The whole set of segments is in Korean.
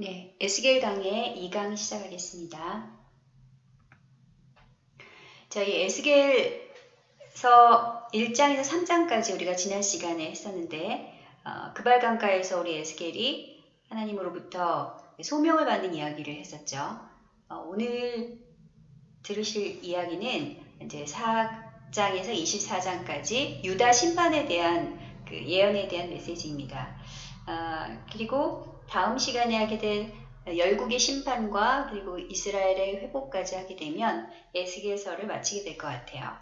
네, 에스겔 강의 2강 시작하겠습니다. 저희 에스겔서 1장에서 3장까지 우리가 지난 시간에 했었는데 어, 그발강가에서 우리 에스겔이 하나님으로부터 소명을 받는 이야기를 했었죠. 어, 오늘 들으실 이야기는 이제 4장에서 24장까지 유다 심판에 대한 그 예언에 대한 메시지입니다. 어, 그리고 다음 시간에 하게 될 열국의 심판과 그리고 이스라엘의 회복까지 하게 되면 에스겔서를 마치게 될 것 같아요.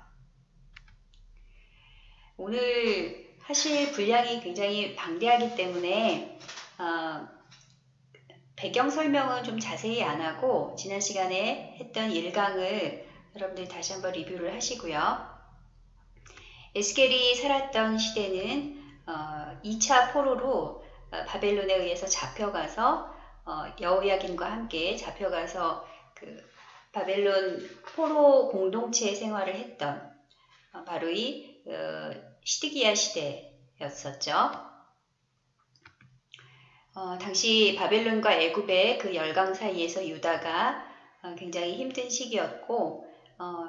오늘 하실 분량이 굉장히 방대하기 때문에 어, 배경 설명은 좀 자세히 안 하고 지난 시간에 했던 1강을 여러분들이 다시 한번 리뷰를 하시고요. 에스겔이 살았던 시대는 어, 2차 포로로 어, 바벨론에 의해서 잡혀가서 어, 여호야긴과 함께 잡혀가서 그 바벨론 포로 공동체 생활을 했던 어, 바로 이 어, 시드기야 시대였었죠. 어, 당시 바벨론과 애굽의 그 열강 사이에서 유다가 어, 굉장히 힘든 시기였고 어,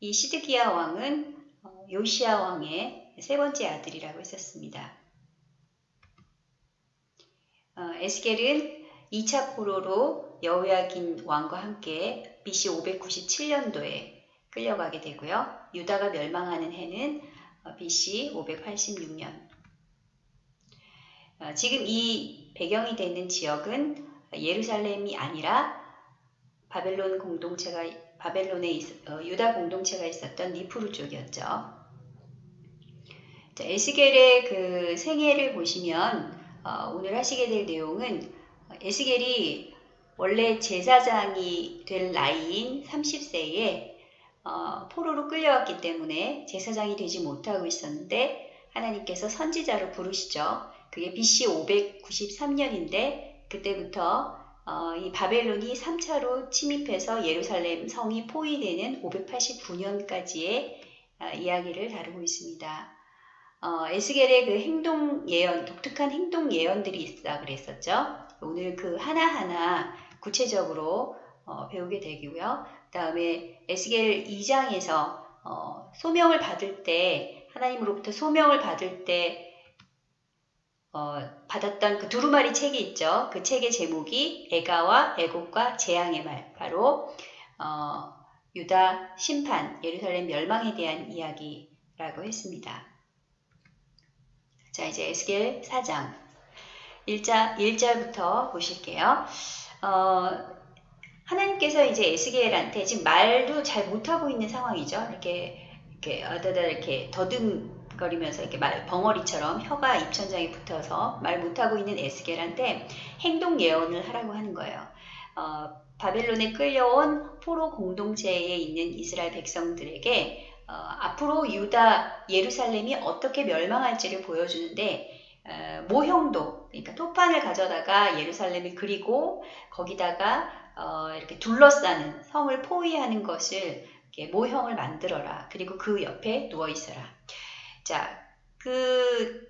이 시드기야 왕은 어, 요시아 왕의 세 번째 아들이라고 했었습니다. 어, 에스겔은 2차 포로로 여호야긴 왕과 함께 BC 597년도에 끌려가게 되고요. 유다가 멸망하는 해는 BC 586년. 어, 지금 이 배경이 되는 지역은 예루살렘이 아니라 바벨론 공동체가 바벨론에 있, 어, 유다 공동체가 있었던 니프루 쪽이었죠. 자, 에스겔의 그 생애를 보시면 어, 오늘 하시게 될 내용은 에스겔이 원래 제사장이 될 나이인 30세에 어, 포로로 끌려왔기 때문에 제사장이 되지 못하고 있었는데 하나님께서 선지자로 부르시죠. 그게 BC 593년인데 그때부터 어, 이 바벨론이 3차로 침입해서 예루살렘 성이 포위되는 589년까지의 어, 이야기를 다루고 있습니다. 어, 에스겔의 그 행동 예언, 독특한 행동 예언들이 있다 그랬었죠. 오늘 그 하나하나 구체적으로 어, 배우게 되고요. 그 다음에 에스겔 2장에서 어, 소명을 받을 때 하나님으로부터 소명을 받을 때 어, 받았던 그 두루마리 책이 있죠. 그 책의 제목이 애가와 애곡과 재앙의 말 바로 어, 유다 심판 예루살렘 멸망에 대한 이야기라고 했습니다. 자, 이제 에스겔 4장 1자, 1절부터 보실게요. 어, 하나님께서 이제 에스겔한테 지금 말도 잘 못하고 있는 상황이죠. 이렇게, 이렇게, 어다다 이렇게 더듬거리면서 이렇게 말, 벙어리처럼 혀가 입천장에 붙어서 말 못하고 있는 에스겔한테 행동 예언을 하라고 하는 거예요. 어, 바벨론에 끌려온 포로 공동체에 있는 이스라엘 백성들에게 어, 앞으로 유다 예루살렘이 어떻게 멸망할지를 보여주는데 어, 모형도 그러니까 토판을 가져다가 예루살렘을 그리고 거기다가 어, 이렇게 둘러싸는 성을 포위하는 것을 모형을 만들어라. 그리고 그 옆에 누워 있어라. 자, 그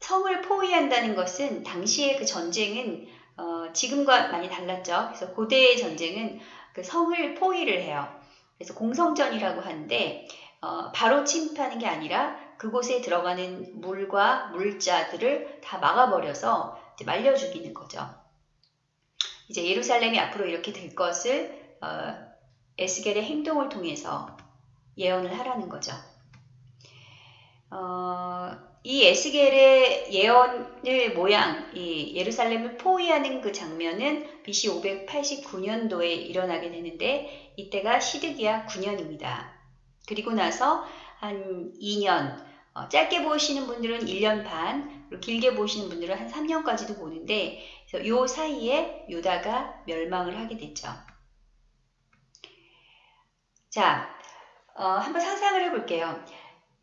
성을 포위한다는 것은 당시의 그 전쟁은 어, 지금과 많이 달랐죠. 그래서 고대의 전쟁은 그 성을 포위를 해요. 그래서 공성전이라고 하는데 어, 바로 침입하는 게 아니라 그곳에 들어가는 물과 물자들을 다 막아버려서 말려 죽이는 거죠. 이제 예루살렘이 앞으로 이렇게 될 것을 어, 에스겔의 행동을 통해서 예언을 하라는 거죠. 어, 이 에스겔의 예언을 모양, 이 예루살렘을 포위하는 그 장면은 BC 589년도에 일어나게 되는데 이때가 시드기야 9년입니다. 그리고 나서 한 2년, 어, 짧게 보시는 분들은 1년 반, 그리고 길게 보시는 분들은 한 3년까지도 보는데 요 사이에 유다가 멸망을 하게 됐죠. 자, 어, 한번 상상을 해볼게요.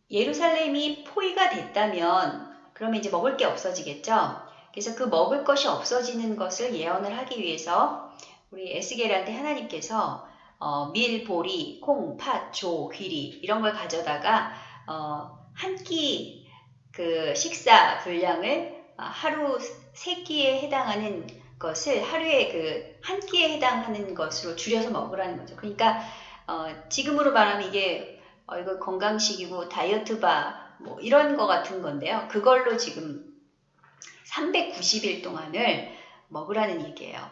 예루살렘이 포위가 됐다면 그러면 이제 먹을 게 없어지겠죠. 그래서 그 먹을 것이 없어지는 것을 예언을 하기 위해서 우리 에스겔한테 하나님께서 어, 밀, 보리, 콩, 팥, 조, 귀리 이런 걸 가져다가 어, 한 끼 그 식사 분량을 어, 하루 세 끼에 해당하는 것을 하루에 그 한 끼에 해당하는 것으로 줄여서 먹으라는 거죠. 그러니까 어, 지금으로 말하면 이게 어, 이거 건강식이고 다이어트바 뭐 이런 거 같은 건데요. 그걸로 지금 390일 동안을 먹으라는 얘기예요.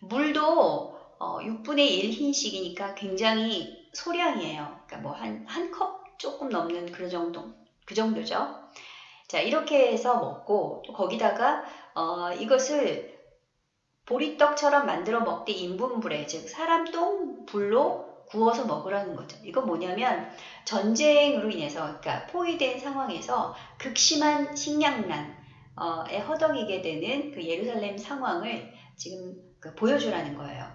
물도 어, 6분의 1 흰식이니까 굉장히 소량이에요. 그러니까 뭐 한 한 컵 조금 넘는 그 정도 그 정도죠. 자 이렇게 해서 먹고 또 거기다가 어, 이것을 보리떡처럼 만들어 먹되 인분불에 즉 사람 똥 불로 구워서 먹으라는 거죠. 이건 뭐냐면 전쟁으로 인해서 그러니까 포위된 상황에서 극심한 식량난에 허덕이게 되는 그 예루살렘 상황을 지금 그 보여주라는 거예요.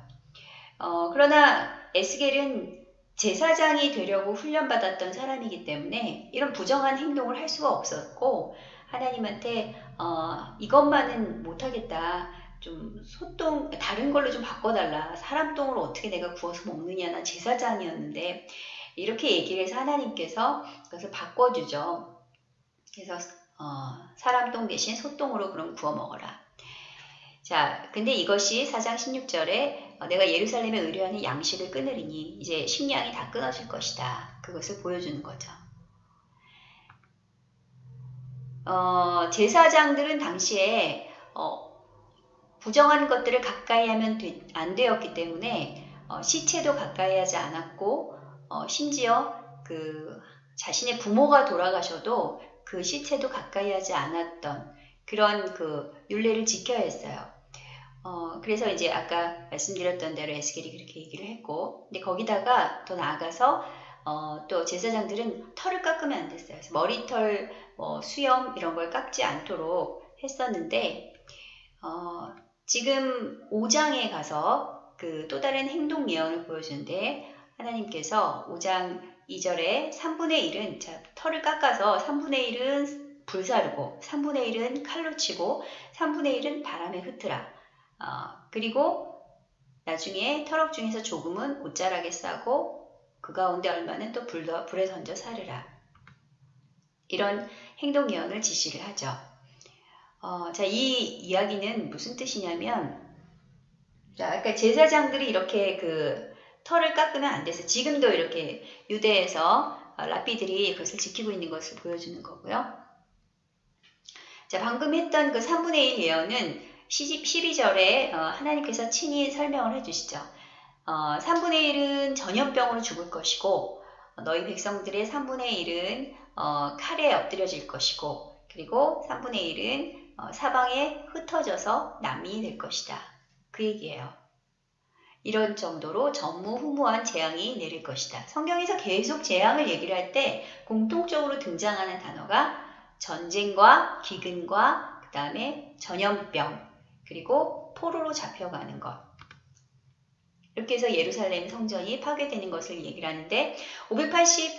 어, 그러나 에스겔은 제사장이 되려고 훈련받았던 사람이기 때문에 이런 부정한 행동을 할 수가 없었고 하나님한테 어, 이것만은 못하겠다. 좀 소똥 다른 걸로 좀 바꿔달라. 사람 똥을 어떻게 내가 구워서 먹느냐. 나 제사장이었는데 이렇게 얘기를 해서 하나님께서 그것을 바꿔주죠. 그래서 어, 사람 똥 대신 소똥으로 그럼 구워 먹어라. 자, 근데 이것이 4장 16절에 어, 내가 예루살렘에 의뢰하는 양식을 끊으리니 이제 식량이 다 끊어질 것이다. 그것을 보여주는 거죠. 어, 제사장들은 당시에 어, 부정한 것들을 가까이 하면 되, 안 되었기 때문에 어, 시체도 가까이 하지 않았고 어, 심지어 그 자신의 부모가 돌아가셔도 그 시체도 가까이 하지 않았던 그런 그 윤례를 지켜야 했어요. 어, 그래서 이제 아까 말씀드렸던 대로 에스겔이 그렇게 얘기를 했고, 근데 거기다가 더 나아가서 어, 또 제사장들은 털을 깎으면 안 됐어요. 머리털, 뭐 수염 이런 걸 깎지 않도록 했었는데 어, 지금 5장에 가서 그 또 다른 행동 예언을 보여주는데 하나님께서 5장 2절에 3분의 1은 자, 털을 깎아서 3분의 1은 불사르고 3분의 1은 칼로 치고 3분의 1은 바람에 흩으라. 어, 그리고 나중에 털업 중에서 조금은 옷자락에 싸고 그 가운데 얼마는 또 불, 불에 던져 사르라. 이런 행동 예언을 지시를 하죠. 어, 자, 이 이야기는 무슨 뜻이냐면, 자, 그러니까 제사장들이 이렇게 그 털을 깎으면 안 돼서 지금도 이렇게 유대에서 라피들이 그것을 지키고 있는 것을 보여주는 거고요. 자, 방금 했던 그 3분의 1 예언은 12절에 어, 하나님께서 친히 설명을 해주시죠. 어, 3분의 1은 전염병으로 죽을 것이고 너희 백성들의 3분의 1은 어, 칼에 엎드려질 것이고 그리고 3분의 1은 어, 사방에 흩어져서 난민이 될 것이다. 그 얘기예요. 이런 정도로 전무후무한 재앙이 내릴 것이다. 성경에서 계속 재앙을 얘기를 할 때 공통적으로 등장하는 단어가 전쟁과 기근과 그 다음에 전염병 그리고 포로로 잡혀가는 것 이렇게 해서 예루살렘 성전이 파괴되는 것을 얘기를 하는데 580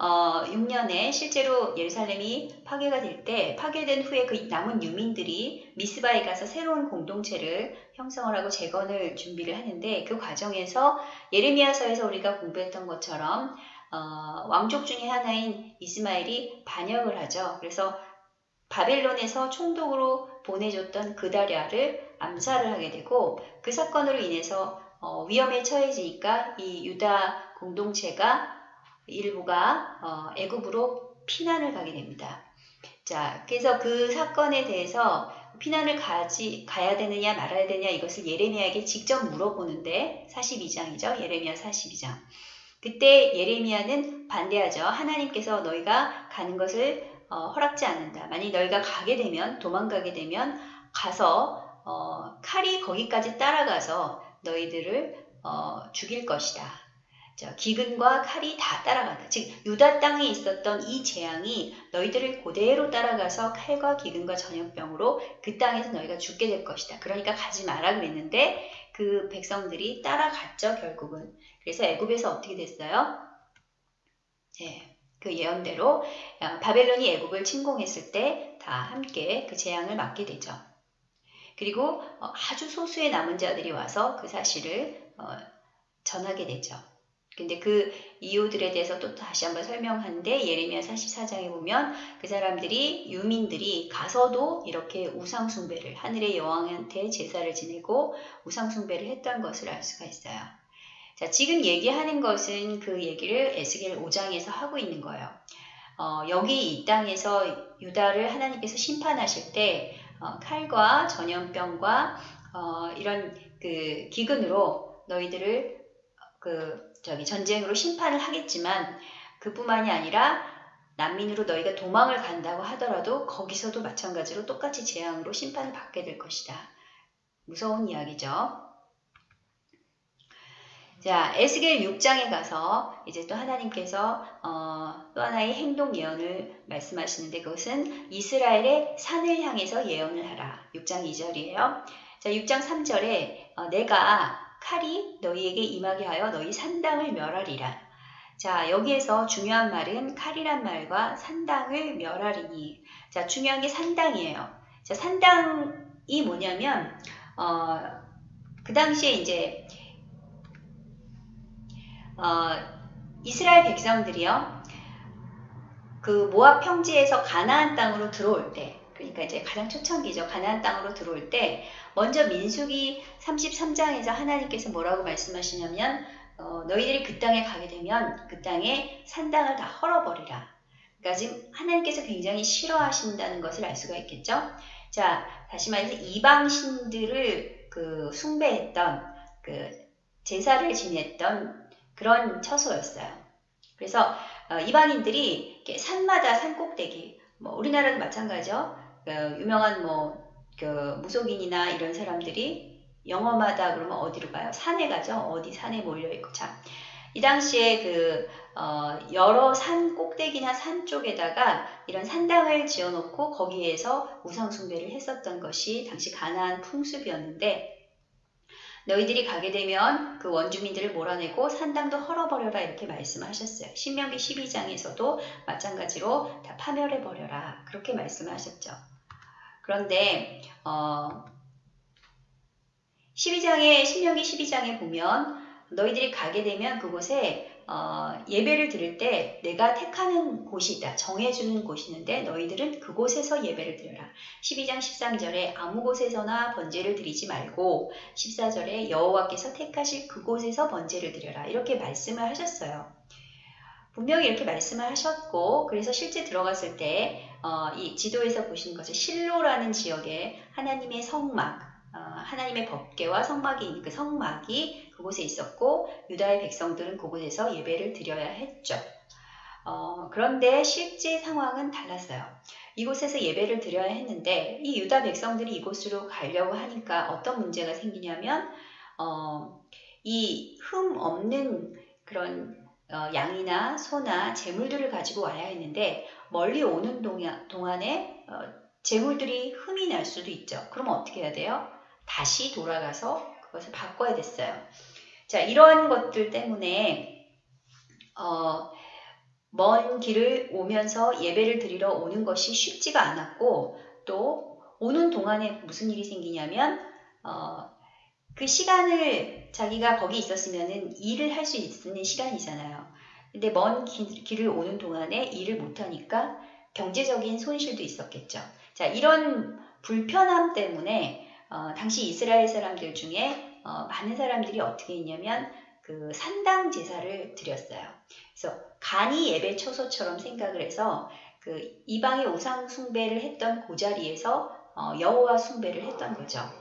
어, 6년에 실제로 예루살렘이 파괴가 될 때 파괴된 후에 그 남은 유민들이 미스바에 가서 새로운 공동체를 형성을 하고 재건을 준비를 하는데 그 과정에서 예레미야서에서 우리가 공부했던 것처럼 어, 왕족 중의 하나인 이스마엘이 반역을 하죠. 그래서 바벨론에서 총독으로 보내줬던 그다랴를 암살을 하게 되고 그 사건으로 인해서 어, 위험에 처해지니까 이 유다 공동체가 일부가 어, 애굽으로 피난을 가게 됩니다. 자, 그래서 그 사건에 대해서 피난을 가지 가야 되느냐 말아야 되느냐 이것을 예레미야에게 직접 물어보는데 42장이죠. 예레미야 42장. 그때 예레미야는 반대하죠. 하나님께서 너희가 가는 것을 어, 허락지 않는다. 만약 너희가 가게 되면 도망가게 되면 가서 어, 칼이 거기까지 따라가서 너희들을 어, 죽일 것이다. 기근과 칼이 다 따라간다. 즉 유다 땅에 있었던 이 재앙이 너희들을 고대로 따라가서 칼과 기근과 전염병으로 그 땅에서 너희가 죽게 될 것이다. 그러니까 가지 마라 그랬는데 그 백성들이 따라갔죠 결국은. 그래서 애굽에서 어떻게 됐어요? 예, 그 예언대로 어, 바벨론이 애굽을 침공했을 때 다 함께 그 재앙을 맞게 되죠. 그리고 어, 아주 소수의 남은 자들이 와서 그 사실을 어, 전하게 되죠. 근데 그 이유들에 대해서 또 다시 한번 설명하는데 예레미야 44장에 보면 그 사람들이 유민들이 가서도 이렇게 우상 숭배를 하늘의 여왕한테 제사를 지내고 우상 숭배를 했던 것을 알 수가 있어요. 자, 지금 얘기하는 것은 그 얘기를 에스겔 5장에서 하고 있는 거예요. 어, 여기 이 땅에서 유다를 하나님께서 심판하실 때 어, 칼과 전염병과 어, 이런 그 기근으로 너희들을 그 저기 전쟁으로 심판을 하겠지만 그뿐만이 아니라 난민으로 너희가 도망을 간다고 하더라도 거기서도 마찬가지로 똑같이 재앙으로 심판을 받게 될 것이다. 무서운 이야기죠. 자, 에스겔 6장에 가서 이제 또 하나님께서 어, 또 하나의 행동 예언을 말씀하시는데 그것은 이스라엘의 산을 향해서 예언을 하라. 6장 2절이에요. 자, 6장 3절에 어, 내가 칼이 너희에게 임하게 하여 너희 산당을 멸하리라. 자, 여기에서 중요한 말은 칼이란 말과 산당을 멸하리니. 자, 중요한 게 산당이에요. 자, 산당이 뭐냐면, 어, 그 당시에 이제, 어, 이스라엘 백성들이요, 그 모압 평지에서 가나안 땅으로 들어올 때, 그러니까 이제 가장 초창기죠. 가나안 땅으로 들어올 때 먼저 민수기 33장에서 하나님께서 뭐라고 말씀하시냐면 어, 너희들이 그 땅에 가게 되면 그 땅에 산당을 다 헐어버리라. 그러니까 지금 하나님께서 굉장히 싫어하신다는 것을 알 수가 있겠죠. 자, 다시 말해서 이방 신들을 그 숭배했던 그 제사를 지냈던 그런 처소였어요. 그래서 어, 이방인들이 산마다 산 꼭대기, 뭐 우리나라도 마찬가지죠. 그 유명한 뭐 그 무속인이나 이런 사람들이 영험하다 그러면 어디로 가요? 산에 가죠. 어디 산에 몰려 있고 참. 이 당시에 그 어, 여러 산 꼭대기나 산 쪽에다가 이런 산당을 지어놓고 거기에서 우상 숭배를 했었던 것이 당시 가나안 풍습이었는데 너희들이 가게 되면 그 원주민들을 몰아내고 산당도 헐어버려라 이렇게 말씀하셨어요. 신명기 12장에서도 마찬가지로 다 파멸해버려라 그렇게 말씀하셨죠. 그런데 어 12장에 신명기 12장에 보면 너희들이 가게 되면 그곳에 어, 예배를 드릴 때 내가 택하는 곳이 있다. 정해주는 곳이 있는데 너희들은 그곳에서 예배를 드려라. 12장 13절에 아무 곳에서나 번제를 드리지 말고 14절에 여호와께서 택하실 그곳에서 번제를 드려라. 이렇게 말씀을 하셨어요. 분명히 이렇게 말씀을 하셨고 그래서 실제 들어갔을 때 이 어, 지도에서 보시는 것이 실로라는 지역에 하나님의 성막 어, 하나님의 법계와 성막이 있는 그 성막이 그곳에 있었고 유다의 백성들은 그곳에서 예배를 드려야 했죠. 어, 그런데 실제 상황은 달랐어요. 이곳에서 예배를 드려야 했는데 이 유다 백성들이 이곳으로 가려고 하니까 어떤 문제가 생기냐면 어, 이 흠 없는 그런 어, 양이나 소나 재물들을 가지고 와야 했는데 멀리 오는 동안에 어, 재물들이 흠이 날 수도 있죠. 그럼 어떻게 해야 돼요? 다시 돌아가서 그것을 바꿔야 됐어요. 자, 이런 것들 때문에 어, 먼 길을 오면서 예배를 드리러 오는 것이 쉽지가 않았고 또 오는 동안에 무슨 일이 생기냐면 어, 그 시간을 자기가 거기 있었으면 일을 할 수 있는 시간이잖아요. 근데 먼 길, 길을 오는 동안에 일을 못하니까 경제적인 손실도 있었겠죠. 자, 이런 불편함 때문에 어, 당시 이스라엘 사람들 중에 어, 많은 사람들이 어떻게 했냐면 그 산당 제사를 드렸어요. 그래서 간이 예배 처소처럼 생각을 해서 그 이방의 우상 숭배를 했던 그 자리에서 어, 여호와 숭배를 했던 거죠.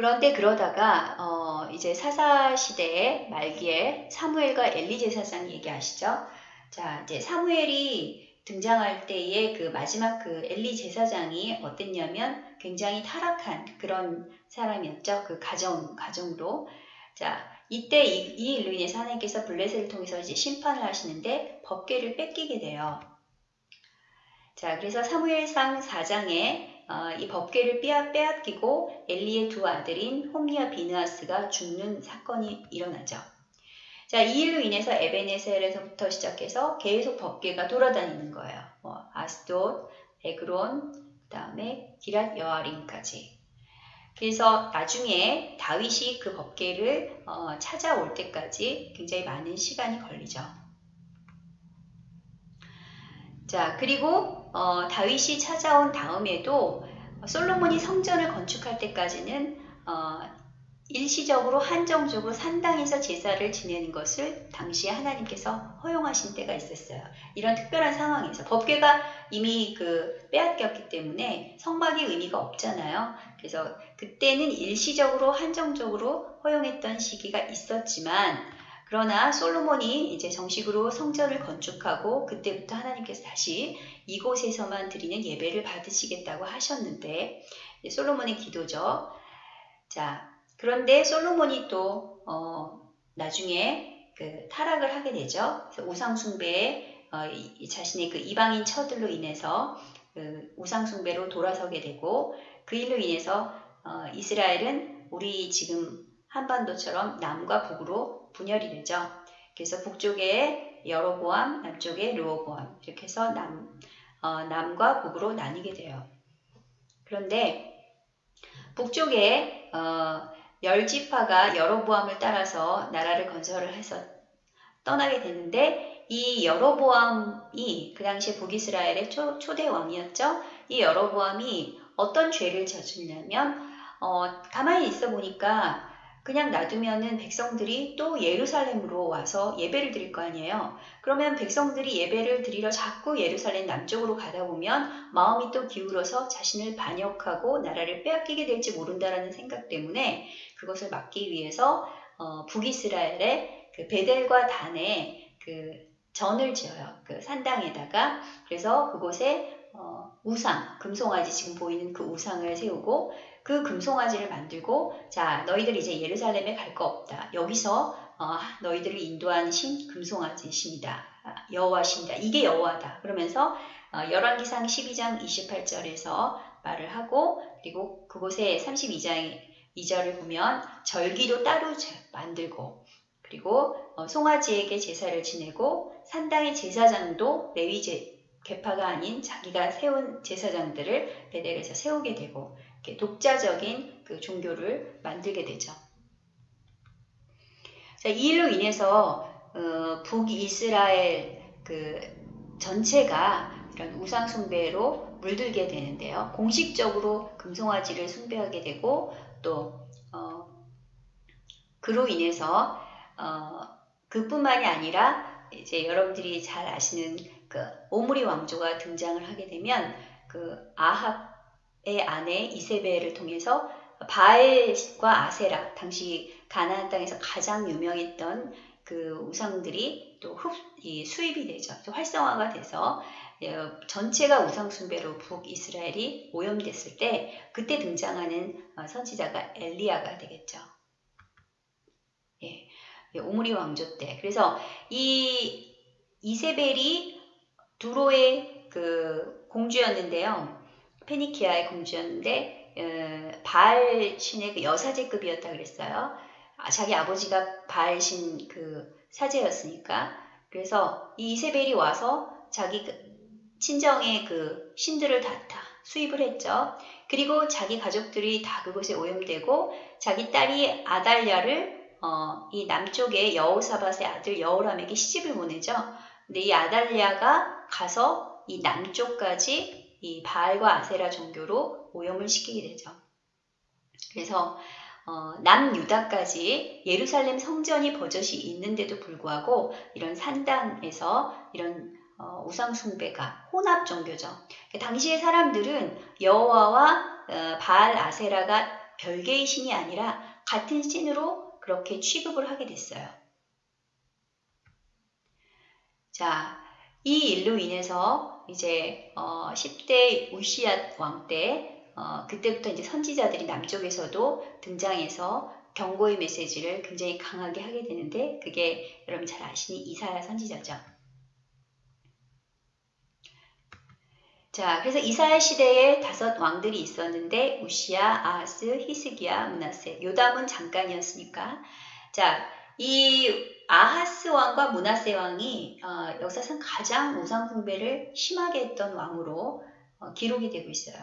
그런데 그러다가 어, 이제 사사 시대의 말기에 사무엘과 엘리 제사장 얘기하시죠. 자, 이제 사무엘이 등장할 때의 그 마지막 그 엘리 제사장이 어땠냐면 굉장히 타락한 그런 사람이었죠. 그 가정 가정으로. 자, 이때 이, 이 일로 인해서 하나님께서 블레셋을 통해서 이제 심판을 하시는데 법계를 뺏기게 돼요. 자, 그래서 사무엘상 4장에 어, 이 법궤를 빼앗기고 엘리의 두 아들인 홈리와 비느하스가 죽는 사건이 일어나죠. 자, 이 일로 인해서 에베네셀에서부터 시작해서 계속 법궤가 돌아다니는 거예요. 뭐 아스돗, 에그론, 그 다음에 기랏 여아림까지. 그래서 나중에 다윗이 그 법궤를 어, 찾아올 때까지 굉장히 많은 시간이 걸리죠. 자, 그리고 어, 다윗이 찾아온 다음에도 솔로몬이 성전을 건축할 때까지는 어, 일시적으로 한정적으로 산당에서 제사를 지내는 것을 당시에 하나님께서 허용하신 때가 있었어요. 이런 특별한 상황에서 법궤가 이미 그 빼앗겼기 때문에 성막의 의미가 없잖아요. 그래서 그때는 일시적으로 한정적으로 허용했던 시기가 있었지만 그러나 솔로몬이 이제 정식으로 성전을 건축하고 그때부터 하나님께서 다시 이곳에서만 드리는 예배를 받으시겠다고 하셨는데 솔로몬의 기도죠. 자, 그런데 솔로몬이 또 어, 나중에 그 타락을 하게 되죠. 우상 숭배에 어, 이, 자신의 그 이방인 처들로 인해서 그 우상 숭배로 돌아서게 되고 그 일로 인해서 어, 이스라엘은 우리 지금 한반도처럼 남과 북으로 분열이 되죠. 그래서 북쪽에 여로보암, 남쪽에 르오보암 이렇게 해서 남, 어, 남과 북으로 나뉘게 돼요. 그런데 북쪽에 어, 열 지파가 여로보암을 따라서 나라를 건설을 해서 떠나게 되는데 이 여로보암이 그 당시에 북이스라엘의 초, 초대 왕이었죠. 이 여로보암이 어떤 죄를 저질냐면 어, 가만히 있어 보니까 그냥 놔두면은 백성들이 또 예루살렘으로 와서 예배를 드릴 거 아니에요. 그러면 백성들이 예배를 드리러 자꾸 예루살렘 남쪽으로 가다 보면 마음이 또 기울어서 자신을 반역하고 나라를 빼앗기게 될지 모른다라는 생각 때문에 그것을 막기 위해서 어, 북이스라엘의 그 베델과 단에 그 전을 지어요. 그 산당에다가 그래서 그곳에 어, 우상, 금송아지 지금 보이는 그 우상을 세우고 그 금송아지를 만들고 자 너희들 이제 예루살렘에 갈 거 없다. 여기서 어, 너희들을 인도한 신 금송아지 신이다. 여호와 신이다. 이게 여호와다. 그러면서 어, 열왕기상 12장 28절에서 말을 하고 그리고 그곳에 32장 2절을 보면 절기도 따로 만들고 그리고 어, 송아지에게 제사를 지내고 산당의 제사장도 레위 제, 계파가 아닌 자기가 세운 제사장들을 베델에서 세우게 되고 독자적인 그 종교를 만들게 되죠. 자, 이 일로 인해서 어, 북이스라엘 그 전체가 이런 우상 숭배로 물들게 되는데요. 공식적으로 금송아지를 숭배하게 되고 또 어, 그로 인해서 어, 그뿐만이 아니라 이제 여러분들이 잘 아시는 그 오므리 왕조가 등장을 하게 되면 그 아합의 아내 이세벨을 통해서 바알과 아세라 당시 가나안 땅에서 가장 유명했던 그 우상들이 또 흡, 수입이 되죠. 활성화가 돼서 어, 전체가 우상 숭배로 북이스라엘이 오염됐을 때 그때 등장하는 어, 선지자가 엘리야가 되겠죠. 예, 오므리 왕조 때. 그래서 이 이세벨이 두로의 그 공주였는데요. 페니키아의 공주였는데 어, 바알 신의 그 여사제급이었다 그랬어요. 아, 자기 아버지가 바알 신 그 사제였으니까. 그래서 이 이세벨이 와서 자기 그 친정의 그 신들을 다, 다 수입을 했죠. 그리고 자기 가족들이 다 그곳에 오염되고 자기 딸이 아달랴를 어, 이 남쪽의 여호사밧의 아들 여호람에게 시집을 보내죠. 근데 이 아달랴가 가서 이 남쪽까지 이 바알과 아세라 종교로 오염을 시키게 되죠. 그래서 어, 남유다까지 예루살렘 성전이 버젓이 있는데도 불구하고 이런 산당에서 이런 어, 우상 숭배가 혼합 종교죠. 당시의 사람들은 여호와와 어, 바알 아세라가 별개의 신이 아니라 같은 신으로 그렇게 취급을 하게 됐어요. 자, 이 일로 인해서 이제 어, 10대 우시앗 왕 때, 어, 그때부터 이제 선지자들이 남쪽에서도 등장해서 경고의 메시지를 굉장히 강하게 하게 되는데, 그게 여러분 잘 아시는 이사야 선지자죠. 자, 그래서 이사야 시대에 다섯 왕들이 있었는데, 우시아, 아하스, 히스기야, 문하세, 요담은 잠깐이었으니까. 자, 이 아하스 왕과 문하세 왕이 어, 역사상 가장 우상 숭배를 심하게 했던 왕으로 어, 기록이 되고 있어요.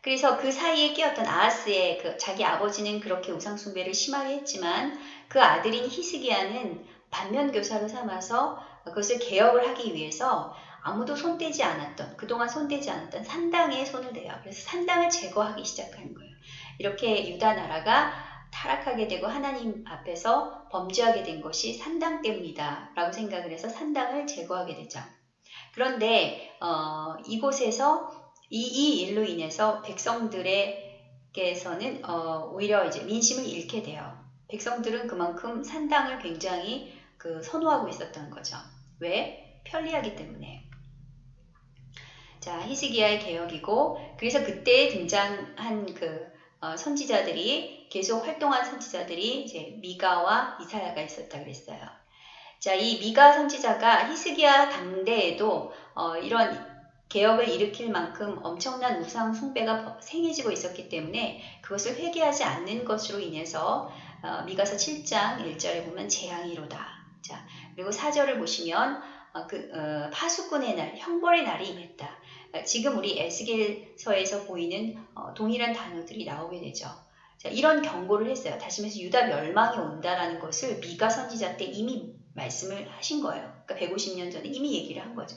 그래서 그 사이에 끼었던 아하스의 그 자기 아버지는 그렇게 우상 숭배를 심하게 했지만 그 아들인 히스기야는 반면 교사로 삼아서 그것을 개혁을 하기 위해서 아무도 손대지 않았던 그동안 손대지 않았던 산당에 손을 대요. 그래서 산당을 제거하기 시작하는 거예요. 이렇게 유다 나라가 타락하게 되고 하나님 앞에서 범죄하게 된 것이 산당 때문이다 라고 생각을 해서 산당을 제거하게 되죠. 그런데 어, 이곳에서 이, 이 일로 인해서 백성들에게서는 어, 오히려 이제 민심을 잃게 돼요. 백성들은 그만큼 산당을 굉장히 그 선호하고 있었던 거죠. 왜? 편리하기 때문에. 자, 히스기야의 개혁이고, 그래서 그때 등장한 그 어, 선지자들이 계속 활동한 선지자들이 이제 미가와 이사야가 있었다 그랬어요. 자, 이 미가 선지자가 히스기야 당대에도 어, 이런 개혁을 일으킬 만큼 엄청난 우상 숭배가 생겨지고 있었기 때문에 그것을 회개하지 않는 것으로 인해서 어, 미가서 7장 1절에 보면 재앙이로다. 자, 그리고 4절을 보시면 어, 그 어, 파수꾼의 날, 형벌의 날이 임했다. 어, 지금 우리 에스겔서에서 보이는 어, 동일한 단어들이 나오게 되죠. 자, 이런 경고를 했어요. 다시 말해서 유다 멸망이 온다라는 것을 미가 선지자 때 이미 말씀을 하신 거예요. 그러니까 150년 전에 이미 얘기를 한 거죠.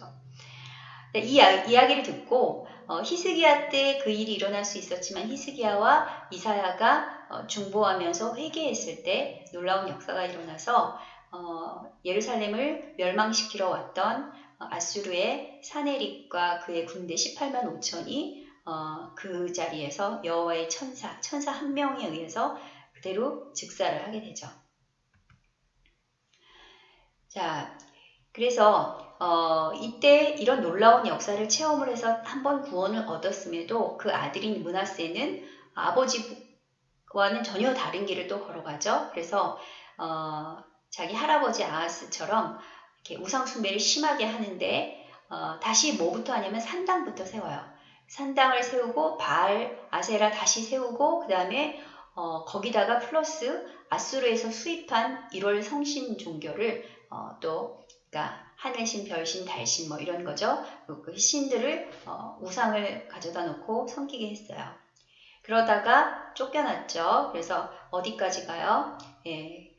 네, 이 이야기를 듣고 어, 히스기야 때 그 일이 일어날 수 있었지만 히스기야와 이사야가 어, 중보하면서 회개했을 때 놀라운 역사가 일어나서 어, 예루살렘을 멸망시키러 왔던 어, 아수르의 사네립과 그의 군대 18만 5천이 어, 그 자리에서 여호와의 천사, 천사 한 명에 의해서 그대로 즉사를 하게 되죠. 자, 그래서 어, 이때 이런 놀라운 역사를 체험을 해서 한 번 구원을 얻었음에도 그 아들인 문하세는 아버지와는 전혀 다른 길을 또 걸어가죠. 그래서 어, 자기 할아버지 아하스처럼 이렇게 우상숭배를 심하게 하는데 어, 다시 뭐부터 하냐면 산당부터 세워요. 산당을 세우고 바알, 아세라 다시 세우고 그 다음에 어, 거기다가 플러스 아수르에서 수입한 1월 성신 종교를 어, 또 그러니까 하늘신, 별신, 달신 뭐 이런 거죠. 그 신들을 어, 우상을 가져다 놓고 섬기게 했어요. 그러다가 쫓겨났죠. 그래서 어디까지 가요? 예,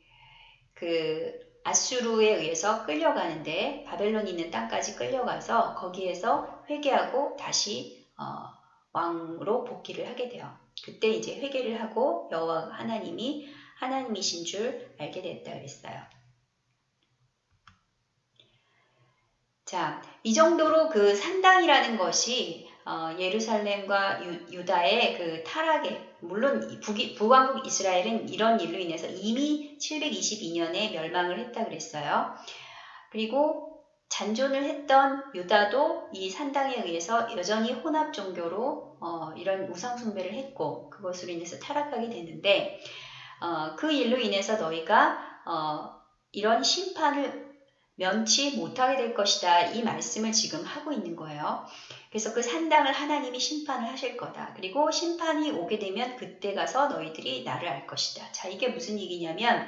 그 아수르에 의해서 끌려가는데 바벨론 있는 땅까지 끌려가서 거기에서 회개하고 다시 어, 왕으로 복귀를 하게 돼요. 그때 이제 회개를 하고 여호와 하나님이 하나님이신 줄 알게 됐다 그랬어요. 자, 이 정도로 그 산당이라는 것이 어, 예루살렘과 유, 다의그 타락에 물론 북이, 북왕국 이스라엘은 이런 일로 인해서 이미 722년에 멸망을 했다 그랬어요. 그리고 잔존을 했던 유다도 이 산당에 의해서 여전히 혼합 종교로 어, 이런 우상 숭배를 했고 그것으로 인해서 타락하게 되는데 어, 그 일로 인해서 너희가 어, 이런 심판을 면치 못하게 될 것이다. 이 말씀을 지금 하고 있는 거예요. 그래서 그 산당을 하나님이 심판을 하실 거다. 그리고 심판이 오게 되면 그때 가서 너희들이 나를 알 것이다. 자, 이게 무슨 얘기냐면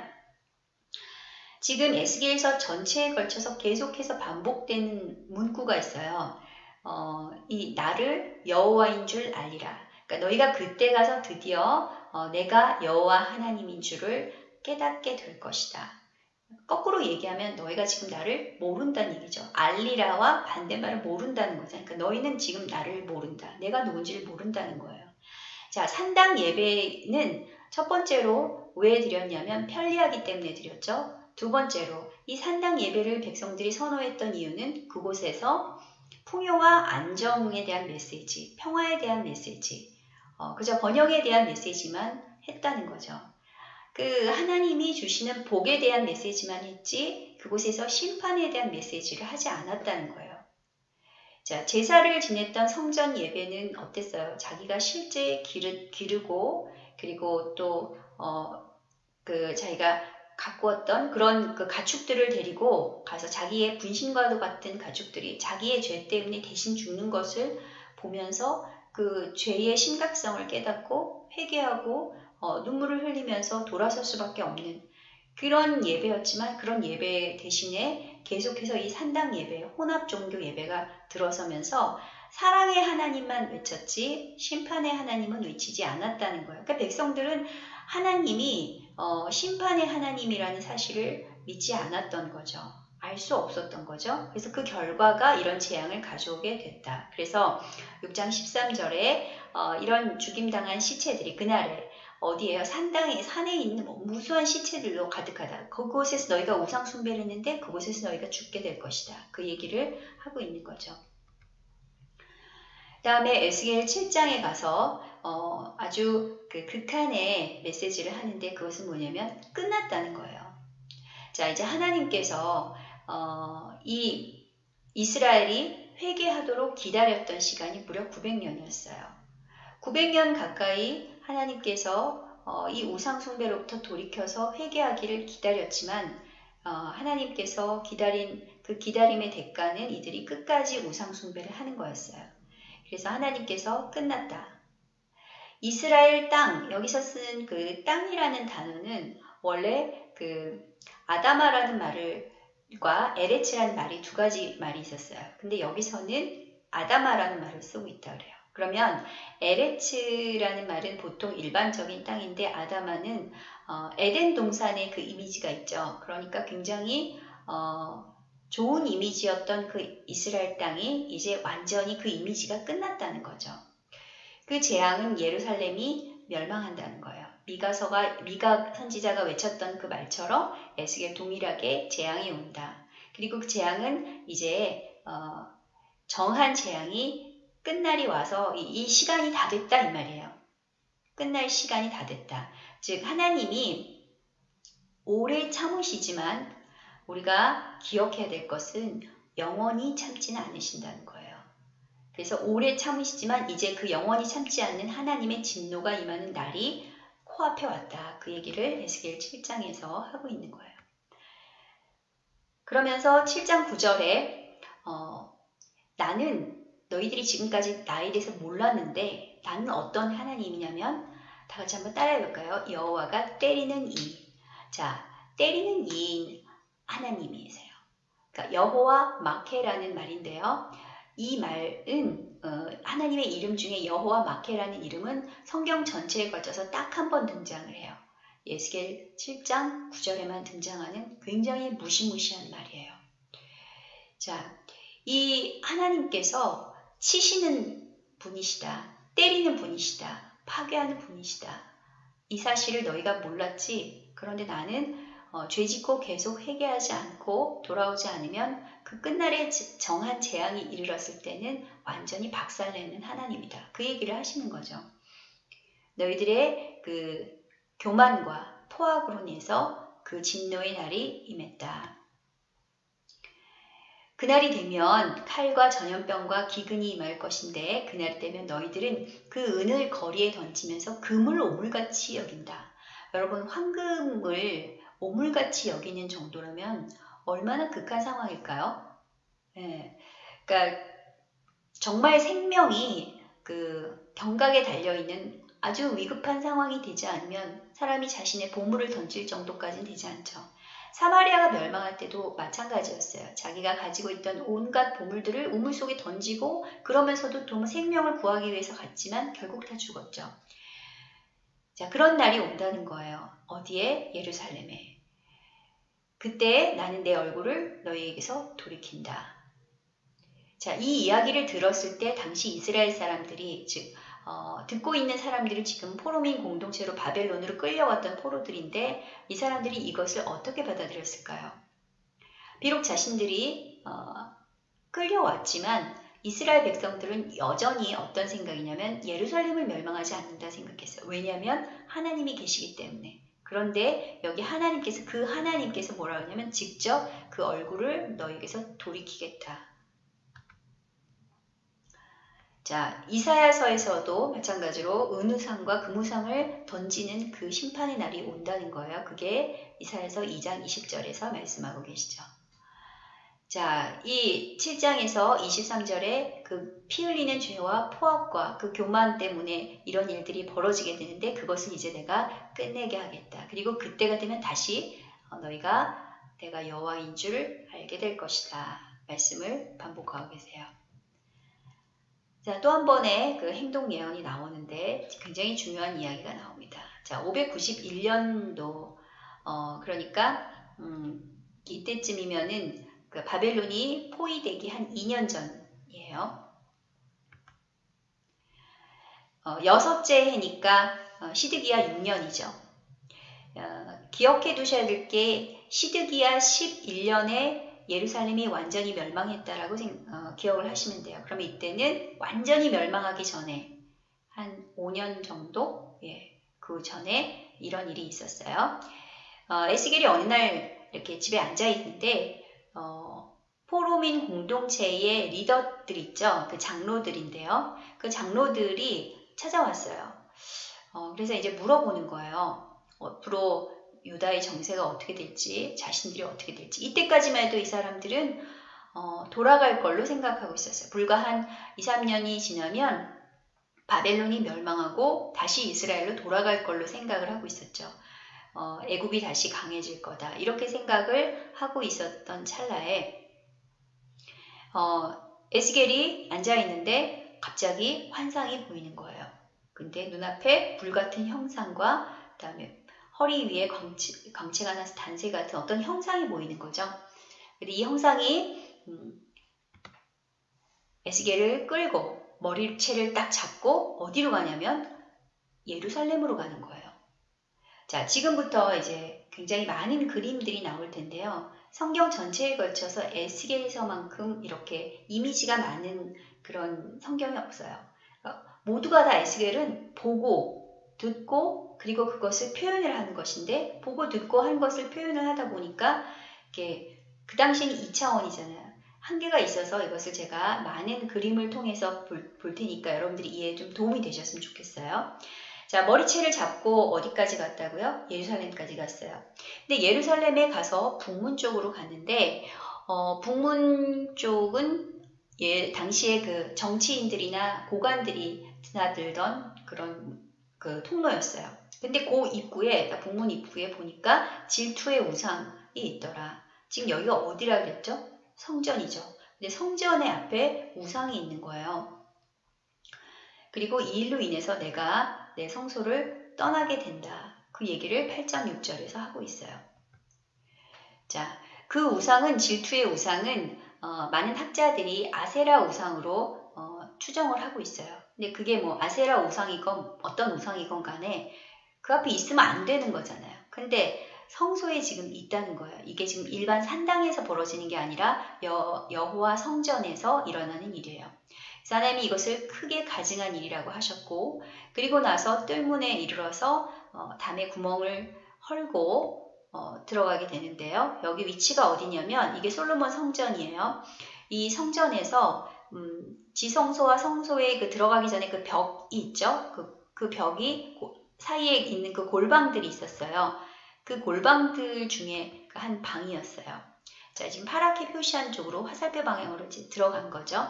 지금 에스겔서 전체에 걸쳐서 계속해서 반복되는 문구가 있어요. 어, 이 나를 여호와인 줄 알리라. 그러니까 너희가 그때 가서 드디어 어, 내가 여호와 하나님인 줄을 깨닫게 될 것이다. 거꾸로 얘기하면 너희가 지금 나를 모른다는 얘기죠. 알리라와 반대말을 모른다는 거죠. 그러니까 너희는 지금 나를 모른다. 내가 누군지를 모른다는 거예요. 자, 산당 예배는 첫 번째로 왜 드렸냐면 편리하기 때문에 드렸죠. 두 번째로 이 산당 예배를 백성들이 선호했던 이유는 그곳에서 풍요와 안정에 대한 메시지, 평화에 대한 메시지, 어, 그저 번영에 대한 메시지만 했다는 거죠. 그 하나님이 주시는 복에 대한 메시지만 했지 그곳에서 심판에 대한 메시지를 하지 않았다는 거예요. 자, 제사를 지냈던 성전 예배는 어땠어요? 자기가 실제 기르, 기르고 그리고 또 어, 그 자기가 왔던 그런 그 가축들을 데리고 가서 자기의 분신과도 같은 가축들이 자기의 죄 때문에 대신 죽는 것을 보면서 그 죄의 심각성을 깨닫고 회개하고 어, 눈물을 흘리면서 돌아설 수밖에 없는 그런 예배였지만 그런 예배 대신에 계속해서 이 산당 예배, 혼합 종교 예배가 들어서면서 사랑의 하나님만 외쳤지 심판의 하나님은 외치지 않았다는 거예요. 그러니까 백성들은 하나님이 어, 심판의 하나님이라는 사실을 믿지 않았던 거죠. 알 수 없었던 거죠. 그래서 그 결과가 이런 재앙을 가져오게 됐다. 그래서 6장 13절에 어, 이런 죽임당한 시체들이 그날에 어디에요? 산당에 산에 있는 뭐 무수한 시체들로 가득하다. 그곳에서 너희가 우상 숭배를 했는데 그곳에서 너희가 죽게 될 것이다. 그 얘기를 하고 있는 거죠. 다음에 에스겔 7장에 가서 어, 아주 그 극한의 메시지를 하는데 그것은 뭐냐면 끝났다는 거예요. 자 이제 하나님께서 어, 이 이스라엘이 회개하도록 기다렸던 시간이 무려 900년이었어요. 900년 가까이 하나님께서 어, 이 우상 숭배로부터 돌이켜서 회개하기를 기다렸지만 어, 하나님께서 기다린 그 기다림의 대가는 이들이 끝까지 우상 숭배를 하는 거였어요. 그래서 하나님께서 끝났다. 이스라엘 땅 여기서 쓰는 그 땅이라는 단어는 원래 그 아다마라는 말과 에레츠라는 말이 두 가지 말이 있었어요. 근데 여기서는 아다마라는 말을 쓰고 있다 그래요. 그러면 에레츠라는 말은 보통 일반적인 땅인데 아다마는 어, 에덴 동산의 그 이미지가 있죠. 그러니까 굉장히 어, 좋은 이미지였던 그 이스라엘 땅이 이제 완전히 그 이미지가 끝났다는 거죠. 그 재앙은 예루살렘이 멸망한다는 거예요. 미가서가 미가 선지자가 외쳤던 그 말처럼 에스겔 동일하게 재앙이 온다. 그리고 그 재앙은 이제 어, 정한 재앙이 끝날이 와서 이, 이 시간이 다 됐다 이 말이에요. 끝날 시간이 다 됐다. 즉 하나님이 오래 참으시지만 우리가 기억해야 될 것은 영원히 참지는 않으신다는 거예요. 그래서 오래 참으시지만 이제 그 영원히 참지 않는 하나님의 진노가 임하는 날이 코앞에 왔다. 그 얘기를 에스겔 7장에서 하고 있는 거예요. 그러면서 7장 9절에 어, 나는 너희들이 지금까지 나에 대해서 몰랐는데 나는 어떤 하나님이냐면 다 같이 한번 따라해 볼까요? 여호와가 때리는 이. 자, 때리는 이인 하나님이세요. 그러니까 여호와 마케라는 말인데요. 이 말은 어, 하나님의 이름 중에 여호와 마케라는 이름은 성경 전체에 걸쳐서 딱 한 번 등장을 해요. 예스겔 7장 9절에만 등장하는 굉장히 무시무시한 말이에요. 자, 이 하나님께서 치시는 분이시다. 때리는 분이시다. 파괴하는 분이시다. 이 사실을 너희가 몰랐지. 그런데 나는 어, 죄 짓고 계속 회개하지 않고 돌아오지 않으면 그 끝날에 정한 재앙이 이르렀을 때는 완전히 박살내는 하나님이다. 그 얘기를 하시는 거죠. 너희들의 그 교만과 포악으로 인해서 그 진노의 날이 임했다. 그날이 되면 칼과 전염병과 기근이 임할 것인데 그날이 되면 너희들은 그 은을 거리에 던지면서 금을 오물같이 여긴다. 여러분 황금을 오물같이 여기는 정도라면 얼마나 극한 상황일까요? 예. 그러니까 정말 생명이 그 경각에 달려 있는 아주 위급한 상황이 되지 않으면 사람이 자신의 보물을 던질 정도까지는 되지 않죠. 사마리아가 멸망할 때도 마찬가지였어요. 자기가 가지고 있던 온갖 보물들을 우물 속에 던지고 그러면서도 도 생명을 구하기 위해서 갔지만 결국 다 죽었죠. 자, 그런 날이 온다는 거예요. 어디에? 예루살렘에. 그때 나는 내 얼굴을 너희에게서 돌이킨다. 자, 이 이야기를 들었을 때 당시 이스라엘 사람들이 즉 어, 듣고 있는 사람들이 지금 포로민 공동체로 바벨론으로 끌려왔던 포로들인데 이 사람들이 이것을 어떻게 받아들였을까요? 비록 자신들이 어, 끌려왔지만 이스라엘 백성들은 여전히 어떤 생각이냐면 예루살렘을 멸망하지 않는다 생각했어요. 왜냐하면 하나님이 계시기 때문에. 그런데 여기 하나님께서 그 하나님께서 뭐라 하냐면 직접 그 얼굴을 너에게서 돌이키겠다. 자, 이사야서에서도 마찬가지로 은우상과 금우상을 던지는 그 심판의 날이 온다는 거예요. 그게 이사야서 2장 20절에서 말씀하고 계시죠. 자, 이 7장에서 23절에 그 피 흘리는 죄와 포악과 그 교만 때문에 이런 일들이 벌어지게 되는데 그것은 이제 내가 끝내게 하겠다. 그리고 그때가 되면 다시 어, 너희가 내가 여호와인 줄 알게 될 것이다. 말씀을 반복하고 계세요. 자, 또 한 번의 그 행동 예언이 나오는데 굉장히 중요한 이야기가 나옵니다. 자, 591년도 어, 그러니까 음, 이때쯤이면은 그 바벨론이 포위되기 한 2년 전이에요. 어, 여섯째 해니까 어, 시드기야 6년이죠. 어, 기억해 두셔야 될 게 시드기야 11년에 예루살렘이 완전히 멸망했다라고 생, 어, 기억을 하시면 돼요. 그러면 이때는 완전히 멸망하기 전에 한 5년 정도 예, 그 전에 이런 일이 있었어요. 어, 에스겔이 어느 날 이렇게 집에 앉아 있는데 어, 포로민 공동체의 리더들 있죠. 그 장로들인데요. 그 장로들이 찾아왔어요. 어, 그래서 이제 물어보는 거예요. 앞으로 유다의 정세가 어떻게 될지, 자신들이 어떻게 될지. 이때까지만 해도 이 사람들은 어, 돌아갈 걸로 생각하고 있었어요. 불과 한 2, 3년이 지나면 바벨론이 멸망하고 다시 이스라엘로 돌아갈 걸로 생각을 하고 있었죠. 어, 애굽이 다시 강해질 거다. 이렇게 생각을 하고 있었던 찰나에 어, 에스겔이 앉아 있는데 갑자기 환상이 보이는 거예요. 근데 눈앞에 불같은 형상과 그다음에 허리 위에 광채, 광채가 나서 단세 같은 어떤 형상이 보이는 거죠. 근데 이 형상이 음, 에스겔을 끌고 머리채를 딱 잡고 어디로 가냐면 예루살렘으로 가는 거예요. 자, 지금부터 이제 굉장히 많은 그림들이 나올 텐데요. 성경 전체에 걸쳐서 에스겔에서만큼 이렇게 이미지가 많은 그런 성경이 없어요. 그러니까 모두가 다 에스겔은 보고, 듣고, 그리고 그것을 표현을 하는 것인데, 보고, 듣고 한 것을 표현을 하다 보니까, 이게 그 당시에는 2차원이잖아요. 한계가 있어서 이것을 제가 많은 그림을 통해서 볼, 볼 테니까 여러분들이 이해에 좀 도움이 되셨으면 좋겠어요. 자, 머리채를 잡고 어디까지 갔다고요? 예루살렘까지 갔어요. 근데 예루살렘에 가서 북문 쪽으로 갔는데, 어, 북문 쪽은 예, 당시에 그 정치인들이나 고관들이 드나들던 그런 그 통로였어요. 근데 그 입구에, 북문 입구에 보니까 질투의 우상이 있더라. 지금 여기가 어디라 그랬죠? 성전이죠. 근데 성전의 앞에 우상이 있는 거예요. 그리고 이 일로 인해서 내가 내 성소를 떠나게 된다. 그 얘기를 8장 6절에서 하고 있어요. 자, 그 우상은 질투의 우상은 어, 많은 학자들이 아세라 우상으로 어, 추정을 하고 있어요. 근데 그게 뭐 아세라 우상이건 어떤 우상이건 간에 그 앞에 있으면 안 되는 거잖아요. 근데 성소에 지금 있다는 거예요. 이게 지금 일반 산당에서 벌어지는 게 아니라 여, 여호와 성전에서 일어나는 일이에요. 사람이 이것을 크게 가증한 일이라고 하셨고 그리고 나서 뜰문에 이르러서 어, 담에 구멍을 헐고 어, 들어가게 되는데요. 여기 위치가 어디냐면 이게 솔로몬 성전이에요. 이 성전에서 음, 지성소와 성소에 그 들어가기 전에 그 벽이 있죠. 그, 그 벽이 사이에 있는 그 골방들이 있었어요. 그 골방들 중에 그한 방이었어요. 자, 지금 파랗게 표시한 쪽으로 화살표 방향으로 들어간 거죠.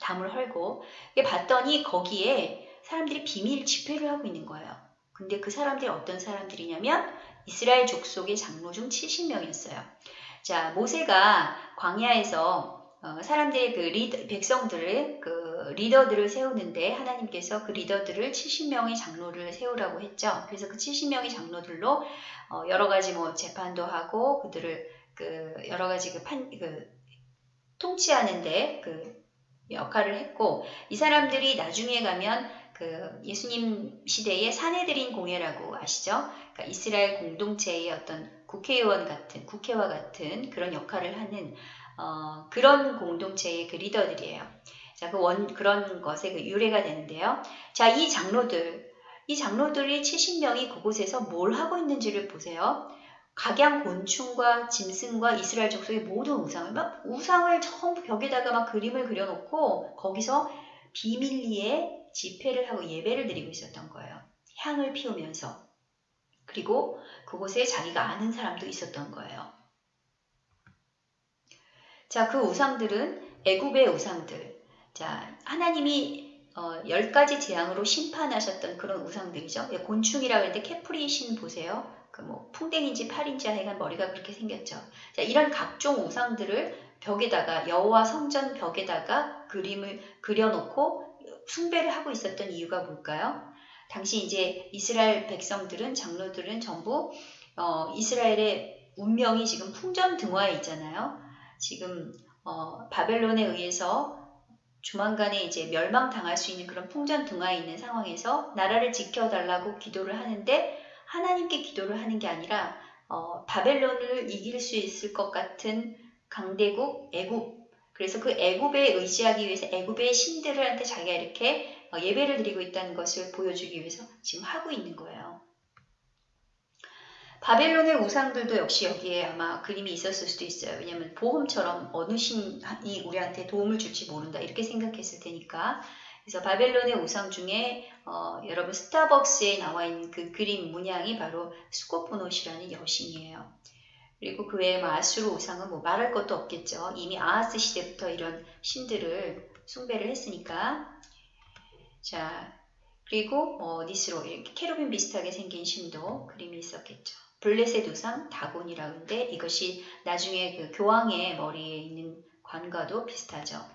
담을 헐고 봤더니 거기에 사람들이 비밀 집회를 하고 있는 거예요. 근데 그 사람들이 어떤 사람들이냐면 이스라엘 족속의 장로 중 70명이었어요. 자, 모세가 광야에서 어, 사람들의 그 리더, 백성들을 그 리더들을 세우는데 하나님께서 그 리더들을 70명의 장로를 세우라고 했죠. 그래서 그 70명의 장로들로 어, 여러 가지 뭐 재판도 하고 그들을 그 여러 가지 그 판, 그 통치하는데 그 역할을 했고 이 사람들이 나중에 가면 그 예수님 시대의 사내들인 공예라고 아시죠? 그러니까 이스라엘 공동체의 어떤 국회의원 같은 국회와 같은 그런 역할을 하는 어, 그런 공동체의 그 리더들이에요. 자, 그 원, 그런 것에 그 유래가 되는데요. 자, 이 장로들, 이 장로들이 70명이 그곳에서 뭘 하고 있는지를 보세요. 각양 곤충과 짐승과 이스라엘 족속의 모든 우상을 막 우상을 전부 벽에다가 막 그림을 그려놓고 거기서 비밀리에 집회를 하고 예배를 드리고 있었던 거예요. 향을 피우면서 그리고 그곳에 자기가 아는 사람도 있었던 거예요. 자, 그 우상들은 애굽의 우상들. 자, 하나님이 어, 열 가지 재앙으로 심판하셨던 그런 우상들이죠. 곤충이라고 했는데 케프리 신 보세요. 그 뭐 풍뎅인지 파리인지 하여간 머리가 그렇게 생겼죠. 자, 이런 각종 우상들을 벽에다가 여호와 성전 벽에다가 그림을 그려놓고 숭배를 하고 있었던 이유가 뭘까요? 당시 이제 이스라엘 백성들은 장로들은 전부 어, 이스라엘의 운명이 지금 풍전등화에 있잖아요. 지금 어, 바벨론에 의해서 조만간에 이제 멸망당할 수 있는 그런 풍전등화에 있는 상황에서 나라를 지켜달라고 기도를 하는데 하나님께 기도를 하는 게 아니라 어, 바벨론을 이길 수 있을 것 같은 강대국 애굽 그래서 그 애굽에 의지하기 위해서 애굽의 신들한테 자기가 이렇게 어, 예배를 드리고 있다는 것을 보여주기 위해서 지금 하고 있는 거예요. 바벨론의 우상들도 역시 여기에 아마 그림이 있었을 수도 있어요. 왜냐하면 보험처럼 어느 신이 우리한테 도움을 줄지 모른다 이렇게 생각했을 테니까. 그래서 바벨론의 우상 중에 어, 여러분 스타벅스에 나와 있는 그 그림 문양이 바로 수코포노시라는 여신이에요. 그리고 그 외에 뭐 아수르 우상은 뭐 말할 것도 없겠죠. 이미 아하스 시대부터 이런 신들을 숭배를 했으니까. 자, 그리고 뭐 니스록 이렇게 케루빔 비슷하게 생긴 신도 그림이 있었겠죠. 블레셋 우상 다곤이라는데 이것이 나중에 그 교황의 머리에 있는 관과도 비슷하죠.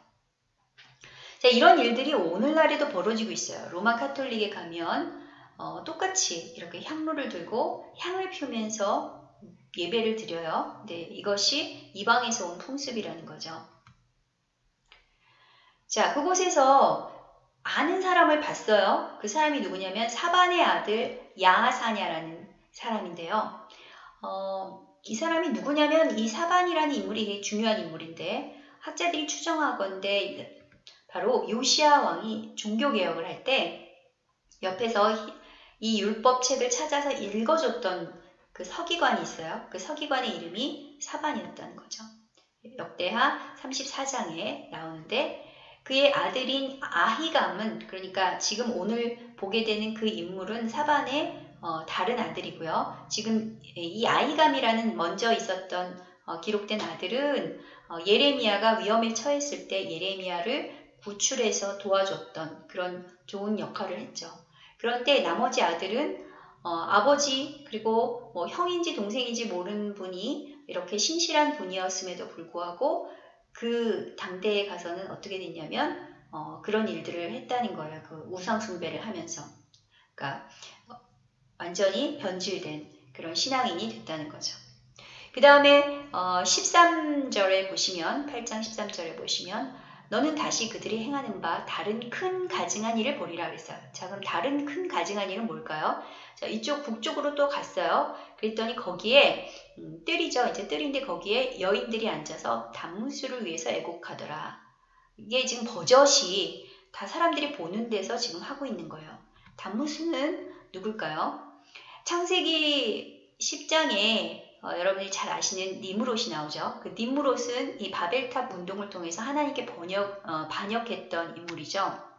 자, 이런 일들이 오늘날에도 벌어지고 있어요. 로마 카톨릭에 가면 어, 똑같이 이렇게 향로를 들고 향을 피우면서 예배를 드려요. 근데 이것이 이방에서 온 풍습이라는 거죠. 자, 그곳에서 아는 사람을 봤어요. 그 사람이 누구냐면 사반의 아들 야하사냐라는 사람인데요. 어, 이 사람이 누구냐면 이 사반이라는 인물이 중요한 인물인데 학자들이 추정하건대 바로 요시아 왕이 종교 개혁을 할 때 옆에서 이 율법책을 찾아서 읽어줬던 그 서기관이 있어요. 그 서기관의 이름이 사반이었다는 거죠. 역대하 34장에 나오는데 그의 아들인 아히감은 그러니까 지금 오늘 보게 되는 그 인물은 사반의 어, 다른 아들이고요. 지금 이 아이감이라는 먼저 있었던 어, 기록된 아들은 어, 예레미야가 위험에 처했을 때 예레미야를 구출해서 도와줬던 그런 좋은 역할을 했죠. 그런데 나머지 아들은 어, 아버지 그리고 뭐 형인지 동생인지 모르는 분이 이렇게 신실한 분이었음에도 불구하고 그 당대에 가서는 어떻게 됐냐면 어, 그런 일들을 했다는 거예요. 그 우상 숭배를 하면서. 그러니까 완전히 변질된 그런 신앙인이 됐다는 거죠. 그 다음에 어, 13절에 보시면 8장 13절에 보시면 너는 다시 그들이 행하는 바 다른 큰 가증한 일을 보리라 그랬어요. 자 그럼 다른 큰 가증한 일은 뭘까요? 자 이쪽 북쪽으로 또 갔어요. 그랬더니 거기에 음, 뜰이죠. 이제 뜰인데 거기에 여인들이 앉아서 단무수를 위해서 애곡하더라. 이게 지금 버젓이 다 사람들이 보는 데서 지금 하고 있는 거예요. 단무수는 누굴까요? 창세기 10장에 어, 여러분이 잘 아시는 니무롯이 나오죠. 그 니무롯은 이 바벨탑 운동을 통해서 하나님께 번역, 어, 반역했던 인물이죠.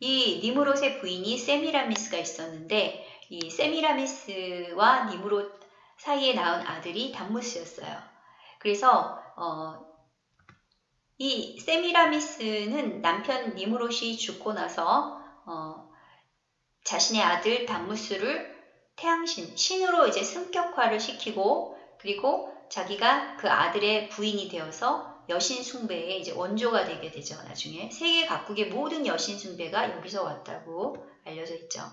이 니무롯의 부인이 세미라미스가 있었는데 이 세미라미스와 니무롯 사이에 낳은 아들이 담무스였어요. 그래서 어, 이 세미라미스는 남편 니무롯이 죽고 나서 어, 자신의 아들 담무스를 태양신, 신으로 이제 승격화를 시키고 그리고 자기가 그 아들의 부인이 되어서 여신 숭배의 이제 원조가 되게 되죠. 나중에 세계 각국의 모든 여신 숭배가 여기서 왔다고 알려져 있죠.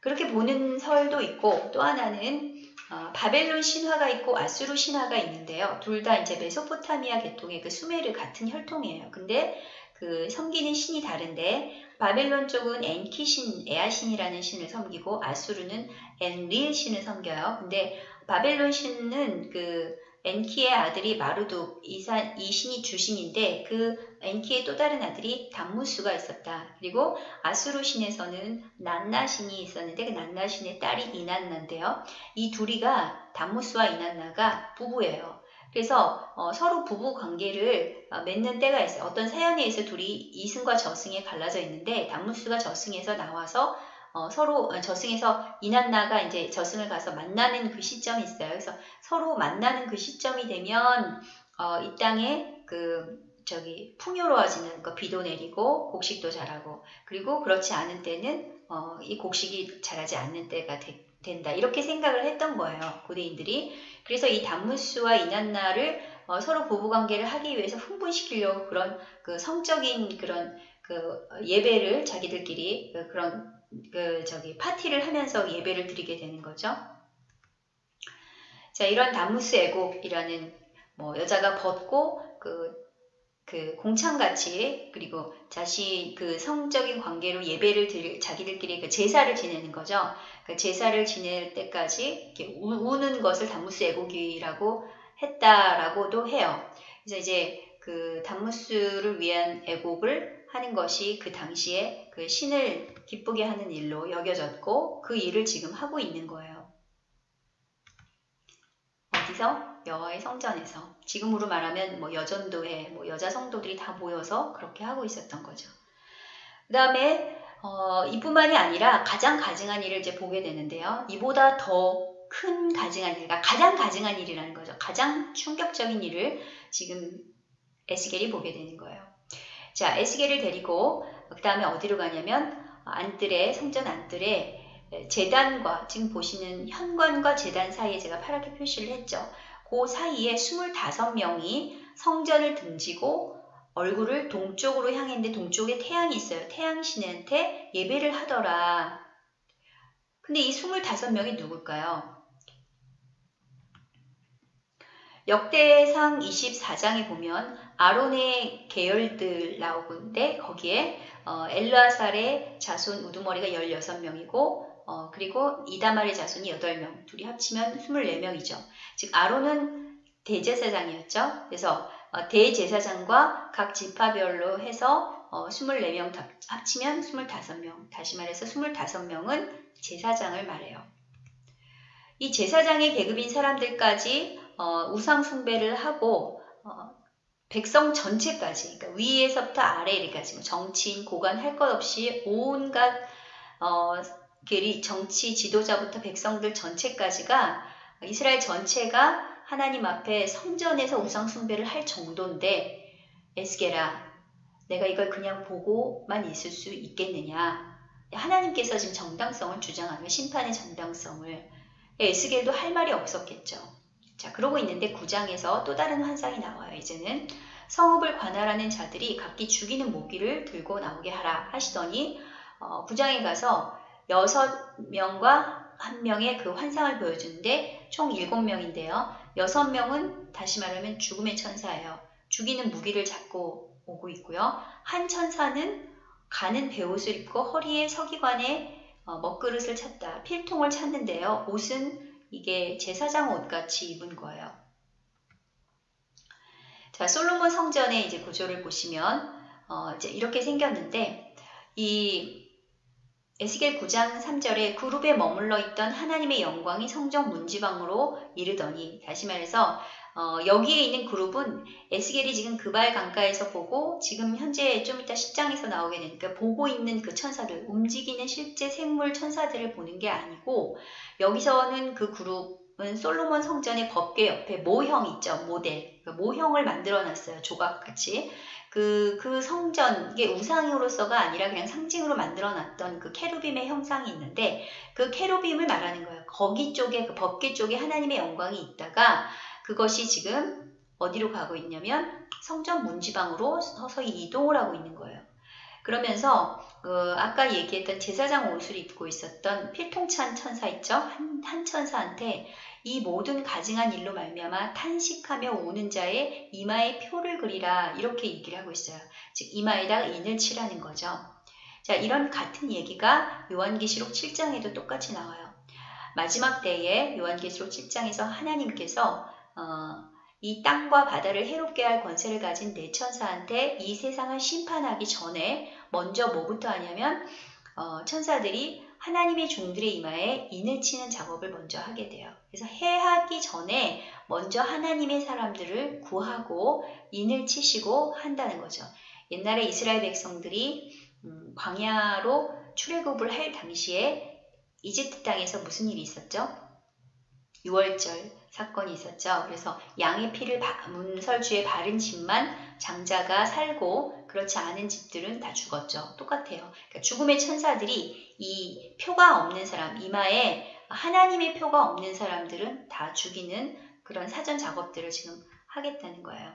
그렇게 보는 설도 있고 또 하나는 어, 바벨론 신화가 있고 아수르 신화가 있는데요. 둘 다 이제 메소포타미아 계통의 그 수메르 같은 혈통이에요. 근데 그 섬기는 신이 다른데 바벨론 쪽은 엔키신, 에아신이라는 신을 섬기고 아수르는 엔릴 신을 섬겨요. 근데 바벨론 신은 그 엔키의 아들이 마르둑 이, 이 신이 주신인데 그 엔키의 또 다른 아들이 담무수가 있었다. 그리고 아수르 신에서는 난나 신이 있었는데 그 난나 신의 딸이 이난나인데요. 이 둘이가 담무수와 이난나가 부부예요. 그래서 어, 서로 부부 관계를 어, 맺는 때가 있어요. 어떤 사연에 의해서 둘이 이승과 저승에 갈라져 있는데 담무스가 저승에서 나와서 어, 서로 어, 저승에서 이난나가 이제 저승을 가서 만나는 그 시점이 있어요. 그래서 서로 만나는 그 시점이 되면 어, 이 땅에 그 저기 풍요로워지는 그 비도 내리고 곡식도 자라고 그리고 그렇지 않은 때는 어, 이 곡식이 자라지 않는 때가 되, 된다. 이렇게 생각을 했던 거예요. 고대인들이. 그래서 이 단무스와 이난나를 어, 서로 부부관계를 하기 위해서 흥분시키려고 그런 그 성적인 그런 그 예배를 자기들끼리 그 그런 그 저기 파티를 하면서 예배를 드리게 되는 거죠. 자, 이런 다무스 애곡이라는 뭐 여자가 벗고 그, 그 공창같이 그리고 자신 그 성적인 관계로 예배를 드릴 자기들끼리 그 제사를 지내는 거죠. 그 제사를 지낼 때까지 이렇게 우, 는 것을 다무스 애곡이라고 했다라고도 해요. 그래서 이제 그 단무스를 위한 애곡을 하는 것이 그 당시에 그 신을 기쁘게 하는 일로 여겨졌고 그 일을 지금 하고 있는 거예요. 어디서? 여호와의 성전에서. 지금으로 말하면 뭐 여전도회, 뭐 여자 성도들이 다 모여서 그렇게 하고 있었던 거죠. 그 다음에 어, 이뿐만이 아니라 가장 가증한 일을 이제 보게 되는데요. 이보다 더 큰 가증한 일, 그러니까 가장 가증한 일이라는 거죠. 가장 충격적인 일을 지금 에스겔이 보게 되는 거예요. 자, 에스겔을 데리고 그 다음에 어디로 가냐면 안뜰에 성전 안뜰에 재단과 지금 보시는 현관과 재단 사이에 제가 파랗게 표시를 했죠. 그 사이에 25명이 성전을 등지고 얼굴을 동쪽으로 향했는데 동쪽에 태양이 있어요. 태양 신한테 예배를 하더라. 근데 이 25명이 누굴까요? 역대상 24장에 보면 아론의 계열들 나오는데 거기에 어, 엘라살의 자손 우두머리가 16명이고 어, 그리고 이다말의 자손이 8명 둘이 합치면 24명이죠. 즉 아론은 대제사장이었죠. 그래서 어, 대제사장과 각 지파별로 해서 어, 24명 합치면 25명 다시 말해서 25명은 제사장을 말해요. 이 제사장의 계급인 사람들까지 어, 우상 숭배를 하고 어, 백성 전체까지 그러니까 위에서부터 아래까지 뭐 정치인 고관 할 것 없이 온갖 어, 정치 지도자부터 백성들 전체까지가 이스라엘 전체가 하나님 앞에 성전에서 우상 숭배를 할 정도인데 에스게라 내가 이걸 그냥 보고만 있을 수 있겠느냐 하나님께서 지금 정당성을 주장하는 심판의 정당성을 에스겔도 할 말이 없었겠죠. 자, 그러고 있는데 9장에서 또 다른 환상이 나와요. 이제는 성읍을 관할하는 자들이 각기 죽이는 모기를 들고 나오게 하라 하시더니 어, 9장에 가서 6명과 한 명의 그 환상을 보여주는데 총 7명인데요. 6명은 다시 말하면 죽음의 천사예요. 죽이는 무기를 잡고 오고 있고요. 한 천사는 가는 배옷을 입고 허리에 서기관에 어, 먹그릇을 찾다. 필통을 찾는데요. 옷은 이게 제사장 옷 같이 입은 거예요. 자, 솔로몬 성전의 이제 구조를 보시면 어, 이제 이렇게 생겼는데 이 에스겔 9장 3절에 그룹에 머물러 있던 하나님의 영광이 성전 문지방으로 이르더니 다시 말해서 어, 여기에 있는 그룹은 에스겔이 지금 그발 강가에서 보고 지금 현재 좀 이따 10장에서 나오게 되니까 보고 있는 그 천사들, 움직이는 실제 생물 천사들을 보는 게 아니고 여기서는 그 그룹은 솔로몬 성전의 법궤 옆에 모형 있죠. 모델. 그 모형을 만들어 놨어요. 조각같이. 그, 그 성전, 이게 우상으로서가 아니라 그냥 상징으로 만들어 놨던 그 케루빔의 형상이 있는데 그 케루빔을 말하는 거예요. 거기 쪽에, 그 법궤 쪽에 하나님의 영광이 있다가 그것이 지금 어디로 가고 있냐면 성전 문지방으로 서서히 이동을 하고 있는 거예요. 그러면서 그 아까 얘기했던 제사장 옷을 입고 있었던 필통찬 천사 있죠? 한, 한 천사한테 이 모든 가증한 일로 말미암아 탄식하며 우는 자의 이마에 표를 그리라 이렇게 얘기를 하고 있어요. 즉 이마에다가 인을 칠하는 거죠. 자 이런 같은 얘기가 요한계시록 7장에도 똑같이 나와요. 마지막 때에 요한계시록 7장에서 하나님께서 어, 이 땅과 바다를 해롭게 할 권세를 가진 내 천사한테 이 세상을 심판하기 전에 먼저 뭐부터 하냐면 어, 천사들이 하나님의 종들의 이마에 인을 치는 작업을 먼저 하게 돼요. 그래서 해하기 전에 먼저 하나님의 사람들을 구하고 인을 치시고 한다는 거죠. 옛날에 이스라엘 백성들이 음, 광야로 출애굽을 할 당시에 이집트 땅에서 무슨 일이 있었죠? 6월절 사건이 있었죠. 그래서 양의 피를 문설주에 바른 집만 장자가 살고 그렇지 않은 집들은 다 죽었죠. 똑같아요. 그러니까 죽음의 천사들이 이 표가 없는 사람, 이마에 하나님의 표가 없는 사람들은 다 죽이는 그런 사전 작업들을 지금 하겠다는 거예요.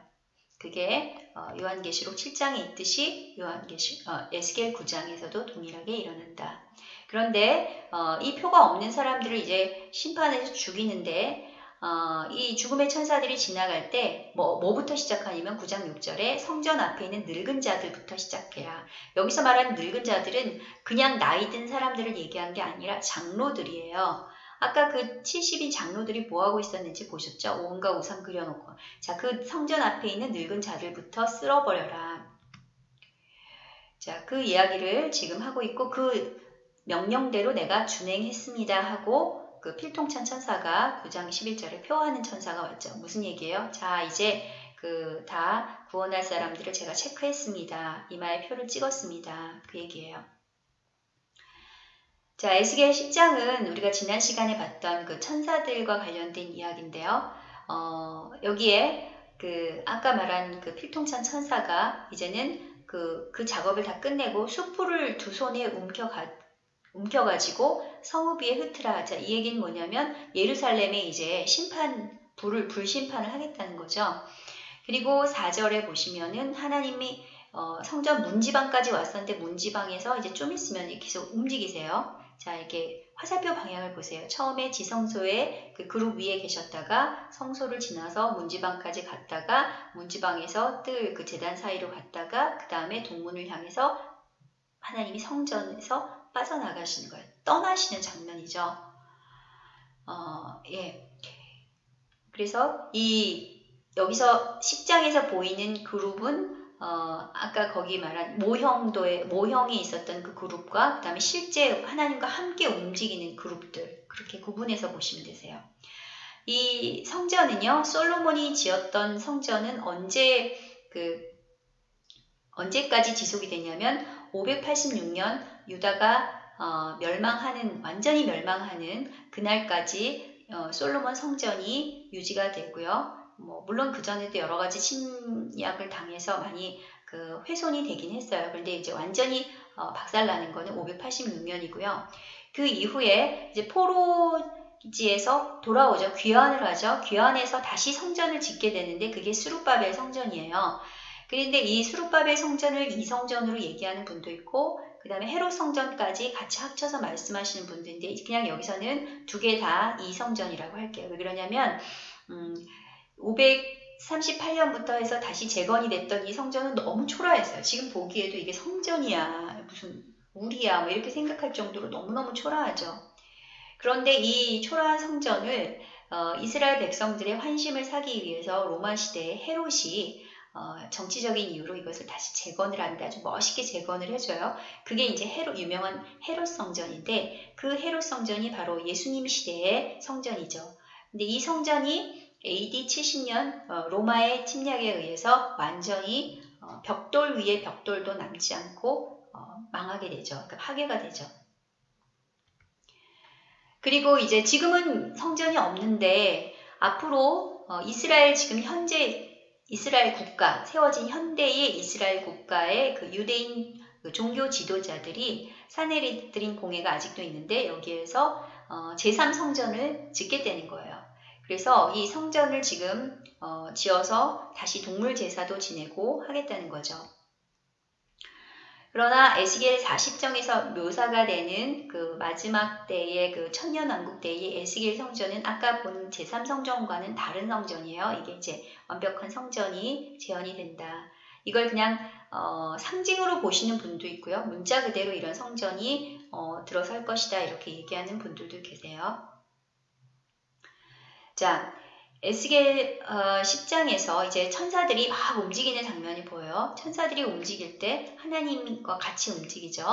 그게 어, 요한계시록 7장에 있듯이 요한계시 어, 에스겔 9장에서도 동일하게 일어난다. 그런데 어, 이 표가 없는 사람들을 이제 심판해서 죽이는데 어, 이 죽음의 천사들이 지나갈 때 뭐, 뭐부터 시작하냐면 9장 6절에 성전 앞에 있는 늙은 자들부터 시작해라. 여기서 말하는 늙은 자들은 그냥 나이 든 사람들을 얘기한 게 아니라 장로들이에요. 아까 그 70인 장로들이 뭐하고 있었는지 보셨죠? 온갖 우상 그려놓고. 자, 그 성전 앞에 있는 늙은 자들부터 쓸어버려라. 자, 그 이야기를 지금 하고 있고 그 명령대로 내가 준행했습니다 하고 그 필통찬 천사가 9장 11절에 표하는 천사가 왔죠. 무슨 얘기예요? 자, 이제 그 다 구원할 사람들을 제가 체크했습니다. 이마에 표를 찍었습니다. 그 얘기예요. 자, 에스겔 10장은 우리가 지난 시간에 봤던 그 천사들과 관련된 이야기인데요. 어, 여기에 그 아까 말한 그 필통찬 천사가 이제는 그, 그 작업을 다 끝내고 수풀을 두 손에 움켜가, 움켜가지고 성읍 위에 흩으라. 자, 이 얘기는 뭐냐면 예루살렘에 이제 심판, 불을, 불심판을 하겠다는 거죠. 그리고 4절에 보시면은 하나님이 어, 성전 문지방까지 왔었는데 문지방에서 이제 좀 있으면 계속 움직이세요. 자, 이렇게 화살표 방향을 보세요. 처음에 지성소에 그 그룹 위에 계셨다가 성소를 지나서 문지방까지 갔다가 문지방에서 뜰 그 재단 사이로 갔다가 그 다음에 동문을 향해서 하나님이 성전에서 빠져나가시는 거예요. 떠나시는 장면이죠. 어, 예. 그래서 이 여기서 10장에서 보이는 그룹은 어, 아까 거기 말한 모형도의 모형이 있었던 그 그룹과 그다음에 실제 하나님과 함께 움직이는 그룹들 그렇게 구분해서 보시면 되세요. 이 성전은요 솔로몬이 지었던 성전은 언제 그 언제까지 지속이 되냐면 586년 유다가 어, 멸망하는 완전히 멸망하는 그날까지 어, 솔로몬 성전이 유지가 되고요. 뭐 물론 그 전에도 여러 가지 침략을 당해서 많이 그 훼손이 되긴 했어요. 그런데 이제 완전히 어, 박살나는 거는 586년이고요. 그 이후에 이제 포로지에서 돌아오죠. 귀환을 하죠. 귀환해서 다시 성전을 짓게 되는데 그게 수르바벨 성전이에요. 그런데 이 수르바벨 성전을 이 성전으로 얘기하는 분도 있고 그 다음에 헤롯 성전까지 같이 합쳐서 말씀하시는 분들인데 그냥 여기서는 두 개 다 이 성전이라고 할게요. 왜 그러냐면 음, 538년부터 해서 다시 재건이 됐던 이 성전은 너무 초라했어요. 지금 보기에도 이게 성전이야, 무슨 우리야, 뭐 이렇게 생각할 정도로 너무너무 초라하죠. 그런데 이 초라한 성전을 어, 이스라엘 백성들의 환심을 사기 위해서 로마 시대에 헤롯이 어, 정치적인 이유로 이것을 다시 재건을 하는데 아주 멋있게 재건을 해줘요. 그게 이제 헤롯, 유명한 헤롯 성전인데 그 헤롯 성전이 바로 예수님 시대의 성전이죠. 근데 이 성전이 AD 70년 어, 로마의 침략에 의해서 완전히 어, 벽돌 위에 벽돌도 남지 않고 어, 망하게 되죠. 그러니까 파괴가 되죠. 그리고 이제 지금은 성전이 없는데 앞으로 이스라엘 지금 현재 이스라엘 국가 세워진 현대의 이스라엘 국가의 그 유대인 그 종교 지도자들이 사내리드린 공회가 아직도 있는데 여기에서 제3성전을 짓게 되는 거예요. 그래서 이 성전을 지금 어, 지어서 다시 동물 제사도 지내고 하겠다는 거죠. 그러나 에스겔 40장에서 묘사가 되는 그 마지막 때의 그 천년왕국 때의 에스겔 성전은 아까 본 제3성전과는 다른 성전이에요. 이게 이제 완벽한 성전이 재현이 된다. 이걸 그냥 어, 상징으로 보시는 분도 있고요. 문자 그대로 이런 성전이 어, 들어설 것이다 이렇게 얘기하는 분들도 계세요. 자, 에스겔 어, 10장에서 이제 천사들이 막 움직이는 장면이 보여요. 천사들이 움직일 때 하나님과 같이 움직이죠.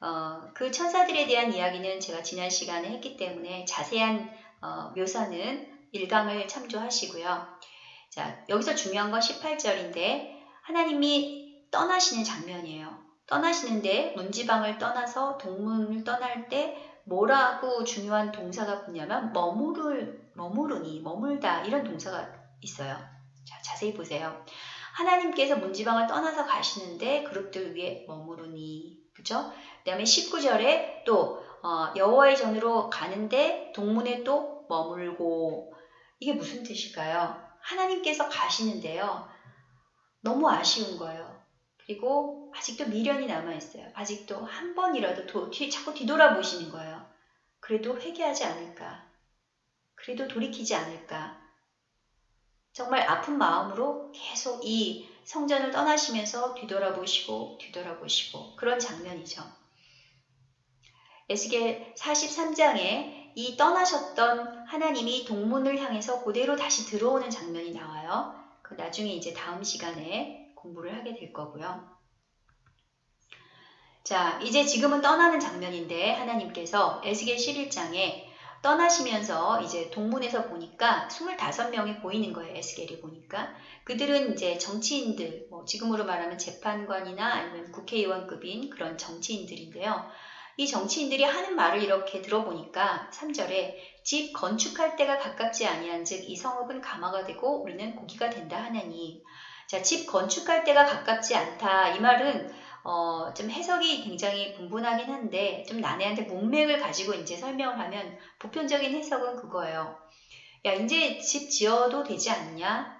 어, 그 천사들에 대한 이야기는 제가 지난 시간에 했기 때문에 자세한 어, 묘사는 1강을 참조하시고요. 자, 여기서 중요한 건 18절인데 하나님이 떠나시는 장면이에요. 떠나시는데 문지방을 떠나서 동문을 떠날 때 뭐라고 중요한 동사가 붙냐면 머무를 머무르니 머물다 이런 동사가 있어요. 자, 자세히 보세요. 하나님께서 문지방을 떠나서 가시는데 그룹들 위에 머무르니 그죠? 그 다음에 19절에 또 어, 여호와의 전으로 가는데 동문에 또 머물고 이게 무슨 뜻일까요? 하나님께서 가시는데요. 너무 아쉬운 거예요. 그리고 아직도 미련이 남아있어요. 아직도 한 번이라도 도, 뒤, 자꾸 뒤돌아보시는 거예요. 그래도 회개하지 않을까? 그래도 돌이키지 않을까? 정말 아픈 마음으로 계속 이 성전을 떠나시면서 뒤돌아보시고 뒤돌아보시고 그런 장면이죠. 에스겔 43장에 이 떠나셨던 하나님이 동문을 향해서 그대로 다시 들어오는 장면이 나와요. 그 나중에 이제 다음 시간에 공부를 하게 될 거고요. 자, 이제 지금은 떠나는 장면인데 하나님께서 에스겔 11장에 떠나시면서 이제 동문에서 보니까 25명이 보이는 거예요. 에스겔이 보니까. 그들은 이제 정치인들, 뭐 지금으로 말하면 재판관이나 아니면 국회의원급인 그런 정치인들인데요. 이 정치인들이 하는 말을 이렇게 들어보니까 3절에 집 건축할 때가 가깝지 아니한즉 이 성읍은 가마가 되고 우리는 고기가 된다 하나니 자, 집 건축할 때가 가깝지 않다. 이 말은 어, 좀 해석이 굉장히 분분하긴 한데 좀 난해한데 문맥을 가지고 이제 설명을 하면 보편적인 해석은 그거예요. 야, 이제 집 지어도 되지 않냐?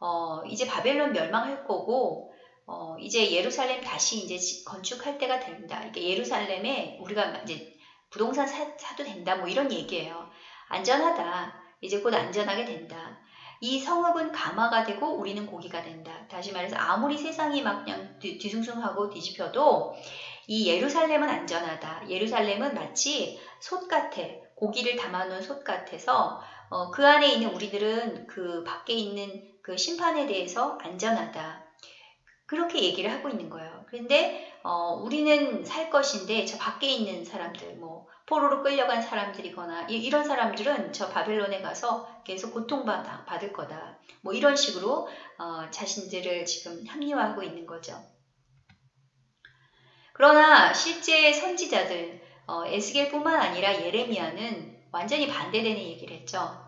어, 이제 바벨론 멸망할 거고 어, 이제 예루살렘 다시 이제 건축할 때가 된다. 이게 예루살렘에 우리가 이제 부동산 사, 사도 된다. 뭐 이런 얘기예요. 안전하다. 이제 곧 안전하게 된다. 이 성읍은 가마가 되고 우리는 고기가 된다. 다시 말해서 아무리 세상이 막 그냥 뒤, 뒤숭숭하고 뒤집혀도 이 예루살렘은 안전하다. 예루살렘은 마치 솥 같아. 고기를 담아놓은 솥 같아서 어, 그 안에 있는 우리들은 그 밖에 있는 그 심판에 대해서 안전하다. 그렇게 얘기를 하고 있는 거예요. 그런데 어, 우리는 살 것인데 저 밖에 있는 사람들, 뭐 포로로 끌려간 사람들이거나 이, 런 사람들은 저 바벨론에 가서 계속 고통받을 거다. 뭐 이런 식으로 어, 자신들을 지금 합리화하고 있는 거죠. 그러나 실제 선지자들 어, 에스겔뿐만 아니라 예레미야는 완전히 반대되는 얘기를 했죠.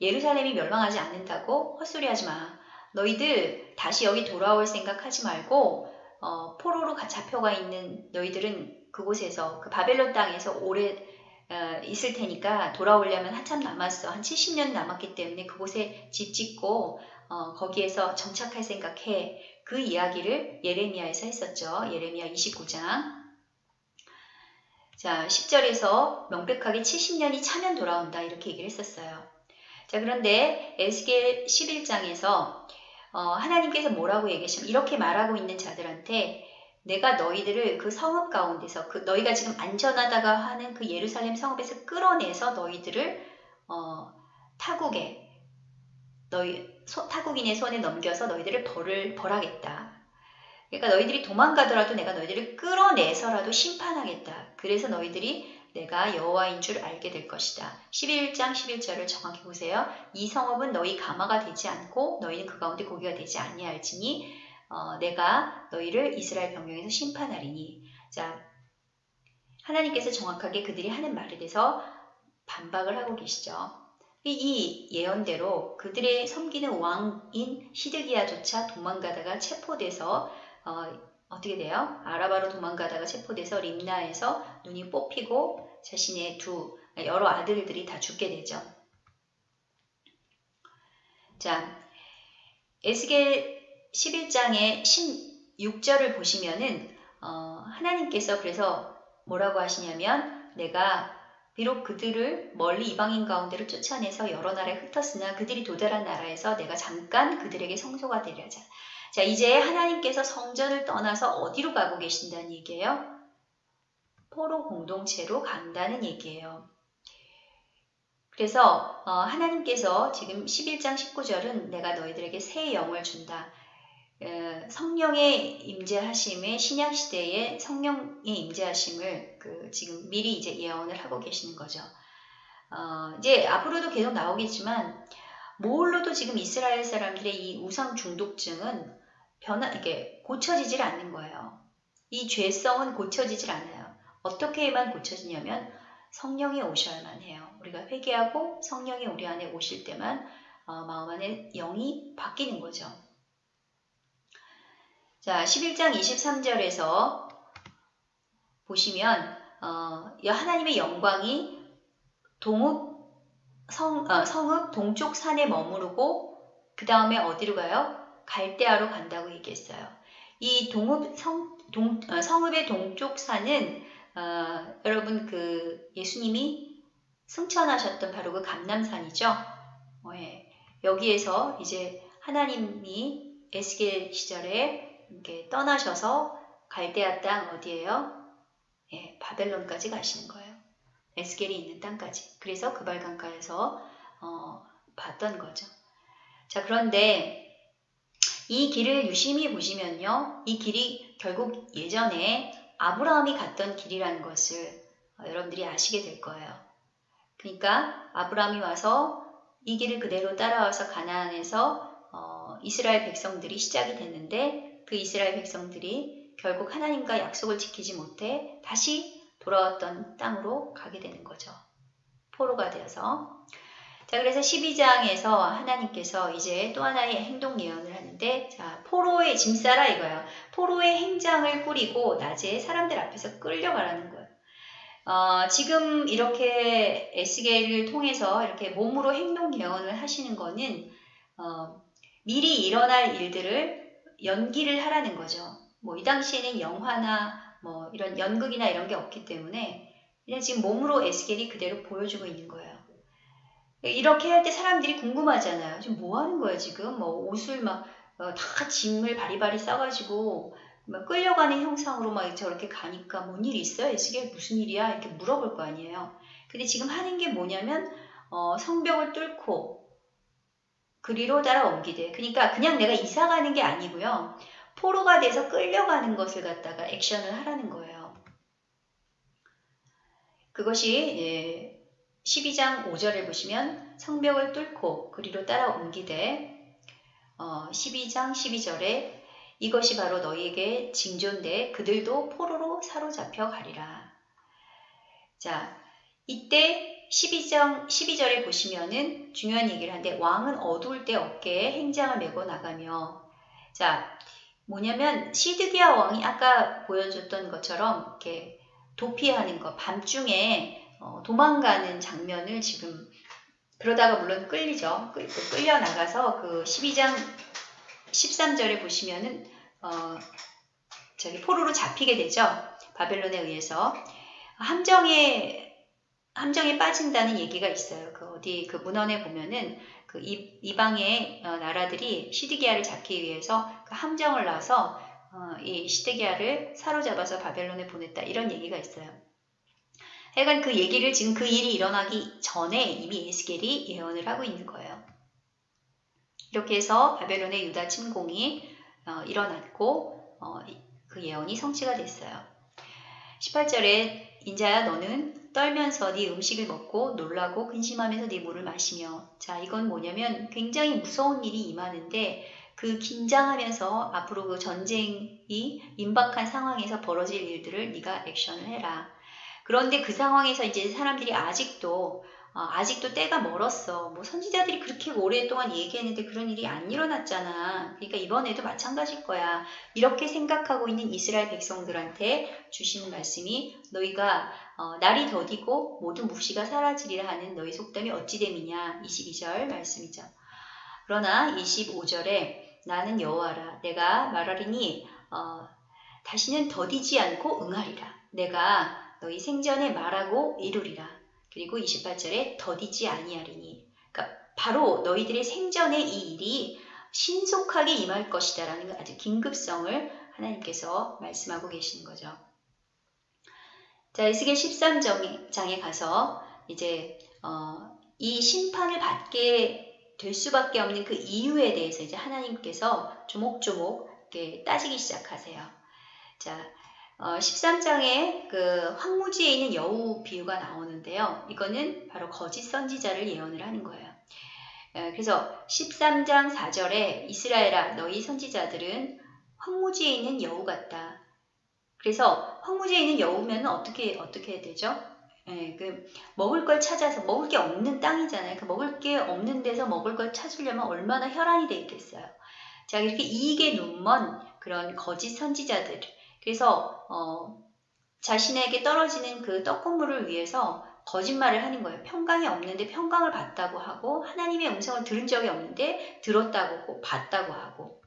예루살렘이 멸망하지 않는다고 헛소리하지 마. 너희들 다시 여기 돌아올 생각하지 말고 어, 포로로 잡혀가 있는 너희들은 그곳에서 그 바벨론 땅에서 오래 어, 있을 테니까 돌아오려면 한참 남았어. 한 70년 남았기 때문에 그곳에 집 짓고 어, 거기에서 정착할 생각해. 그 이야기를 예레미야에서 했었죠. 예레미야 29장. 자, 10절에서 명백하게 70년이 차면 돌아온다 이렇게 얘기를 했었어요. 자, 그런데 에스겔 11장에서 어, 하나님께서 뭐라고 얘기하시면 이렇게 말하고 있는 자들한테 내가 너희들을 그 성읍 가운데서 그 너희가 지금 안전하다가 하는 그 예루살렘 성읍에서 끌어내서 너희들을 어, 타국에 너희 소, 타국인의 손에 넘겨서 너희들을 벌을 벌하겠다. 그러니까 너희들이 도망가더라도 내가 너희들을 끌어내서라도 심판하겠다. 그래서 너희들이 내가 여호와인 줄 알게 될 것이다. 11장 11절을 정확히 보세요. 이 성읍은 너희 가마가 되지 않고 너희는 그 가운데 고기가 되지 아니할지니 어, 내가 너희를 이스라엘 병영에서 심판하리니 자 하나님께서 정확하게 그들이 하는 말에 대해서 반박을 하고 계시죠. 이 예언대로 그들의 섬기는 왕인 시드기야조차 도망가다가 체포돼서 어, 어떻게 돼요? 아라바로 도망가다가 체포돼서 림나에서 눈이 뽑히고 자신의 두 여러 아들들이 다 죽게 되죠. 자, 에스겔 11장의 16절을 보시면은 어, 하나님께서 그래서 뭐라고 하시냐면 내가 비록 그들을 멀리 이방인 가운데로 쫓아내서 여러 나라에 흩었으나 그들이 도달한 나라에서 내가 잠깐 그들에게 성소가 되려 하자. 자, 이제 하나님께서 성전을 떠나서 어디로 가고 계신다는 얘기예요? 포로 공동체로 간다는 얘기예요. 그래서 어, 하나님께서 지금 11장 19절은 내가 너희들에게 새 영을 준다. 어, 성령의 임재하심의 신약 시대에 성령의 임재하심을 그 지금 미리 이제 예언을 하고 계시는 거죠. 어, 이제 앞으로도 계속 나오겠지만 뭘로도 지금 이스라엘 사람들의 이 우상 중독증은 변화, 이게 고쳐지질 않는 거예요. 이 죄성은 고쳐지질 않아요. 어떻게만 고쳐지냐면 성령이 오셔야만 해요. 우리가 회개하고 성령이 우리 안에 오실 때만 어, 마음 안에 영이 바뀌는 거죠. 자, 11장 23절에서 보시면 어, 여 하나님의 영광이 동읍 성, 어, 성읍 동쪽 산에 머무르고 그 다음에 어디로 가요? 갈대아로 간다고 얘기했어요. 이 동읍 성, 동, 어, 성읍의 동쪽 산은 어, 여러분 그 예수님이 승천하셨던 바로 그 감남산이죠. 어, 예. 여기에서 이제 하나님이 에스겔 시절에 이렇게 떠나셔서 갈대아 땅 어디예요? 예, 바벨론까지 가시는 거예요. 에스겔이 있는 땅까지. 그래서 그발강가에서 어, 봤던 거죠. 자, 그런데 이 길을 유심히 보시면요. 이 길이 결국 예전에 아브라함이 갔던 길이라는 것을 어, 여러분들이 아시게 될 거예요. 그러니까 아브라함이 와서 이 길을 그대로 따라와서 가나안에서 어, 이스라엘 백성들이 시작이 됐는데 그 이스라엘 백성들이 결국 하나님과 약속을 지키지 못해 다시 돌아왔던 땅으로 가게 되는 거죠. 포로가 되어서. 자, 그래서 12장에서 하나님께서 이제 또 하나의 행동 예언을 하는데, 자, 포로의 짐 싸라 이거예요. 포로의 행장을 꾸리고 낮에 사람들 앞에서 끌려가라는 거예요. 어, 지금 이렇게 에스겔을 통해서 이렇게 몸으로 행동 예언을 하시는 거는 어, 미리 일어날 일들을 연기를 하라는 거죠. 뭐 이 당시에는 영화나 뭐 이런 연극이나 이런 게 없기 때문에 그냥 지금 몸으로 에스겔이 그대로 보여주고 있는 거예요. 이렇게 할 때 사람들이 궁금하잖아요. 지금 뭐 하는 거야 지금? 뭐 옷을 막다 어, 짐을 바리바리 싸가지고 막 끌려가는 형상으로 막 저렇게 가니까 뭔 일 있어요? 에스겔 무슨 일이야? 이렇게 물어볼 거 아니에요. 근데 지금 하는 게 뭐냐면 어, 성벽을 뚫고 그리로 따라 옮기대. 그러니까 그냥 내가 이사 가는 게 아니고요. 포로가 돼서 끌려가는 것을 갖다가 액션을 하라는 거예요. 그것이 예, 12장 5절을 보시면 성벽을 뚫고 그리로 따라 옮기되 어, 12장 12절에 이것이 바로 너희에게 징조인데 그들도 포로로 사로잡혀 가리라. 자, 이때 12장 12절에 보시면은 중요한 얘기를 하는데 왕은 어두울 때 어깨에 행장을 메고 나가며 자, 뭐냐면 시드기야 왕이 아까 보여줬던 것처럼 이렇게 도피하는 거 밤중에 어, 도망가는 장면을 지금 그러다가 물론 끌리죠. 끌, 끌려 나가서 그 12장 13절에 보시면은 어, 저기 포로로 잡히게 되죠. 바벨론에 의해서 함정에 함정에 빠진다는 얘기가 있어요. 그 어디 그 문헌에 보면은 그 이 방의 어, 나라들이 시드기야를 잡기 위해서 그 함정을 놔서 어, 이 시드기야를 사로잡아서 바벨론에 보냈다 이런 얘기가 있어요. 하여간 그 얘기를 지금 그 일이 일어나기 전에 이미 에스겔이 예언을 하고 있는 거예요. 이렇게 해서 바벨론의 유다 침공이 어, 일어났고 그 예언이 성취가 됐어요. 18절에 인자야 너는 떨면서 네 음식을 먹고 놀라고 근심하면서 네 물을 마시며 자 이건 뭐냐면 굉장히 무서운 일이 임하는데 그 긴장하면서 앞으로 그 전쟁이 임박한 상황에서 벌어질 일들을 네가 액션을 해라. 그런데 그 상황에서 이제 사람들이 아직도 어, 아직도 때가 멀었어. 뭐 선지자들이 그렇게 오랫동안 얘기했는데 그런 일이 안 일어났잖아. 그러니까 이번에도 마찬가지일 거야. 이렇게 생각하고 있는 이스라엘 백성들한테 주시는 말씀이 너희가 어, 날이 더디고 모든 묵시가 사라지리라 하는 너희 속담이 어찌됨이냐. 22절 말씀이죠. 그러나 25절에 나는 여호와라. 내가 말하리니 어, 다시는 더디지 않고 응하리라. 내가 너희 생전에 말하고 이루리라. 그리고 28절에 더디지 아니하리니 그러니까 바로 너희들의 생전에 이 일이 신속하게 임할 것이다 라는 아주 긴급성을 하나님께서 말씀하고 계시는 거죠. 자, 에스겔 13장에 가서 이제 어, 이 심판을 받게 될 수밖에 없는 그 이유에 대해서 이제 하나님께서 조목조목 따지기 시작하세요. 자, 어, 13장에 그 황무지에 있는 여우 비유가 나오는데요. 이거는 바로 거짓 선지자를 예언을 하는 거예요. 어, 그래서 13장 4절에 이스라엘아 너희 선지자들은 황무지에 있는 여우 같다. 그래서 황무지에 있는 여우면 어떻게 어떻게 되죠? 예, 그 먹을 걸 찾아서 먹을 게 없는 땅이잖아요. 그 먹을 게 없는 데서 먹을 걸 찾으려면 얼마나 혈안이 돼 있겠어요. 자 이렇게 이익에 눈먼 그런 거짓 선지자들 그래서 어, 자신에게 떨어지는 그 떡국물을 위해서 거짓말을 하는 거예요. 평강이 없는데 평강을 봤다고 하고 하나님의 음성을 들은 적이 없는데 들었다고 봤다고 하고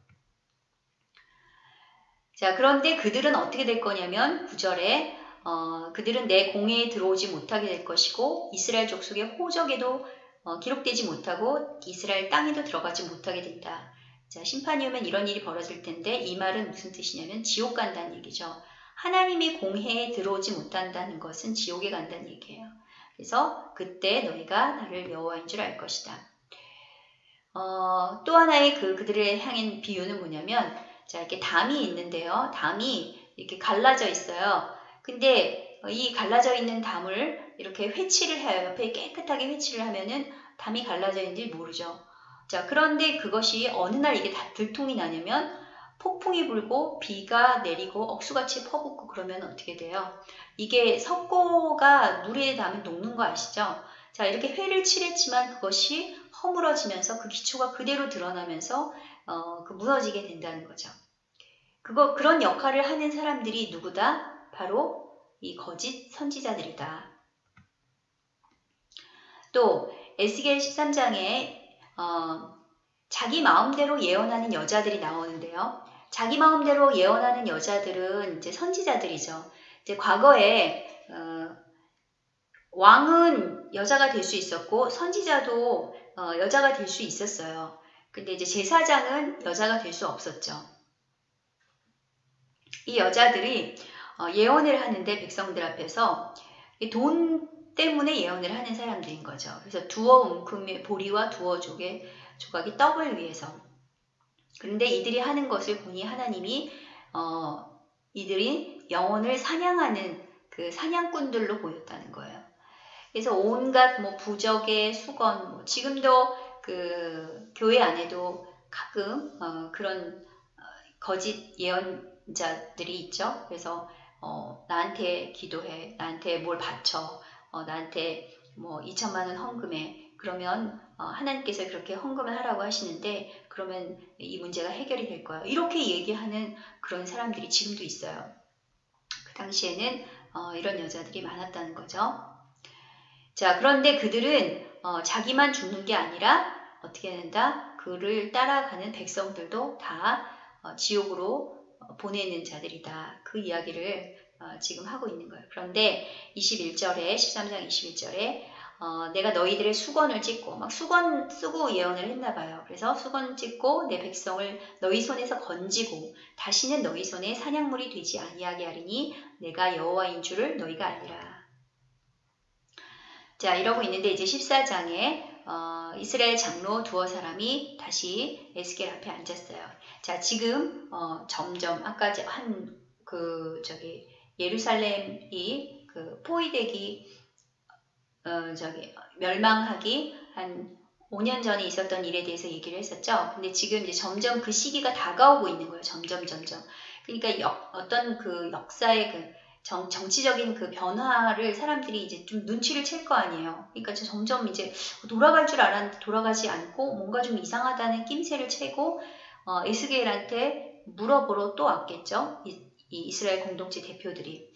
자 그런데 그들은 어떻게 될 거냐면 9절에 어, 그들은 내 공회에 들어오지 못하게 될 것이고 이스라엘 족속의 호적에도 어, 기록되지 못하고 이스라엘 땅에도 들어가지 못하게 된다. 자, 심판이 오면 이런 일이 벌어질 텐데 이 말은 무슨 뜻이냐면 지옥 간다는 얘기죠. 하나님이 공회에 들어오지 못한다는 것은 지옥에 간다는 얘기예요. 그래서 그때 너희가 나를 여호와인 줄 알 것이다. 어, 또 하나의 그 그들을 향한 비유는 뭐냐면 자 이렇게 담이 있는데요. 담이 이렇게 갈라져 있어요. 근데 이 갈라져 있는 담을 이렇게 회치를 해요. 옆에 깨끗하게 회치를 하면은 담이 갈라져 있는지 모르죠. 자, 그런데 그것이 어느 날 이게 다 들통이 나냐면 폭풍이 불고 비가 내리고 억수같이 퍼붓고 그러면 어떻게 돼요? 이게 석고가 물에 닿으면 녹는 거 아시죠? 자, 이렇게 회를 칠했지만 그것이 허물어지면서 그 기초가 그대로 드러나면서 어, 그 무너지게 된다는 거죠. 그거 그런 역할을 하는 사람들이 누구다? 바로 이 거짓 선지자들이다. 또 에스겔 13장에 어, 자기 마음대로 예언하는 여자들이 나오는데요. 자기 마음대로 예언하는 여자들은 이제 선지자들이죠. 이제 과거에 어, 왕은 여자가 될 수 있었고 선지자도 어, 여자가 될 수 있었어요. 근데 이제 제사장은 여자가 될 수 없었죠. 이 여자들이 어, 예언을 하는데 백성들 앞에서 돈 때문에 예언을 하는 사람들인 거죠. 그래서 두어 웅큼의 보리와 두어 족의 조각이 떡을 위해서. 그런데 이들이 하는 것을 보니 하나님이 어, 이들이 영혼을 사냥하는 그 사냥꾼들로 보였다는 거예요. 그래서 온갖 뭐 부적의 수건, 뭐 지금도 그 교회 안에도 가끔 어, 그런 어, 거짓 예언자들이 있죠. 그래서 어, 나한테 기도해, 나한테 뭘 바쳐, 어, 나한테 뭐 2천만 원 헌금해. 그러면 어, 하나님께서 그렇게 헌금을 하라고 하시는데 그러면 이 문제가 해결이 될 거야. 이렇게 얘기하는 그런 사람들이 지금도 있어요. 그 당시에는 어, 이런 여자들이 많았다는 거죠. 자, 그런데 그들은 어, 자기만 죽는 게 아니라 어떻게 된다? 그를 따라가는 백성들도 다 어, 지옥으로 보내는 자들이다. 그 이야기를 어, 지금 하고 있는 거예요. 그런데 21절에 13장 21절에 어, 내가 너희들의 수건을 찍고 막 수건 쓰고 예언을 했나 봐요. 그래서 수건 찍고 내 백성을 너희 손에서 건지고 다시는 너희 손에 사냥물이 되지 아니하게 하리니 내가 여호와인 줄을 너희가 알리라. 자 이러고 있는데 이제 14장에 어, 이스라엘 장로 두어 사람이 다시 에스겔 앞에 앉았어요. 자, 지금 어, 점점 아까 한 그 저기 예루살렘이 그 포위되기 어, 저기 멸망하기 한 5년 전에 있었던 일에 대해서 얘기를 했었죠. 근데 지금 이제 점점 그 시기가 다가오고 있는 거예요. 점점 점점. 그러니까 역, 어떤 그 역사의 그 정, 정치적인 그 변화를 사람들이 이제 좀 눈치를 챌 거 아니에요. 그러니까 점점 이제 돌아갈 줄 알았는데 돌아가지 않고 뭔가 좀 이상하다는 낌새를 채고 어, 에스겔한테 물어보러 또 왔겠죠. 이, 이 이스라엘 공동체 대표들이.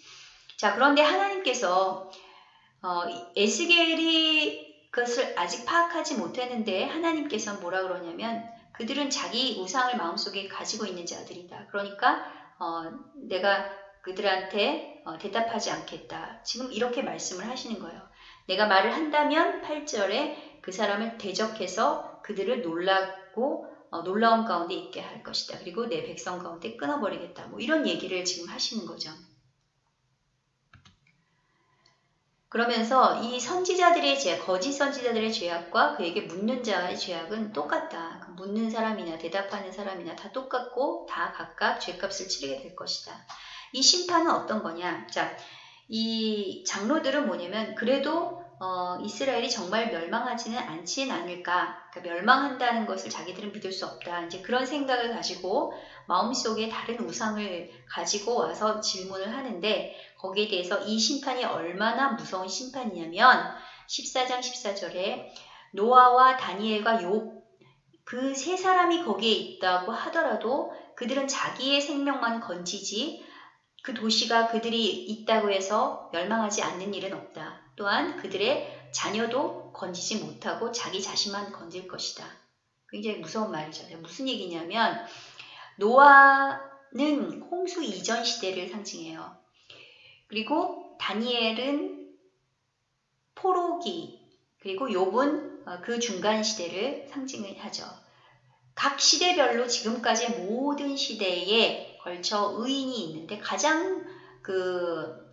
자, 그런데 하나님께서 어, 에스겔이 그것을 아직 파악하지 못했는데 하나님께서 뭐라 그러냐면 그들은 자기 우상을 마음속에 가지고 있는 자들이다. 그러니까 어, 내가 그들한테 어, 대답하지 않겠다. 지금 이렇게 말씀을 하시는 거예요. 내가 말을 한다면 8절에 그 사람을 대적해서 그들을 놀라고 어, 놀라운 가운데 있게 할 것이다. 그리고 내 백성 가운데 끊어버리겠다. 뭐 이런 얘기를 지금 하시는 거죠. 그러면서 이 선지자들의 죄악, 거짓 선지자들의 죄악과 그에게 묻는 자의 죄악은 똑같다. 그 묻는 사람이나 대답하는 사람이나 다 똑같고 다 각각 죄값을 치르게 될 것이다. 이 심판은 어떤 거냐? 자, 이 장로들은 뭐냐면 그래도 어, 이스라엘이 정말 멸망하지는 않지는 않을까. 그러니까 멸망한다는 것을 자기들은 믿을 수 없다. 이제 그런 생각을 가지고 마음속에 다른 우상을 가지고 와서 질문을 하는데 거기에 대해서 이 심판이 얼마나 무서운 심판이냐면 14장 14절에 노아와 다니엘과 욥 그 세 사람이 거기에 있다고 하더라도 그들은 자기의 생명만 건지지 그 도시가 그들이 있다고 해서 멸망하지 않는 일은 없다. 또한 그들의 자녀도 건지지 못하고 자기 자신만 건질 것이다. 굉장히 무서운 말이죠. 무슨 얘기냐면 노아는 홍수 이전 시대를 상징해요. 그리고 다니엘은 포로기 그리고 욥은 어, 그 중간 시대를 상징을 하죠. 각 시대별로 지금까지 모든 시대에 걸쳐 의인이 있는데 가장 그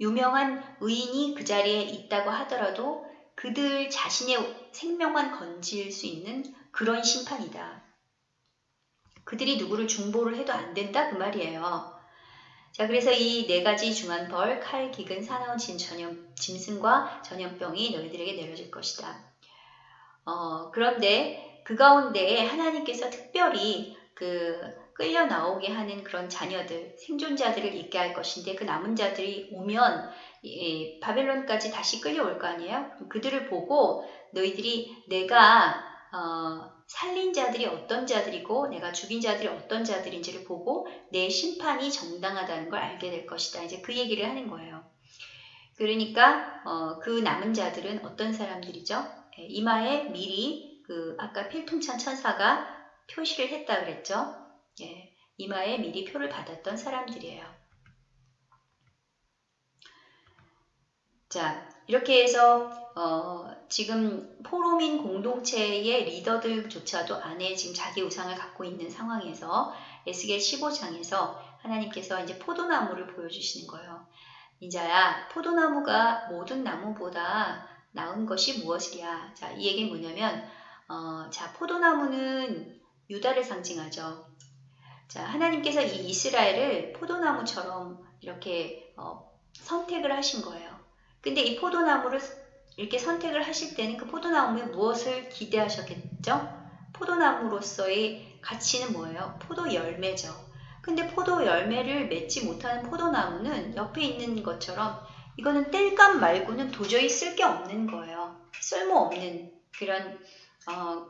유명한 의인이 그 자리에 있다고 하더라도 그들 자신의 생명만 건질 수 있는 그런 심판이다. 그들이 누구를 중보를 해도 안 된다 그 말이에요. 자, 그래서 이 네 가지 중한 벌, 칼, 기근, 사나운 진, 전염, 짐승과 전염병이 너희들에게 내려질 것이다. 어, 그런데 그 가운데에 하나님께서 특별히 그 끌려 나오게 하는 그런 자녀들, 생존자들을 있게 할 것인데 그 남은 자들이 오면 예, 바벨론까지 다시 끌려올 거 아니에요? 그들을 보고 너희들이 내가 어, 살린 자들이 어떤 자들이고 내가 죽인 자들이 어떤 자들인지를 보고 내 심판이 정당하다는 걸 알게 될 것이다. 이제 그 얘기를 하는 거예요. 그러니까 어, 그 남은 자들은 어떤 사람들이죠? 예, 이마에 미리 그 아까 필통찬 천사가 표시를 했다 그랬죠? 예, 이마에 미리 표를 받았던 사람들이에요. 자, 이렇게 해서 어, 지금 포로민 공동체의 리더들조차도 안에 지금 자기 우상을 갖고 있는 상황에서 에스겔 15장에서 하나님께서 이제 포도나무를 보여주시는 거예요. 인자야, 포도나무가 모든 나무보다 나은 것이 무엇이랴? 자, 이 얘기는 뭐냐면, 어, 자, 포도나무는 유다를 상징하죠. 자, 하나님께서 이 이스라엘을 포도나무처럼 이렇게 어, 선택을 하신 거예요. 근데 이 포도나무를 이렇게 선택을 하실 때는 그 포도나무에 무엇을 기대하셨겠죠? 포도나무로서의 가치는 뭐예요? 포도 열매죠. 근데 포도 열매를 맺지 못하는 포도나무는 옆에 있는 것처럼 이거는 뗄감 말고는 도저히 쓸 게 없는 거예요. 쓸모없는 그런 어,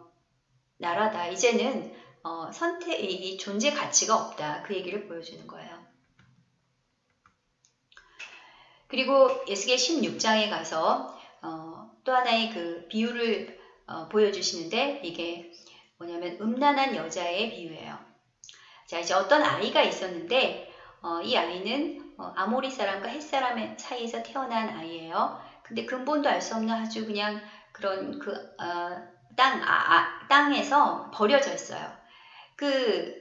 나라다. 이제는 어, 선택, 이 존재 가치가 없다. 그 얘기를 보여주는 거예요. 그리고 예수계 16장에 가서 어, 또 하나의 그 비유를 어, 보여주시는데 이게 뭐냐면 음란한 여자의 비유예요. 자 이제 어떤 아이가 있었는데 어, 이 아이는 어, 아모리 사람과 햇 사람 사이에서 태어난 아이예요. 근데 근본도 알 수 없는 아주 그냥 그런 그 어, 땅, 아, 아, 땅에서 버려져 있어요. 그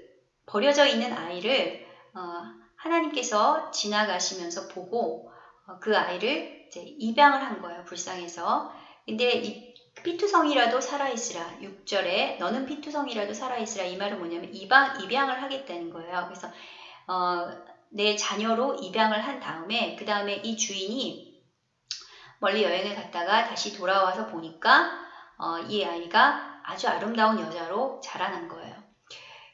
버려져 있는 아이를 어, 하나님께서 지나가시면서 보고 어, 그 아이를 이제 입양을 한 거예요. 불쌍해서. 근데 이 피투성이라도 살아있으라. 6절에 너는 피투성이라도 살아있으라. 이 말은 뭐냐면 입양, 입양을 하겠다는 거예요. 그래서 어, 내 자녀로 입양을 한 다음에 그 다음에 이 주인이 멀리 여행을 갔다가 다시 돌아와서 보니까 어, 이 아이가 아주 아름다운 여자로 자라난 거예요.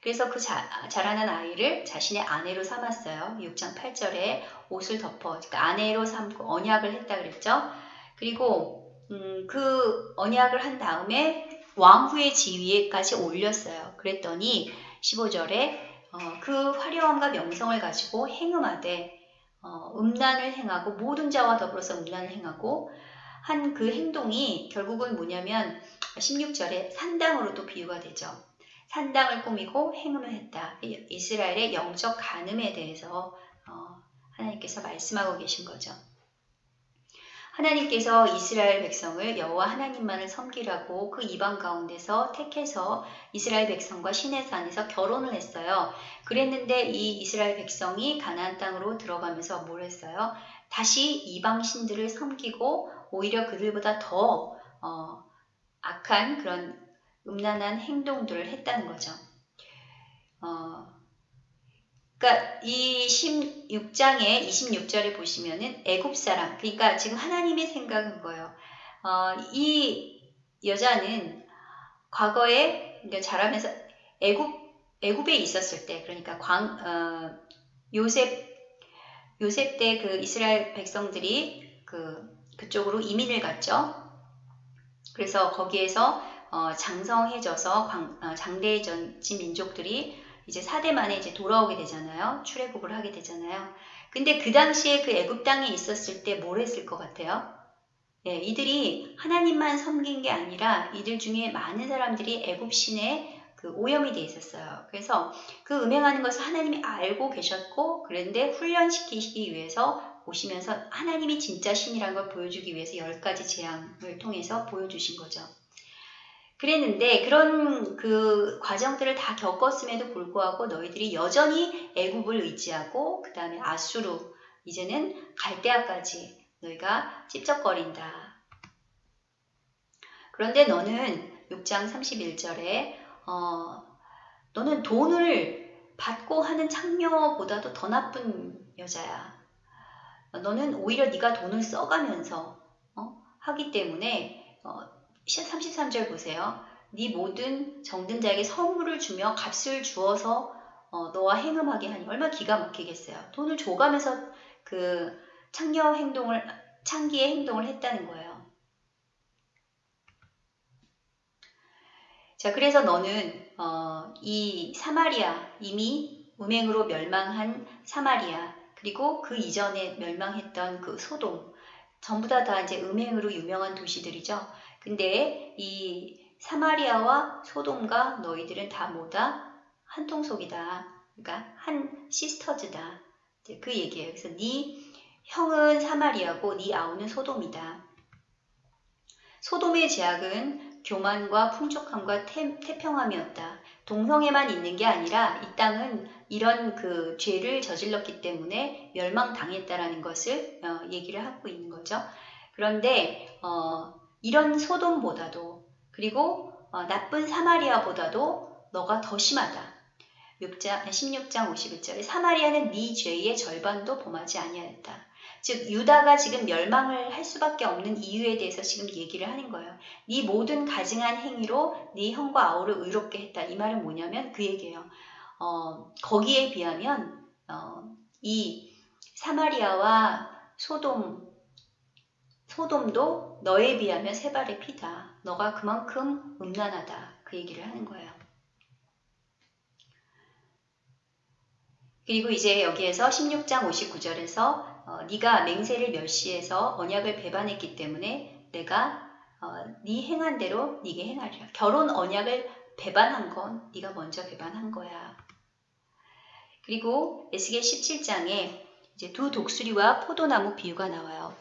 그래서 그 자, 자라난 아이를 자신의 아내로 삼았어요. 6장 8절에 옷을 덮어 그러니까 아내로 삼고 언약을 했다 그랬죠. 그리고 음, 그 언약을 한 다음에 왕후의 지위에까지 올렸어요. 그랬더니 15절에 어, 그 화려함과 명성을 가지고 행음하되 어, 음란을 행하고 모든 자와 더불어서 음란을 행하고 한 그 행동이 결국은 뭐냐면 16절에 산당으로도 비유가 되죠. 산당을 꾸미고 행음을 했다. 이스라엘의 영적 간음에 대해서 어, 하나님께서 말씀하고 계신 거죠. 하나님께서 이스라엘 백성을 여호와 하나님만을 섬기라고 그 이방 가운데서 택해서 이스라엘 백성과 신의 산에서 결혼을 했어요. 그랬는데 이 이스라엘 백성이 가나안 땅으로 들어가면서 뭘 했어요? 다시 이방 신들을 섬기고 오히려 그들보다 더 어, 악한 그런 음란한 행동들을 했다는 거죠. 어, 그러니까 이 16장의 26절에 보시면은 애굽 사람, 그러니까 지금 하나님의 생각은 거예요. 어, 이 여자는 과거에 자라면서 애굽 애굽에 있었을 때, 그러니까 광 어, 요셉 요셉 때 그 이스라엘 백성들이 그 그쪽으로 이민을 갔죠. 그래서 거기에서 어, 장성해져서 광, 어, 장대해진 민족들이 이제 4대 만에 이제 돌아오게 되잖아요. 출애굽을 하게 되잖아요. 근데 그 당시에 그 애굽 땅에 있었을 때 뭘 했을 것 같아요? 예, 이들이 하나님만 섬긴 게 아니라 이들 중에 많은 사람들이 애굽 신에 그 오염이 돼 있었어요. 그래서 그 음행하는 것을 하나님이 알고 계셨고 그런데 훈련시키기 위해서 오시면서 하나님이 진짜 신이라는 걸 보여주기 위해서 열 가지 재앙을 통해서 보여주신 거죠. 그랬는데 그런 그 과정들을 다 겪었음에도 불구하고 너희들이 여전히 애굽을 의지하고 그 다음에 아수르 이제는 갈대아까지 너희가 찝쩍거린다. 그런데 너는 6장 31절에 어, 너는 돈을 받고 하는 창녀보다도 더 나쁜 여자야. 너는 오히려 네가 돈을 써가면서 어, 하기 때문에 어, 33절 보세요. 네 모든 정든 자에게 선물을 주며 값을 주어서 어, 너와 행음하게 하니 얼마나 기가 막히겠어요. 돈을 줘가면서 그 창녀 행동을 창기의 행동을 했다는 거예요. 자, 그래서 너는 어, 이 사마리아 이미 음행으로 멸망한 사마리아 그리고 그 이전에 멸망했던 그 소돔 전부 다 다 이제 음행으로 유명한 도시들이죠. 근데 이 사마리아와 소돔과 너희들은 다 뭐다? 한 통속이다. 그러니까 한 시스터즈다. 그 얘기예요. 그래서 네 형은 사마리아고 네 아우는 소돔이다. 소돔의 제약은 교만과 풍족함과 태, 태평함이었다. 동성애만 있는 게 아니라 이 땅은 이런 그 죄를 저질렀기 때문에 멸망당했다라는 것을 어, 얘기를 하고 있는 거죠. 그런데 어, 이런 소돔보다도 그리고 어, 나쁜 사마리아보다도 너가 더 심하다. 6장, 16장 51절에 사마리아는 네 죄의 절반도 범하지 아니하였다. 즉 유다가 지금 멸망을 할 수밖에 없는 이유에 대해서 지금 얘기를 하는 거예요. 네 모든 가증한 행위로 네 형과 아우를 의롭게 했다. 이 말은 뭐냐면 그 얘기예요. 어, 거기에 비하면 어, 이 사마리아와 소돔 소돔도 너에 비하면 세 발의 피다. 너가 그만큼 음란하다. 그 얘기를 하는 거예요. 그리고 이제 여기에서 16장 59절에서 어, 네가 맹세를 멸시해서 언약을 배반했기 때문에 내가 어, 네 행한 대로 네게 행하리라. 결혼 언약을 배반한 건 네가 먼저 배반한 거야. 그리고 에스겔 17장에 이제 두 독수리와 포도나무 비유가 나와요.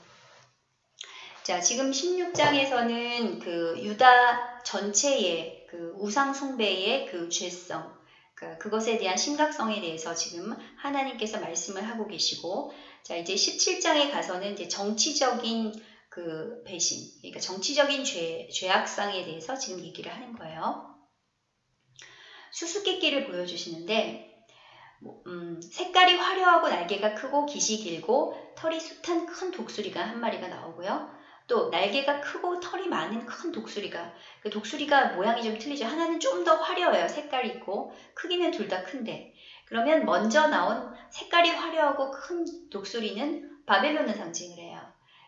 자, 지금 16장에서는 그 유다 전체의 그 우상 숭배의 그 죄성, 그 그것에 대한 심각성에 대해서 지금 하나님께서 말씀을 하고 계시고 자, 이제 17장에 가서는 이제 정치적인 그 배신, 그러니까 정치적인 죄, 죄악상에 대해서 지금 얘기를 하는 거예요. 수수께끼를 보여주시는데, 뭐, 음, 색깔이 화려하고 날개가 크고 깃이 길고 털이 숱한 큰 독수리가 한 마리가 나오고요. 또 날개가 크고 털이 많은 큰 독수리가 그 독수리가 모양이 좀 틀리죠. 하나는 좀 더 화려해요. 색깔이 있고 크기는 둘 다 큰데 그러면 먼저 나온 색깔이 화려하고 큰 독수리는 바벨론을 상징을 해요.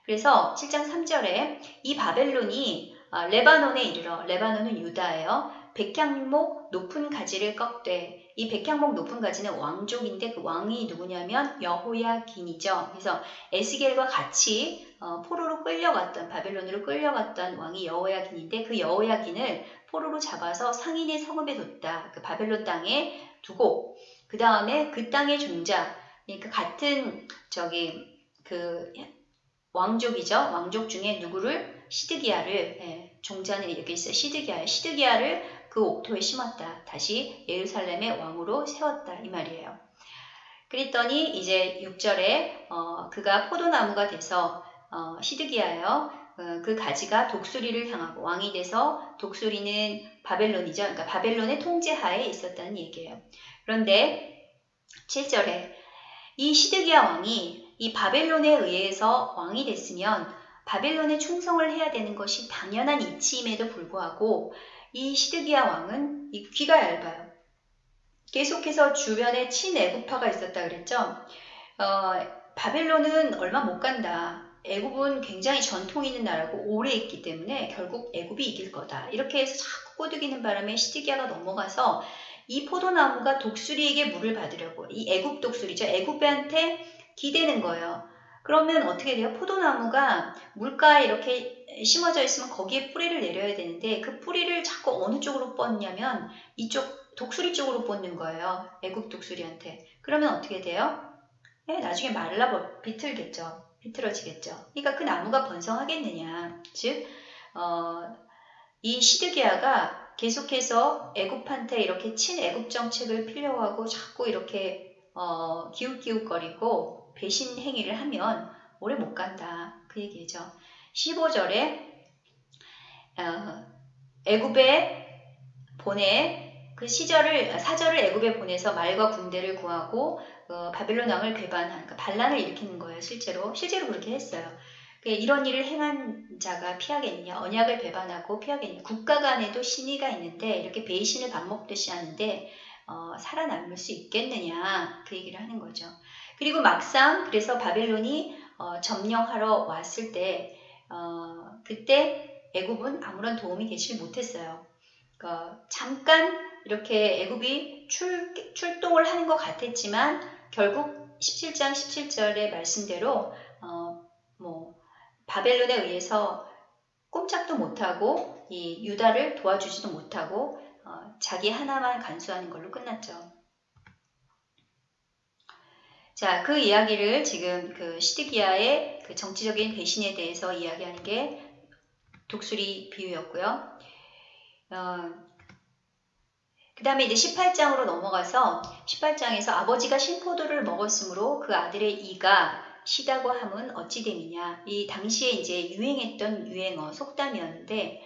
그래서 7장 3절에 이 바벨론이 아, 레바논에 이르러 레바논은 유다예요. 백향목 높은 가지를 꺾되 이 백향목 높은 가지는 왕족인데 그 왕이 누구냐면 여호야긴이죠. 그래서 에스겔과 같이 어, 포로로 끌려갔던 바벨론으로 끌려갔던 왕이 여호야긴인데 그 여호야긴을 포로로 잡아서 상인의 성읍에 뒀다. 그 바벨론 땅에 두고 그 다음에 그 땅의 종자, 그러니까 같은 저기 그 왕족이죠. 왕족 중에 누구를 시드기야를 예, 종자는 이렇게 있어요. 시드기야, 시드기야를 그 옥토에 심었다. 다시 예루살렘의 왕으로 세웠다 이 말이에요. 그랬더니 이제 6절에 어, 그가 포도나무가 돼서 어, 시드기야요. 어, 그 가지가 독수리를 향하고 왕이 돼서 독수리는 바벨론이죠. 그러니까 바벨론의 통제하에 있었다는 얘기예요. 그런데 7절에 이 시드기야 왕이 이 바벨론에 의해서 왕이 됐으면 바벨론에 충성을 해야 되는 것이 당연한 이치임에도 불구하고 이 시드기야 왕은 이 귀가 얇아요. 계속해서 주변에 친애국파가 있었다 그랬죠. 어, 바벨론은 얼마 못 간다. 애굽은 굉장히 전통 있는 나라고 오래 있기 때문에 결국 애굽이 이길 거다. 이렇게 해서 자꾸 꼬드기는 바람에 시드기야가 넘어가서 이 포도나무가 독수리에게 물을 받으려고 이 애굽 독수리죠. 애굽한테 기대는 거예요. 그러면 어떻게 돼요? 포도나무가 물가에 이렇게 심어져 있으면 거기에 뿌리를 내려야 되는데 그 뿌리를 자꾸 어느 쪽으로 뻗냐면 이쪽 독수리 쪽으로 뻗는 거예요. 애굽 독수리한테. 그러면 어떻게 돼요? 네, 나중에 말라 비틀겠죠. 비틀어지겠죠. 그러니까 그 나무가 번성하겠느냐. 즉, 어, 이 시드기야가 계속해서 애굽한테 이렇게 친애굽 정책을 필요로 하고 자꾸 이렇게 어, 기웃기웃거리고 배신 행위를 하면 오래 못 간다. 그 얘기죠. 15절에 어, 애굽에 보내 그 시절을 사절을 애굽에 보내서 말과 군대를 구하고 어, 바벨론 왕을 배반한 그 반란을 일으키는 거예요. 실제로 실제로 그렇게 했어요. 그 이런 일을 행한 자가 피하겠느냐 언약을 배반하고 피하겠느냐 국가 간에도 신의가 있는데 이렇게 배신을 밥 먹듯이 하는데 어, 살아남을 수 있겠느냐 그 얘기를 하는 거죠. 그리고 막상 그래서 바벨론이 어, 점령하러 왔을 때 어, 그때 애굽은 아무런 도움이 되지 못했어요. 그러니까 잠깐 이렇게 애굽이 출, 출동을 하는 것 같았지만 결국 17장 17절의 말씀대로 어, 뭐 바벨론에 의해서 꼼짝도 못하고 이 유다를 도와주지도 못하고 어, 자기 하나만 간수하는 걸로 끝났죠. 자, 그 이야기를 지금 그 시드기야의 그 정치적인 배신에 대해서 이야기하는 게 독수리 비유였고요. 어, 그 다음에 이제 18장으로 넘어가서 18장에서 아버지가 신포도를 먹었으므로 그 아들의 이가 시다고 함은 어찌 됨이냐. 이 당시에 이제 유행했던 유행어, 속담이었는데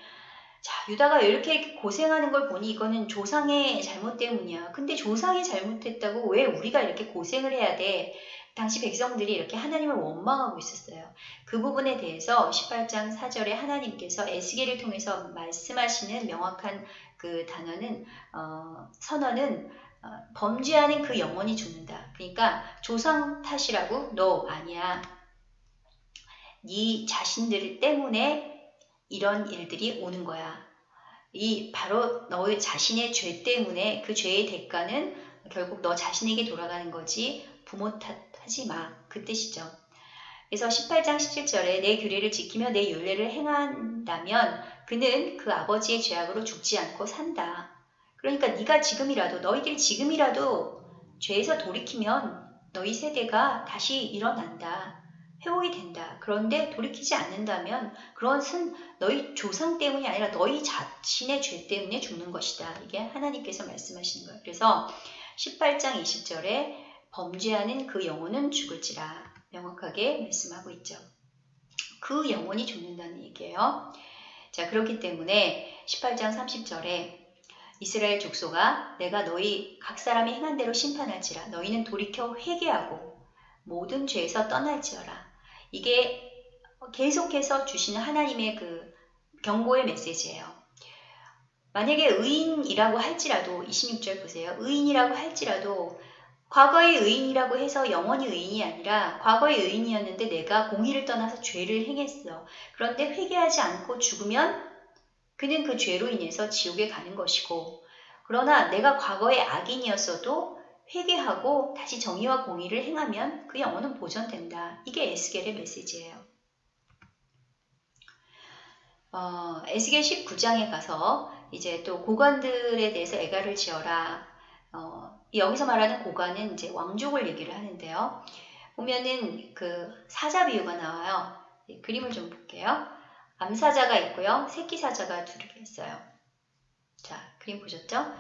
자, 유다가 이렇게 고생하는 걸 보니 이거는 조상의 잘못 때문이야. 근데 조상이 잘못했다고 왜 우리가 이렇게 고생을 해야 돼? 당시 백성들이 이렇게 하나님을 원망하고 있었어요. 그 부분에 대해서 18장 4절에 하나님께서 에스겔을 통해서 말씀하시는 명확한 그 단어는 어, 선언은 어, 범죄하는 그 영혼이 죽는다. 그러니까 조상 탓이라고 너 아니야. 네 자신들 때문에 이런 일들이 오는 거야. 이 바로 너의 자신의 죄 때문에 그 죄의 대가는 결국 너 자신에게 돌아가는 거지 부모 탓하지 마. 그 뜻이죠. 그래서 18장 17절에 내 규례를 지키며 내 윤례를 행한다면 그는 그 아버지의 죄악으로 죽지 않고 산다. 그러니까 네가 지금이라도 너희들이 지금이라도 죄에서 돌이키면 너희 세대가 다시 일어난다. 회복이 된다. 그런데 돌이키지 않는다면 그것은 너희 조상 때문이 아니라 너희 자신의 죄 때문에 죽는 것이다. 이게 하나님께서 말씀하시는 거예요. 그래서 18장 20절에 범죄하는 그 영혼은 죽을지라 명확하게 말씀하고 있죠. 그 영혼이 죽는다는 얘기예요. 자, 그렇기 때문에 18장 30절에 이스라엘 족속아 내가 너희 각 사람이 행한 대로 심판할지라 너희는 돌이켜 회개하고 모든 죄에서 떠날지어라 이게 계속해서 주시는 하나님의 그 경고의 메시지예요. 만약에 의인이라고 할지라도 26절 보세요. 의인이라고 할지라도 과거의 의인이라고 해서 영원히 의인이 아니라 과거의 의인이었는데 내가 공의를 떠나서 죄를 행했어. 그런데 회개하지 않고 죽으면 그는 그 죄로 인해서 지옥에 가는 것이고 그러나 내가 과거의 악인이었어도 회개하고 다시 정의와 공의를 행하면 그 영혼은 보존된다. 이게 에스겔의 메시지예요. 어, 에스겔 19장에 가서 이제 또 고관들에 대해서 애가를 지어라. 어, 여기서 말하는 고관은 이제 왕족을 얘기를 하는데요. 보면은 그 사자 비유가 나와요. 그림을 좀 볼게요. 암사자가 있고요. 새끼 사자가 둘이 있어요. 자, 그림 보셨죠?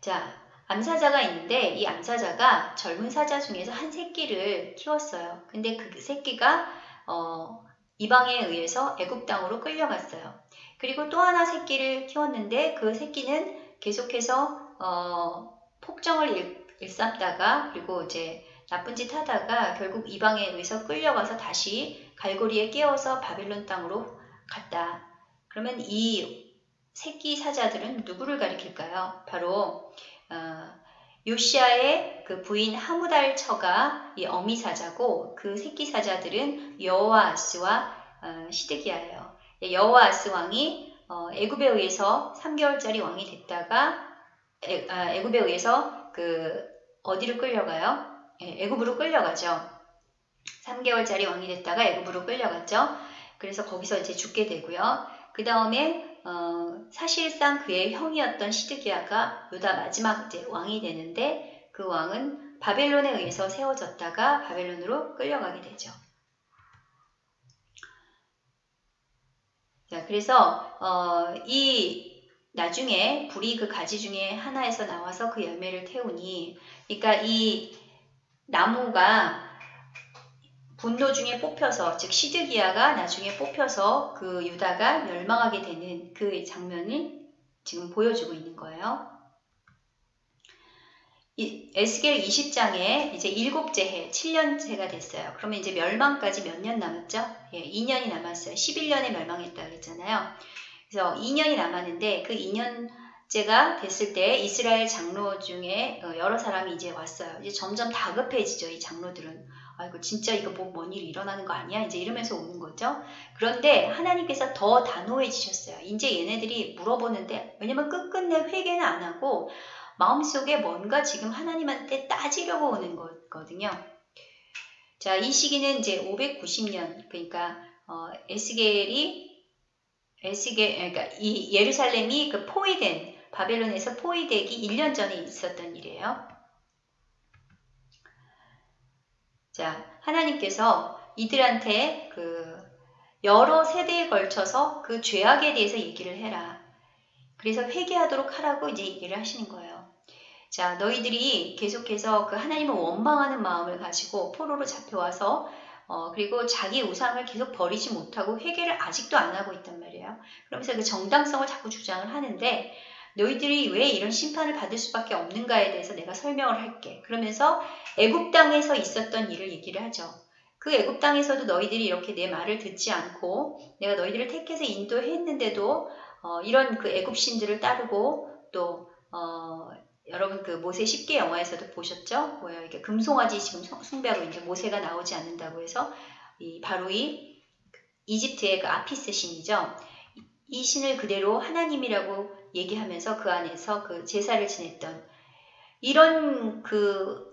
자, 암사자가 있는데 이 암사자가 젊은 사자 중에서 한 새끼를 키웠어요. 근데 그 새끼가 어, 이방에 의해서 애굽 땅으로 끌려갔어요. 그리고 또 하나 새끼를 키웠는데 그 새끼는 계속해서 어, 폭정을 일, 일삼다가 그리고 이제 나쁜 짓 하다가 결국 이방에 의해서 끌려가서 다시 갈고리에 깨어서 바벨론 땅으로 갔다. 그러면 이 새끼 사자들은 누구를 가리킬까요? 바로 어, 요시아의 그 부인 하무달 처가 이 어미 사자고 그 새끼 사자들은 여호와스와 어, 시드기야예요. 여호와스 왕이 어, 애굽에 의해서 3개월짜리 왕이 됐다가 애, 아, 애굽에 의해서 그 어디로 끌려가요? 예, 애굽으로 끌려가죠. 3개월짜리 왕이 됐다가 애굽으로 끌려갔죠. 그래서 거기서 이제 죽게 되고요. 그 다음에 어, 사실상 그의 형이었던 시드기야가 유다 마지막 이제 왕이 되는데 그 왕은 바벨론에 의해서 세워졌다가 바벨론으로 끌려가게 되죠. 자, 그래서 어, 이 나중에 불이 그 가지 중에 하나에서 나와서 그 열매를 태우니, 그러니까 이 나무가 분노 중에 뽑혀서 즉 시드기야가 나중에 뽑혀서 그 유다가 멸망하게 되는 그 장면을 지금 보여주고 있는 거예요. 에스겔 20장에 이제 일곱째 해, 7년째가 됐어요. 그러면 이제 멸망까지 몇 년 남았죠? 예, 2년이 남았어요. 11년에 멸망했다 그랬잖아요. 그래서 2년이 남았는데 그 2년째가 됐을 때 이스라엘 장로 중에 어, 여러 사람이 이제 왔어요. 이제 점점 다급해지죠. 이 장로들은. 아이고 진짜 이거 뭐뭔 일이 일어나는 거 아니야? 이제 이러면서 오는 거죠. 그런데 하나님께서 더 단호해지셨어요. 이제 얘네들이 물어보는데 왜냐면 끝끝내 회개는 안 하고 마음속에 뭔가 지금 하나님한테 따지려고 오는 거거든요. 자, 이 시기는 이제 590년, 그러니까 어, 에스겔이 에스겔, 그러니까 이 예루살렘이 그 포위된 바벨론에서 포위되기 1년 전에 있었던 일이에요. 자, 하나님께서 이들한테 그 여러 세대에 걸쳐서 그 죄악에 대해서 얘기를 해라. 그래서 회개하도록 하라고 이제 얘기를 하시는 거예요. 자, 너희들이 계속해서 그 하나님을 원망하는 마음을 가지고 포로로 잡혀와서 어, 그리고 자기 우상을 계속 버리지 못하고 회개를 아직도 안 하고 있단 말이에요. 그러면서 그 정당성을 자꾸 주장을 하는데 너희들이 왜 이런 심판을 받을 수밖에 없는가에 대해서 내가 설명을 할게. 그러면서 애굽 땅에서 있었던 일을 얘기를 하죠. 그 애굽 땅에서도 너희들이 이렇게 내 말을 듣지 않고 내가 너희들을 택해서 인도했는데도 어, 이런 그 애굽 신들을 따르고 또 어, 여러분 그 모세 10개 영화에서도 보셨죠? 뭐야 이게 금송아지 지금 숭배하고 있는데 모세가 나오지 않는다고 해서 이 바로 이 이집트의 그 아피스 신이죠. 이 신을 그대로 하나님이라고 얘기하면서 그 안에서 그 제사를 지냈던 이런 그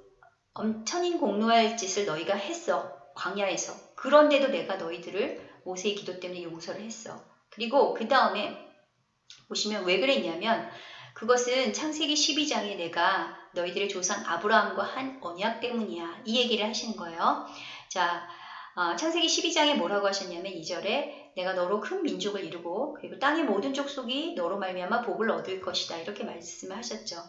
천인 공로할 짓을 너희가 했어. 광야에서. 그런데도 내가 너희들을 모세의 기도 때문에 용서를 했어. 그리고 그 다음에 보시면 왜 그랬냐면 그것은 창세기 12장에 내가 너희들의 조상 아브라함과 한 언약 때문이야. 이 얘기를 하시는 거예요. 자, 어, 창세기 12장에 뭐라고 하셨냐면 2절에 내가 너로 큰 민족을 이루고 그리고 땅의 모든 족속이 너로 말미암아 복을 얻을 것이다. 이렇게 말씀을 하셨죠.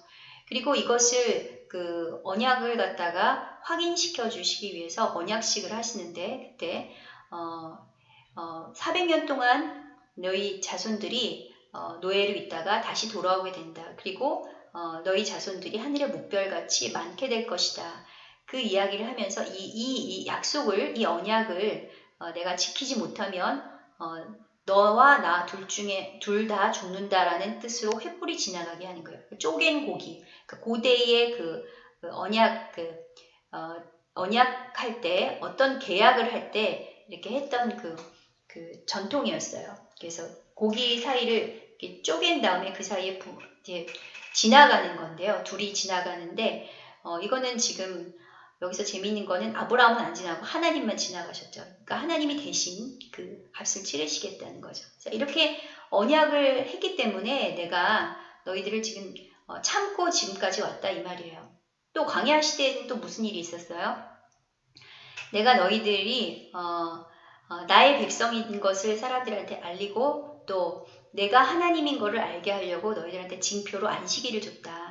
그리고 이것을 그 언약을 갖다가 확인시켜 주시기 위해서 언약식을 하시는데 그때 어, 어, 400년 동안 너희 자손들이 어, 노예로 있다가 다시 돌아오게 된다. 그리고 어, 너희 자손들이 하늘의 목별같이 많게 될 것이다. 그 이야기를 하면서 이, 이, 이 약속을, 이 언약을 어, 내가 지키지 못하면 어, 너와 나 둘 중에 둘 다 죽는다라는 뜻으로 횃불이 지나가게 하는 거예요. 그 쪼갠 고기, 그 고대의 그, 그 언약 그 어, 언약할 때 어떤 계약을 할 때 이렇게 했던 그, 그 전통이었어요. 그래서 고기 사이를 쪼갠 다음에 그 사이에 부, 이제 지나가는 건데요. 둘이 지나가는데 어, 이거는 지금 여기서 재미있는 거는 아브라함은 안 지나고 하나님만 지나가셨죠. 그러니까 하나님이 대신 그 값을 치르시겠다는 거죠. 이렇게 언약을 했기 때문에 내가 너희들을 지금 어, 참고 지금까지 왔다 이 말이에요. 또 광야 시대에는 또 무슨 일이 있었어요? 내가 너희들이 어, 어, 나의 백성인 것을 사람들한테 알리고 또 내가 하나님인 것을 알게 하려고 너희들한테 징표로 안식일을 줬다.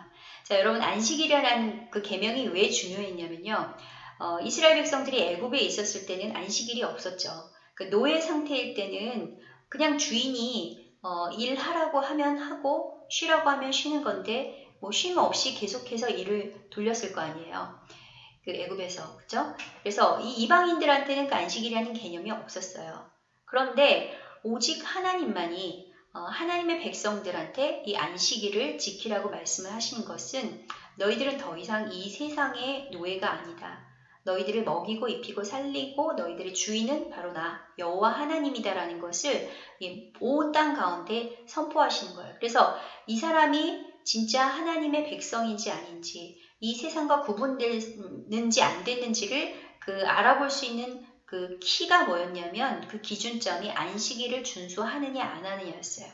자, 여러분 안식일이라는 그 계명이 왜 중요했냐면요. 어, 이스라엘 백성들이 애굽에 있었을 때는 안식일이 없었죠. 그 노예 상태일 때는 그냥 주인이 어, 일하라고 하면 하고 쉬라고 하면 쉬는 건데 뭐 쉼 없이 계속해서 일을 돌렸을 거 아니에요. 그 애굽에서 그죠? 그래서 이 이방인들한테는 그 안식일이라는 개념이 없었어요. 그런데 오직 하나님만이 어, 하나님의 백성들한테 이 안식일을 지키라고 말씀을 하시는 것은 너희들은 더 이상 이 세상의 노예가 아니다. 너희들을 먹이고 입히고 살리고 너희들의 주인은 바로 나 여호와 하나님이다라는 것을 온 땅 가운데 선포하시는 거예요. 그래서 이 사람이 진짜 하나님의 백성인지 아닌지 이 세상과 구분되는지 안 되는지를 그 알아볼 수 있는 그 키가 뭐였냐면 그 기준점이 안식일을 준수하느냐 안 하느냐였어요.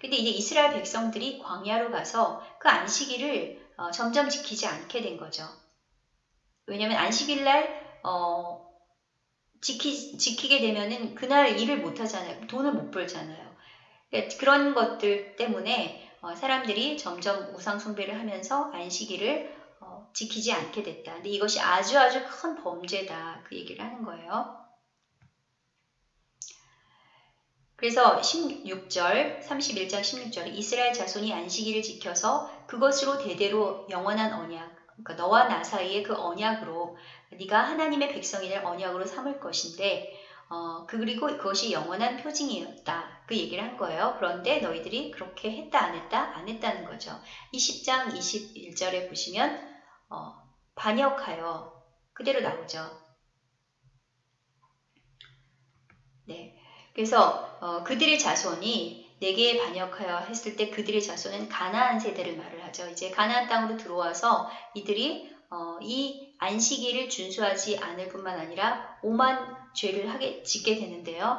근데 이제 이스라엘 백성들이 광야로 가서 그 안식일을 어, 점점 지키지 않게 된 거죠. 왜냐하면 안식일 날 어, 지키, 지키게 되면은 그날 일을 못 하잖아요. 돈을 못 벌잖아요. 그러니까 그런 것들 때문에 어, 사람들이 점점 우상숭배를 하면서 안식일을 어, 지키지 않게 됐다. 근데 이것이 아주 아주 큰 범죄다. 그 얘기를 하는 거예요. 그래서 16절, 31장 16절에 이스라엘 자손이 안식일을 지켜서 그것으로 대대로 영원한 언약, 그러니까 너와 나 사이의 그 언약으로 네가 하나님의 백성이 될 언약으로 삼을 것인데 어, 그리고 그것이 영원한 표징이었다. 그 얘기를 한 거예요. 그런데 너희들이 그렇게 했다 안 했다 안 했다는 거죠. 20장 21절에 보시면 어, 반역하여 그대로 나오죠. 네. 그래서 어, 그들의 자손이 내게 반역하여 했을 때 그들의 자손은 가나안 세대를 말을 하죠. 이제 가나안 땅으로 들어와서 이들이 어, 이 안식일을 준수하지 않을 뿐만 아니라 오만 죄를 하게 짓게 되는데요.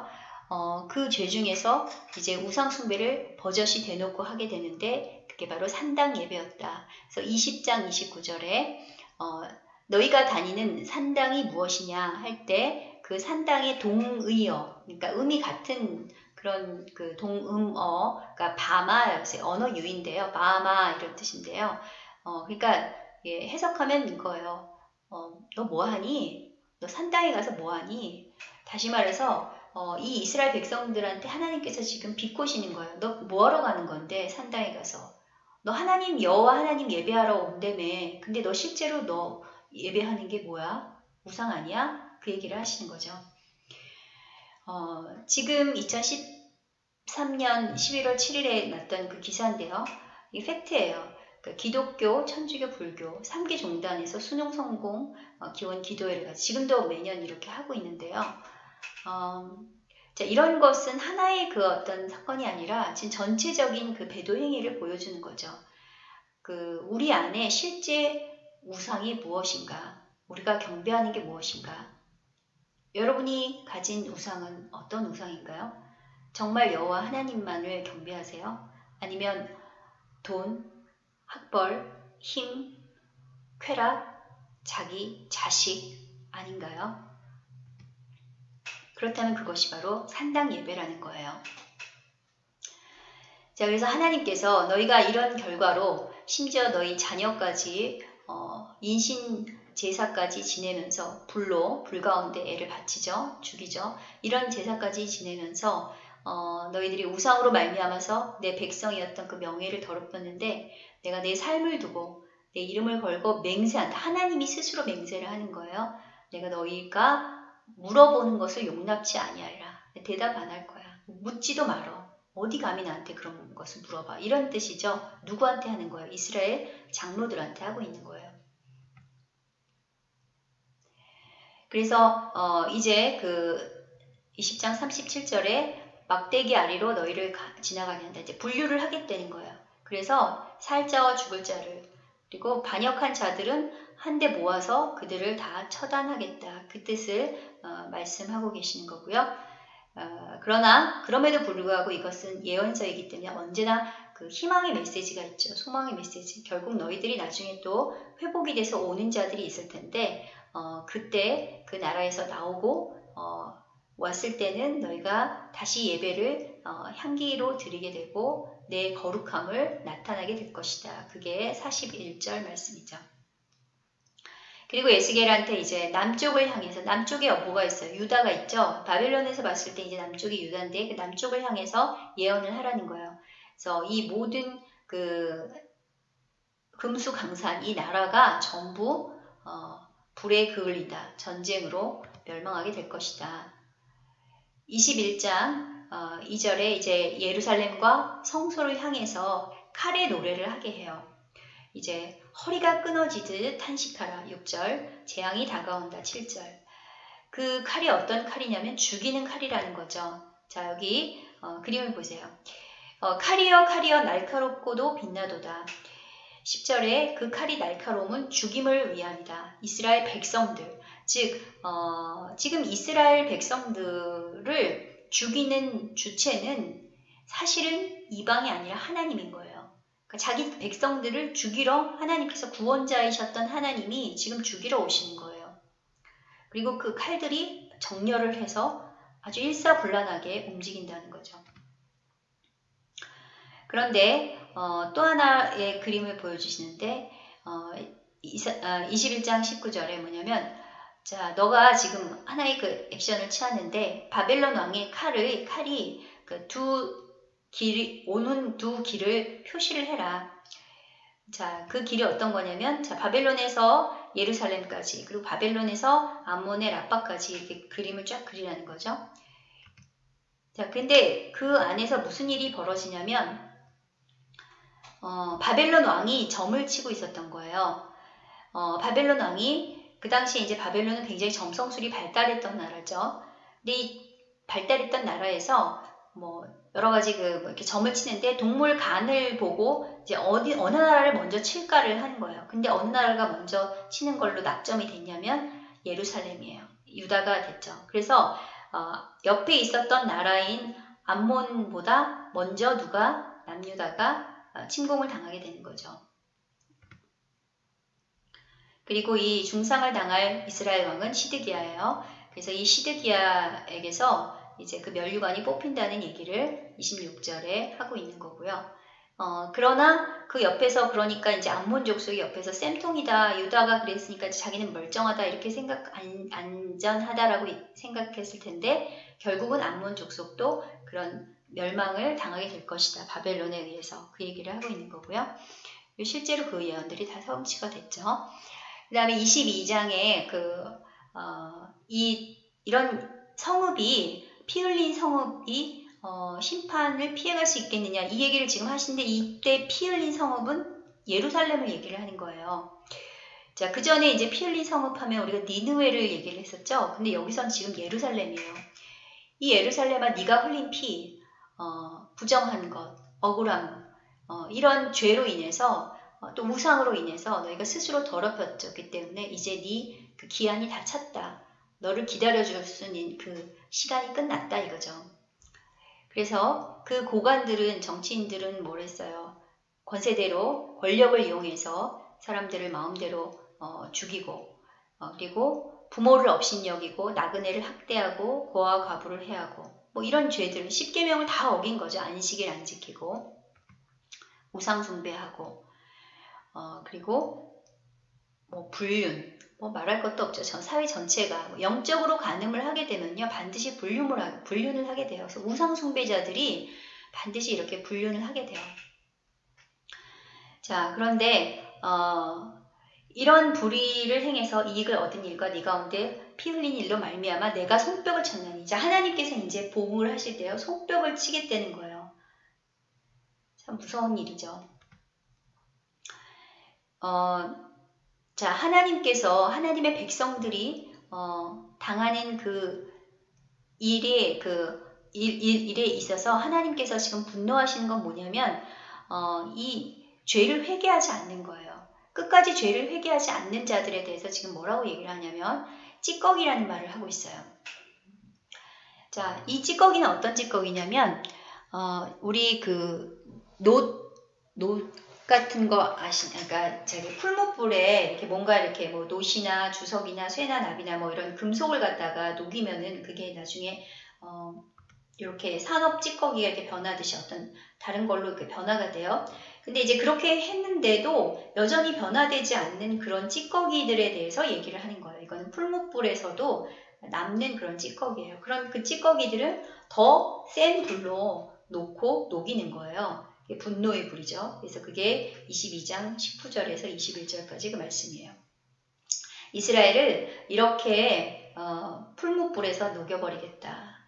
어, 그 죄 중에서 이제 우상 숭배를 버젓이 대놓고 하게 되는데 그게 바로 산당 예배였다. 그래서 20장 29절에 어, 너희가 다니는 산당이 무엇이냐 할 때 그 산당의 동의어, 그러니까 음이 같은 그런 그 동음어, 그러니까 바마였어요. 언어 유인데요. 바마 이런 뜻인데요. 어, 그러니까 예, 해석하면 이거예요. 어, 너 뭐하니? 너 산당에 가서 뭐하니? 다시 말해서 어, 이 이스라엘 백성들한테 하나님께서 지금 비꼬시는 거예요. 너 뭐하러 가는 건데 산당에 가서 너 하나님 여호와 하나님 예배하러 온다며. 근데 너 실제로 너 예배하는 게 뭐야? 우상 아니야? 그 얘기를 하시는 거죠. 어, 지금 2013년 11월 7일에 났던 그 기사인데요. 이 팩트예요. 그 기독교, 천주교, 불교 3개 종단에서 수능 성공 어, 기원 기도회를 가 지금도 매년 이렇게 하고 있는데요. 어, 자, 이런 것은 하나의 그 어떤 사건이 아니라 지금 전체적인 그 배도 행위를 보여주는 거죠. 그 우리 안에 실제 우상이 무엇인가? 우리가 경배하는 게 무엇인가? 여러분이 가진 우상은 어떤 우상인가요? 정말 여호와 하나님만을 경배하세요? 아니면 돈, 학벌, 힘, 쾌락, 자기, 자식 아닌가요? 그렇다면 그것이 바로 산당 예배라는 거예요. 자, 그래서 하나님께서 너희가 이런 결과로 심지어 너희 자녀까지 어, 인신 제사까지 지내면서 불로 불 가운데 애를 바치죠, 죽이죠. 이런 제사까지 지내면서 어, 너희들이 우상으로 말미암아서 내 백성이었던 그 명예를 더럽혔는데 내가 내 삶을 두고 내 이름을 걸고 맹세한다. 하나님이 스스로 맹세를 하는 거예요. 내가 너희가 물어보는 것을 용납치 아니하리라. 대답 안 할 거야. 묻지도 말어. 어디 감히 나한테 그런 것을 물어봐. 이런 뜻이죠. 누구한테 하는 거예요? 이스라엘 장로들한테 하고 있는 거예요. 그래서 어, 이제 그 20장 37절에 막대기 아래로 너희를 가, 지나가게 한다. 이제 분류를 하겠다는 거예요. 그래서 살자와 죽을 자를 그리고 반역한 자들은 한데 모아서 그들을 다 처단하겠다. 그 뜻을 어, 말씀하고 계시는 거고요. 어, 그러나 그럼에도 불구하고 이것은 예언서이기 때문에 언제나 그 희망의 메시지가 있죠. 소망의 메시지. 결국 너희들이 나중에 또 회복이 돼서 오는 자들이 있을 텐데 어, 그때 그 나라에서 나오고 어, 왔을 때는 너희가 다시 예배를 어, 향기로 드리게 되고 내 거룩함을 나타나게 될 것이다. 그게 41절 말씀이죠. 그리고 에스겔한테 이제 남쪽을 향해서 남쪽에 뭐가 있어요? 유다가 있죠. 바벨론에서 봤을 때 이제 남쪽이 유다인데 그 남쪽을 향해서 예언을 하라는 거예요. 그래서 이 모든 그 금수 강산 이 나라가 전부 어, 불에 그을리다 전쟁으로 멸망하게 될 것이다. 21장 어, 2절에 이제 예루살렘과 성소를 향해서 칼의 노래를 하게 해요. 이제 허리가 끊어지듯 탄식하라 6절 재앙이 다가온다 7절 그 칼이 어떤 칼이냐면 죽이는 칼이라는 거죠. 자 여기 어, 그림을 보세요. 어, 칼이여 칼이여 날카롭고도 빛나도다. 10절에 그 칼이 날카로움은 죽임을 위함이다. 이스라엘 백성들, 즉 어, 지금 이스라엘 백성들을 죽이는 주체는 사실은 이방이 아니라 하나님인 거예요. 그러니까 자기 백성들을 죽이러 하나님께서 구원자이셨던 하나님이 지금 죽이러 오시는 거예요. 그리고 그 칼들이 정렬을 해서 아주 일사불란하게 움직인다는 거죠. 그런데 어, 또 하나의 그림을 보여주시는데 어, 21장 아, 19절에 뭐냐면 자 너가 지금 하나의 그 액션을 취하는데 바벨론 왕의 칼을 칼이 그 두 길이 오는 두 길을 표시를 해라. 자, 그 길이 어떤 거냐면 자, 바벨론에서 예루살렘까지 그리고 바벨론에서 암몬의 라빠까지 이렇게 그림을 쫙 그리라는 거죠. 자, 근데 그 안에서 무슨 일이 벌어지냐면 어, 바벨론 왕이 점을 치고 있었던 거예요. 어, 바벨론 왕이 그 당시에 이제 바벨론은 굉장히 점성술이 발달했던 나라죠. 근데 이 발달했던 나라에서 뭐 여러 가지 그 뭐 이렇게 점을 치는데 동물 간을 보고 이제 어디 어느 나라를 먼저 칠까를 하는 거예요. 근데 어느 나라가 먼저 치는 걸로 낙점이 됐냐면 예루살렘이에요. 유다가 됐죠. 그래서 어, 옆에 있었던 나라인 암몬보다 먼저 누가 남유다가 어, 침공을 당하게 되는 거죠. 그리고 이 중상을 당할 이스라엘 왕은 시드기야예요. 그래서 이 시드기야에게서 이제 그 멸류관이 뽑힌다는 얘기를 26절에 하고 있는 거고요. 어, 그러나 그 옆에서 그러니까 이제 암몬 족속이 옆에서 쌤통이다 유다가 그랬으니까 자기는 멀쩡하다 이렇게 생각 안, 안전하다라고 생각했을 텐데 결국은 암몬 족속도 그런 멸망을 당하게 될 것이다. 바벨론에 의해서 그 얘기를 하고 있는 거고요. 실제로 그 예언들이 다 성취가 됐죠. 그 다음에 22장에 그, 어, 이, 이런 성읍이, 피 흘린 성읍이, 어, 심판을 피해갈 수 있겠느냐. 이 얘기를 지금 하시는데 이때 피 흘린 성읍은 예루살렘을 얘기를 하는 거예요. 자, 그 전에 이제 피 흘린 성읍 하면 우리가 니느웨를 얘기를 했었죠. 근데 여기선 지금 예루살렘이에요. 이 예루살렘아 네가 흘린 피, 어, 부정한 것, 억울함, 어, 이런 죄로 인해서 어, 또 우상으로 인해서 너희가 스스로 더럽혀졌기 때문에 이제 네 그 기한이 다 찼다. 너를 기다려줄 수 있는 그 시간이 끝났다 이거죠. 그래서 그 고관들은 정치인들은 뭘 했어요? 권세대로 권력을 이용해서 사람들을 마음대로 어, 죽이고 어, 그리고 부모를 업신여기고 나그네를 학대하고 고아 과부를 해하고 뭐 이런 죄들 10계명을 다 어긴 거죠. 안식일 안 지키고 우상 숭배하고 어, 그리고 뭐 불륜 뭐 말할 것도 없죠. 전 사회 전체가 뭐 영적으로 간음을 하게 되면요 반드시 불륜을 하, 불륜을 하게 돼요. 그래서 우상 숭배자들이 반드시 이렇게 불륜을 하게 돼요. 자 그런데 어, 이런 불의를 행해서 이익을 얻은 일과 네 가운데 피 흘린 일로 말미암아 내가 손뼉을 쳤나니 자 하나님께서 이제 보응을 하실 때요 손뼉을 치겠다는 거예요. 참 무서운 일이죠. 어, 자 하나님께서 하나님의 백성들이 어, 당하는 그 일에 그 일, 일, 일 에 있어서 하나님께서 지금 분노하시는 건 뭐냐면 어, 이 죄를 회개하지 않는 거예요. 끝까지 죄를 회개하지 않는 자들에 대해서 지금 뭐라고 얘기를 하냐면 찌꺼기라는 말을 하고 있어요. 자, 이 찌꺼기는 어떤 찌꺼기냐면 어, 우리 그 놋, 놋 같은 거 아시, 그러니까 저기 풀무불에 이렇게 뭔가 이렇게 뭐 놋이나 주석이나 쇠나 납이나 뭐 이런 금속을 갖다가 녹이면은 그게 나중에 어, 이렇게 산업 찌꺼기가 이렇게 변하듯이 어떤 다른 걸로 이렇게 변화가 돼요. 근데 이제 그렇게 했는데도 여전히 변화되지 않는 그런 찌꺼기들에 대해서 얘기를 하는 거예요. 이거는 풀목불에서도 남는 그런 찌꺼기예요. 그런 그 찌꺼기들을 더센 불로 놓고 녹이는 거예요. 분노의 불이죠. 그래서 그게 22장 19절에서 21절까지 그 말씀이에요. 이스라엘을 이렇게 어, 풀목불에서 녹여버리겠다.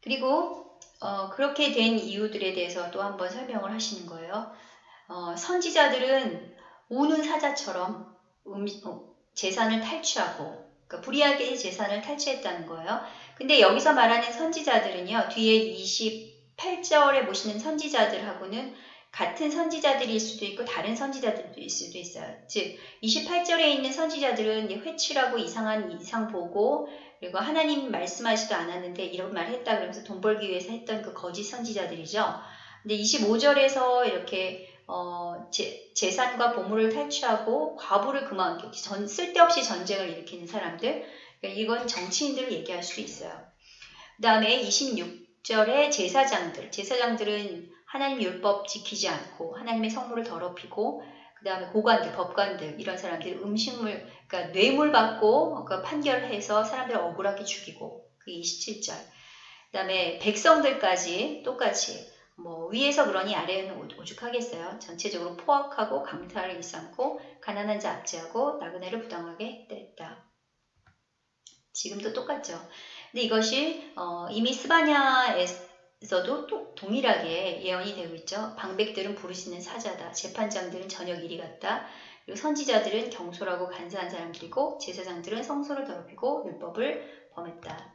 그리고 어, 그렇게 된 이유들에 대해서 또 한번 설명을 하시는 거예요. 어, 선지자들은 우는 사자처럼 음, 어, 재산을 탈취하고 그러니까 불이하게 재산을 탈취했다는 거예요. 근데 여기서 말하는 선지자들은요. 뒤에 28절에 보시는 선지자들하고는 같은 선지자들일 수도 있고 다른 선지자들일 수도 있어요. 즉 28절에 있는 선지자들은 회치라고 이상한 이상 보고 그리고 하나님 말씀하지도 않았는데 이런 말 했다 그러면서 돈 벌기 위해서 했던 그 거짓 선지자들이죠. 근데 25절에서 이렇게 어, 제, 재산과 보물을 탈취하고 과부를 그만 전, 쓸데없이 전쟁을 일으키는 사람들 그러니까 이건 정치인들을 얘기할 수 있어요. 그 다음에 26 절에 제사장들 제사장들은 하나님 율법 지키지 않고 하나님의 성물을 더럽히고 그 다음에 고관들, 법관들 이런 사람들 음식물, 그러니까 뇌물 받고 그 판결해서 사람들을 억울하게 죽이고 그게 27절. 그 다음에 백성들까지 똑같이 뭐 위에서 그러니 아래에는 오죽하겠어요. 전체적으로 포악하고 강탈을 일삼고 가난한 자 압제하고 나그네를 부당하게 했다. 지금도 똑같죠. 근데 이것이 어, 이미 스바냐에서도 또 동일하게 예언이 되고 있죠. 방백들은 부르시는 사자다. 재판장들은 저녁 일이 같다. 그리고 선지자들은 경솔하고 간사한 사람들이고 제사장들은 성소를 더럽히고 율법을 범했다.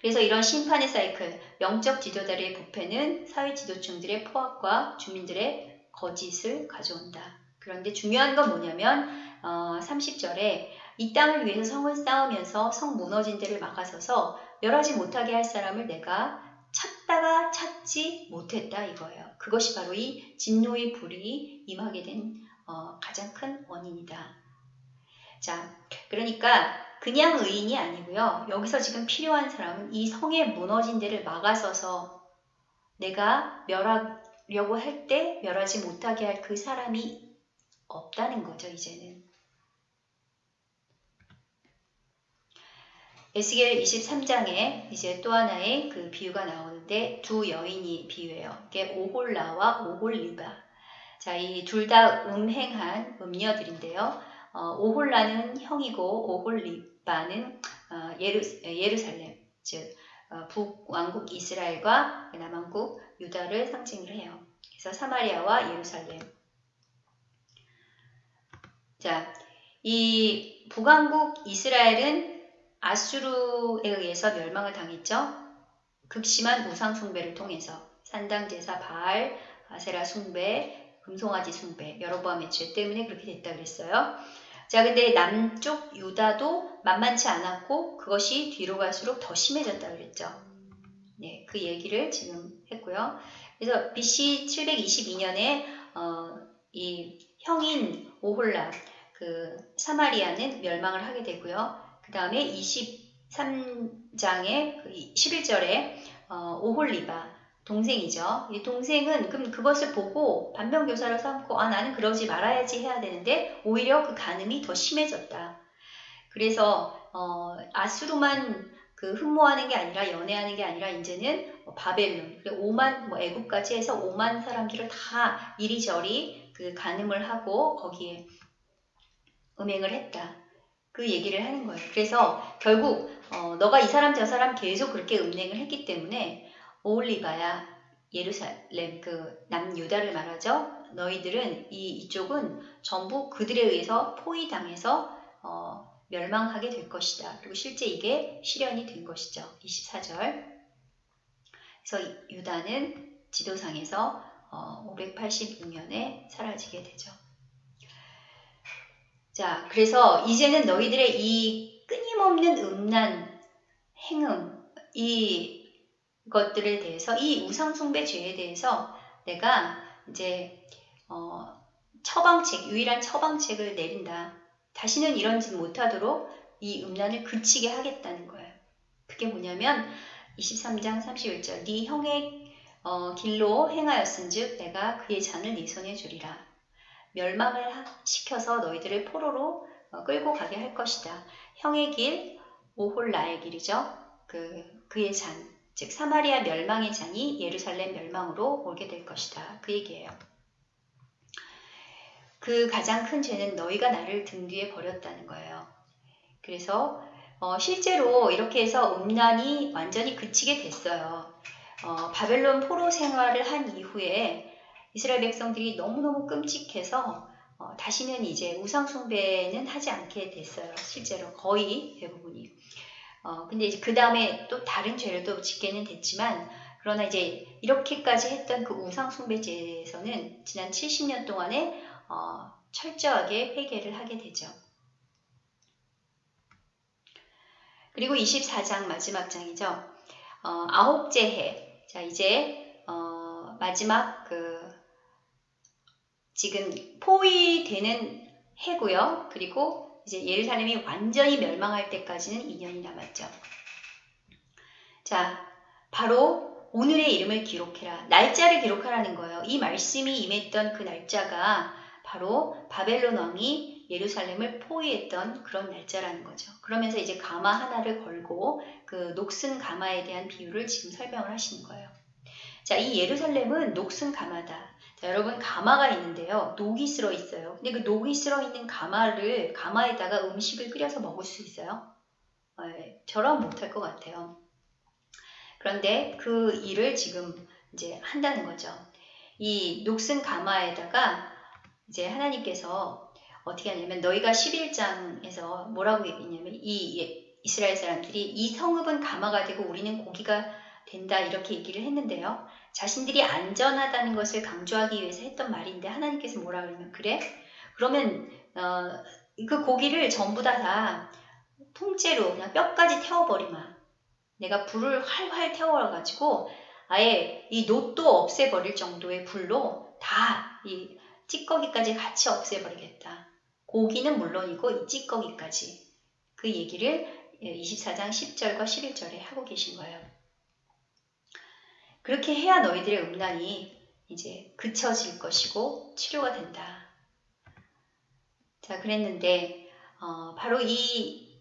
그래서 이런 심판의 사이클, 영적 지도자들의 부패는 사회 지도층들의 포악과 주민들의 거짓을 가져온다. 그런데 중요한 건 뭐냐면 어, 30절에 이 땅을 위해서 성을 쌓으면서 성 무너진 데를 막아서서 멸하지 못하게 할 사람을 내가 찾다가 찾지 못했다 이거예요. 그것이 바로 이 진노의 불이 임하게 된 어, 가장 큰 원인이다. 자, 그러니까 그냥 의인이 아니고요. 여기서 지금 필요한 사람은 이 성의 무너진 데를 막아서서 내가 멸하려고 할 때 멸하지 못하게 할 그 사람이 없다는 거죠, 이제는. 에스겔 23장에 이제 또 하나의 그 비유가 나오는데 두 여인이 비유해요. 이게 오홀라와 오홀리바. 자, 이 둘 다 음행한 음녀들인데요. 어, 오홀라는 형이고 오홀리바는 어, 예루, 예루살렘, 즉 어, 북왕국 이스라엘과 남왕국 유다를 상징을 해요. 그래서 사마리아와 예루살렘. 자, 이 북왕국 이스라엘은 아수르에 의해서 멸망을 당했죠. 극심한 우상 숭배를 통해서 산당 제사 바알, 아세라 숭배, 금송아지 숭배, 여러보암의 죄 때문에 그렇게 됐다 그랬어요. 자, 근데 남쪽 유다도 만만치 않았고 그것이 뒤로 갈수록 더 심해졌다 그랬죠. 네, 그 얘기를 지금 했고요. 그래서 BC 722년에 어, 이 형인 오홀라 그 사마리아는 멸망을 하게 되고요. 그 다음에 23장의 11절에 그 어, 오홀리바 동생이죠. 이 동생은 그럼 그것을 보고 반면교사를 삼고 아 나는 그러지 말아야지 해야 되는데 오히려 그 간음이 더 심해졌다. 그래서 어, 아수르만 그 흠모하는 게 아니라 연애하는 게 아니라 이제는 뭐 바벨론, 5만 뭐 애국까지 해서 5만 사람들을 다 이리저리 그 간음을 하고 거기에 음행을 했다. 그 얘기를 하는 거예요. 그래서 결국 어, 너가 이 사람 저 사람 계속 그렇게 음행을 했기 때문에 오올리바야 예루살렘 그 남유다를 말하죠. 너희들은 이 이쪽은 전부 그들에 의해서 포위당해서 어, 멸망하게 될 것이다. 그리고 실제 이게 실현이 된 것이죠. 24절. 그래서 유다는 지도상에서 어, 586년에 사라지게 되죠. 자, 그래서 이제는 너희들의 이 끊임없는 음란, 행음, 이 것들에 대해서 이 우상숭배 죄에 대해서 내가 이제 어, 처방책 유일한 처방책을 내린다. 다시는 이런 짓 못하도록 이 음란을 그치게 하겠다는 거예요. 그게 뭐냐면 23장 31절 네 형의 어, 길로 행하였은즉 내가 그의 잔을 네 손에 주리라. 멸망을 시켜서 너희들을 포로로 어, 끌고 가게 할 것이다. 형의 길, 오홀라의 길이죠. 그 그의 잔. 즉 사마리아 멸망의 잔이 예루살렘 멸망으로 오게 될 것이다. 그 얘기예요. 그 가장 큰 죄는 너희가 나를 등 뒤에 버렸다는 거예요. 그래서 어, 실제로 이렇게 해서 음란이 완전히 그치게 됐어요. 어, 바벨론 포로 생활을 한 이후에 이스라엘 백성들이 너무너무 끔찍해서 어, 다시는 이제 우상 숭배는 하지 않게 됐어요. 실제로 거의 대부분이. 어, 근데 이제 그 다음에 또 다른 죄를 또 짓게는 됐지만 그러나 이제 이렇게까지 했던 그 우상 숭배제에서는 지난 70년 동안에 어, 철저하게 회개를 하게 되죠. 그리고 24장 마지막 장이죠. 어, 아홉째 해. 자, 이제 어, 마지막 그 지금 포위되는 해고요. 그리고 이제 예루살렘이 완전히 멸망할 때까지는 2년이 남았죠. 자, 바로 오늘의 이름을 기록해라. 날짜를 기록하라는 거예요. 이 말씀이 임했던 그 날짜가 바로 바벨론 왕이 예루살렘을 포위했던 그런 날짜라는 거죠. 그러면서 이제 가마 하나를 걸고 그 녹슨 가마에 대한 비유를 지금 설명을 하시는 거예요. 자, 이 예루살렘은 녹슨 가마다. 자, 여러분 가마가 있는데요. 녹이 쓸어 있어요. 근데 그 녹이 쓸어 있는 가마를 가마에다가 음식을 끓여서 먹을 수 있어요? 네, 저런 못할 것 같아요. 그런데 그 일을 지금 이제 한다는 거죠. 이 녹슨 가마에다가 이제 하나님께서 어떻게 하냐면 너희가 11장에서 뭐라고 얘기했냐면 이 이스라엘 사람들이 이 성읍은 가마가 되고 우리는 고기가 된다 이렇게 얘기를 했는데요. 자신들이 안전하다는 것을 강조하기 위해서 했던 말인데 하나님께서 뭐라 그러면 그래? 그러면 어, 그 고기를 전부 다, 다 통째로 그냥 뼈까지 태워버리마. 내가 불을 활활 태워가지고 아예 이 놋도 없애버릴 정도의 불로 다 이 찌꺼기까지 같이 없애버리겠다. 고기는 물론이고 이 찌꺼기까지. 그 얘기를 24장 10절과 11절에 하고 계신 거예요. 그렇게 해야 너희들의 음란이 이제 그쳐질 것이고 치료가 된다. 자, 그랬는데 어, 바로 이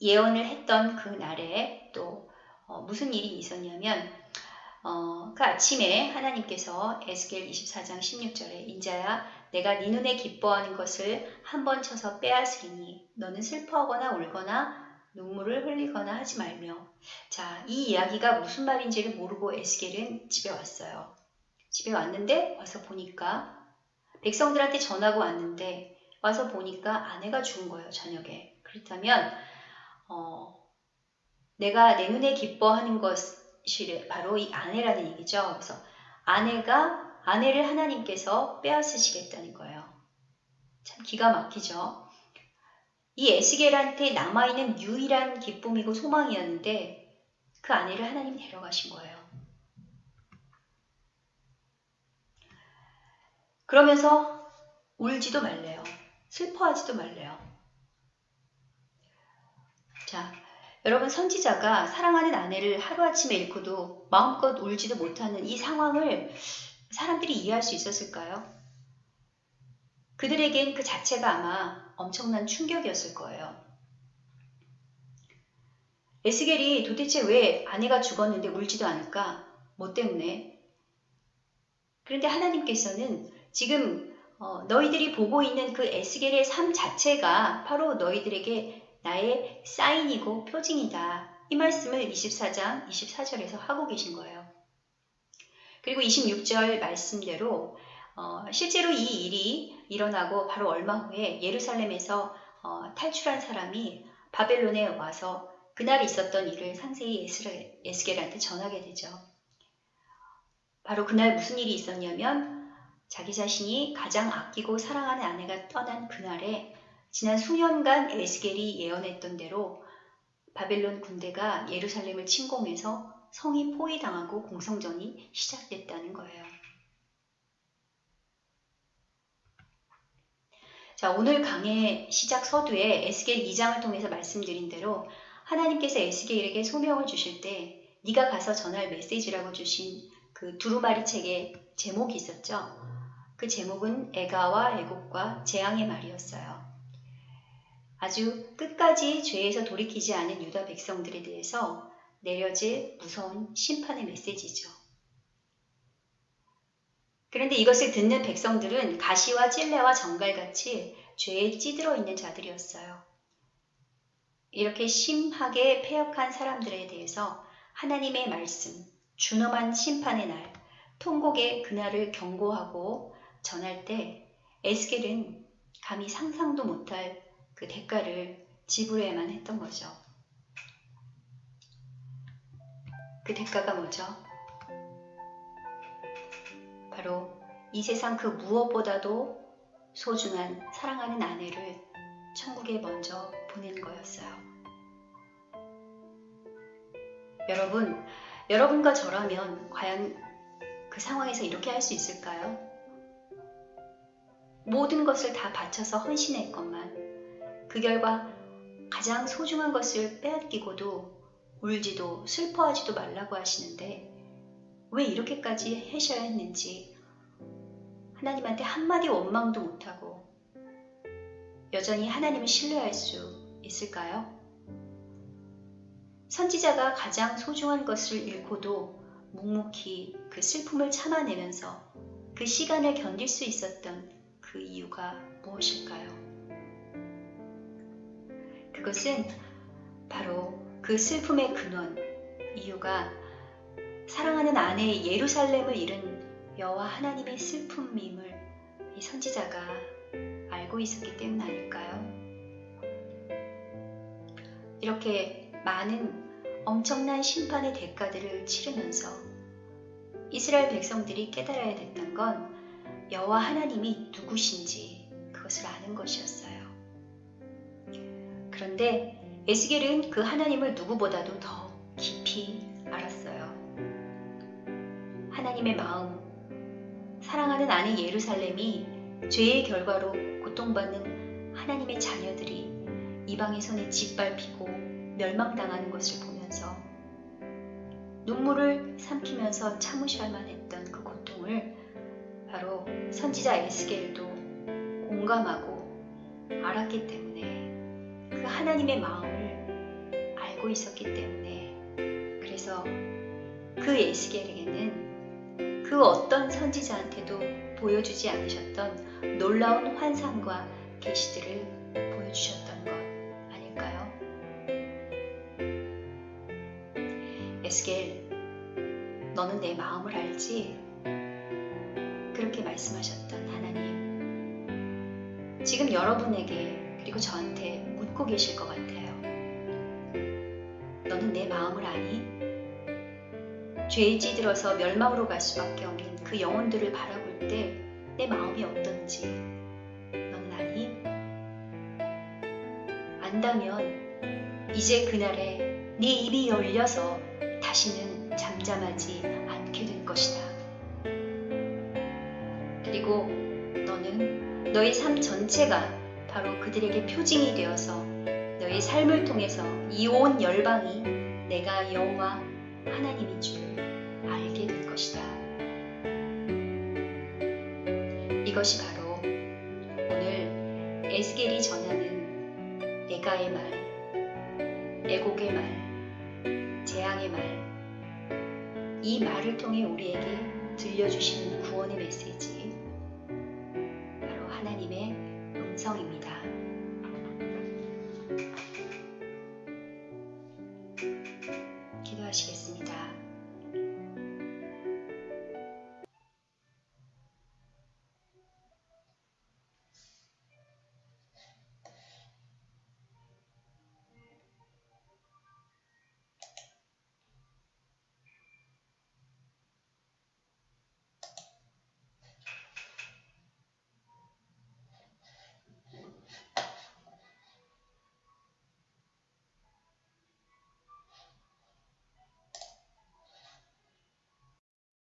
예언을 했던 그 날에 또 어, 무슨 일이 있었냐면 어, 그 아침에 하나님께서 에스겔 24장 16절에 인자야 내가 네 눈에 기뻐하는 것을 한 번 쳐서 빼앗으리니 너는 슬퍼하거나 울거나 눈물을 흘리거나 하지 말며 자, 이 이야기가 무슨 말인지를 모르고 에스겔은 집에 왔어요. 집에 왔는데 와서 보니까 백성들한테 전하고 왔는데 와서 보니까 아내가 죽은 거예요, 저녁에. 그렇다면 어, 내가 내 눈에 기뻐하는 것이 바로 이 아내라는 얘기죠. 그래서 아내가 아내를 하나님께서 빼앗으시겠다는 거예요. 참 기가 막히죠. 이 에스겔한테 남아있는 유일한 기쁨이고 소망이었는데 그 아내를 하나님 데려가신 거예요. 그러면서 울지도 말래요. 슬퍼하지도 말래요. 자, 여러분 선지자가 사랑하는 아내를 하루아침에 잃고도 마음껏 울지도 못하는 이 상황을 사람들이 이해할 수 있었을까요? 그들에겐 그 자체가 아마 엄청난 충격이었을 거예요. 에스겔이 도대체 왜 아내가 죽었는데 울지도 않을까? 뭐 때문에? 그런데 하나님께서는 지금 어, 너희들이 보고 있는 그 에스겔의 삶 자체가 바로 너희들에게 나의 사인이고 표징이다. 이 말씀을 24장 24절에서 하고 계신 거예요. 그리고 26절 말씀대로 어, 실제로 이 일이 일어나고 바로 얼마 후에 예루살렘에서 어, 탈출한 사람이 바벨론에 와서 그날 있었던 일을 상세히 에스겔한테 전하게 되죠. 바로 그날 무슨 일이 있었냐면 자기 자신이 가장 아끼고 사랑하는 아내가 떠난 그날에 지난 수년간 에스겔이 예언했던 대로 바벨론 군대가 예루살렘을 침공해서 성이 포위당하고 공성전이 시작됐다는 거예요. 자, 오늘 강의 시작 서두에 에스겔 2장을 통해서 말씀드린 대로 하나님께서 에스겔에게 소명을 주실 때 네가 가서 전할 메시지라고 주신 그 두루마리 책에 제목이 있었죠. 그 제목은 애가와 애국과 재앙의 말이었어요. 아주 끝까지 죄에서 돌이키지 않은 유다 백성들에 대해서 내려질 무서운 심판의 메시지죠. 그런데 이것을 듣는 백성들은 가시와 찔레와 정갈같이 죄에 찌들어 있는 자들이었어요. 이렇게 심하게 폐역한 사람들에 대해서 하나님의 말씀, 준엄한 심판의 날, 통곡의 그날을 경고하고 전할 때 에스겔은 감히 상상도 못할 그 대가를 지불해야만 했던 거죠. 그 대가가 뭐죠? 바로 이 세상 그 무엇보다도 소중한 사랑하는 아내를 천국에 먼저 보낸 거였어요. 여러분, 여러분과 저라면 과연 그 상황에서 이렇게 할 수 있을까요? 모든 것을 다 바쳐서 헌신했건만 그 결과 가장 소중한 것을 빼앗기고도 울지도 슬퍼하지도 말라고 하시는데 왜 이렇게까지 하셔야 했는지 하나님한테 한마디 원망도 못하고 여전히 하나님을 신뢰할 수 있을까요? 선지자가 가장 소중한 것을 잃고도 묵묵히 그 슬픔을 참아내면서 그 시간을 견딜 수 있었던 그 이유가 무엇일까요? 그것은 바로 그 슬픔의 근원, 이유가 사랑하는 아내 예루살렘을 잃은 여호와 하나님의 슬픔임을 이 선지자가 알고 있었기 때문 아닐까요? 이렇게 많은 엄청난 심판의 대가들을 치르면서 이스라엘 백성들이 깨달아야 됐던 건 여호와 하나님이 누구신지 그것을 아는 것이었어요. 그런데 에스겔은 그 하나님을 누구보다도 더 깊이 알았어요. 하나님의 마음, 사랑하는 아내 예루살렘이 죄의 결과로 고통받는 하나님의 자녀들이 이방의 손에 짓밟히고 멸망당하는 것을 보면서 눈물을 삼키면서 참으셔야 만 했던 그 고통을 바로 선지자 에스겔도 공감하고 알았기 때문에 그 하나님의 마음을 알고 있었기 때문에 그래서 그 에스겔에게는 그 어떤 선지자한테도 보여주지 않으셨던 놀라운 환상과 계시들을 보여주셨던 것 아닐까요? 에스겔, 너는 내 마음을 알지? 그렇게 말씀하셨던 하나님. 지금 여러분에게 그리고 저한테 묻고 계실 것 같아요. 너는 내 마음을 아니? 죄에 찌들어서 멸망으로 갈 수밖에 없는 그 영혼들을 바라볼 때 내 마음이 어떤지 너는 아니? 안다면 이제 그날에 네 입이 열려서 다시는 잠잠하지 않게 될 것이다. 그리고 너는 너의 삶 전체가 바로 그들에게 표징이 되어서 너의 삶을 통해서 이 온 열방이 내가 여호와 하나님인 될 것이다. 이것이 바로 오늘 에스겔이 전하는 에가의 말, 애곡의 말, 재앙의 말, 이 말을 통해 우리에게 들려주시는 구원의 메시지, 바로 하나님의 음성입니다.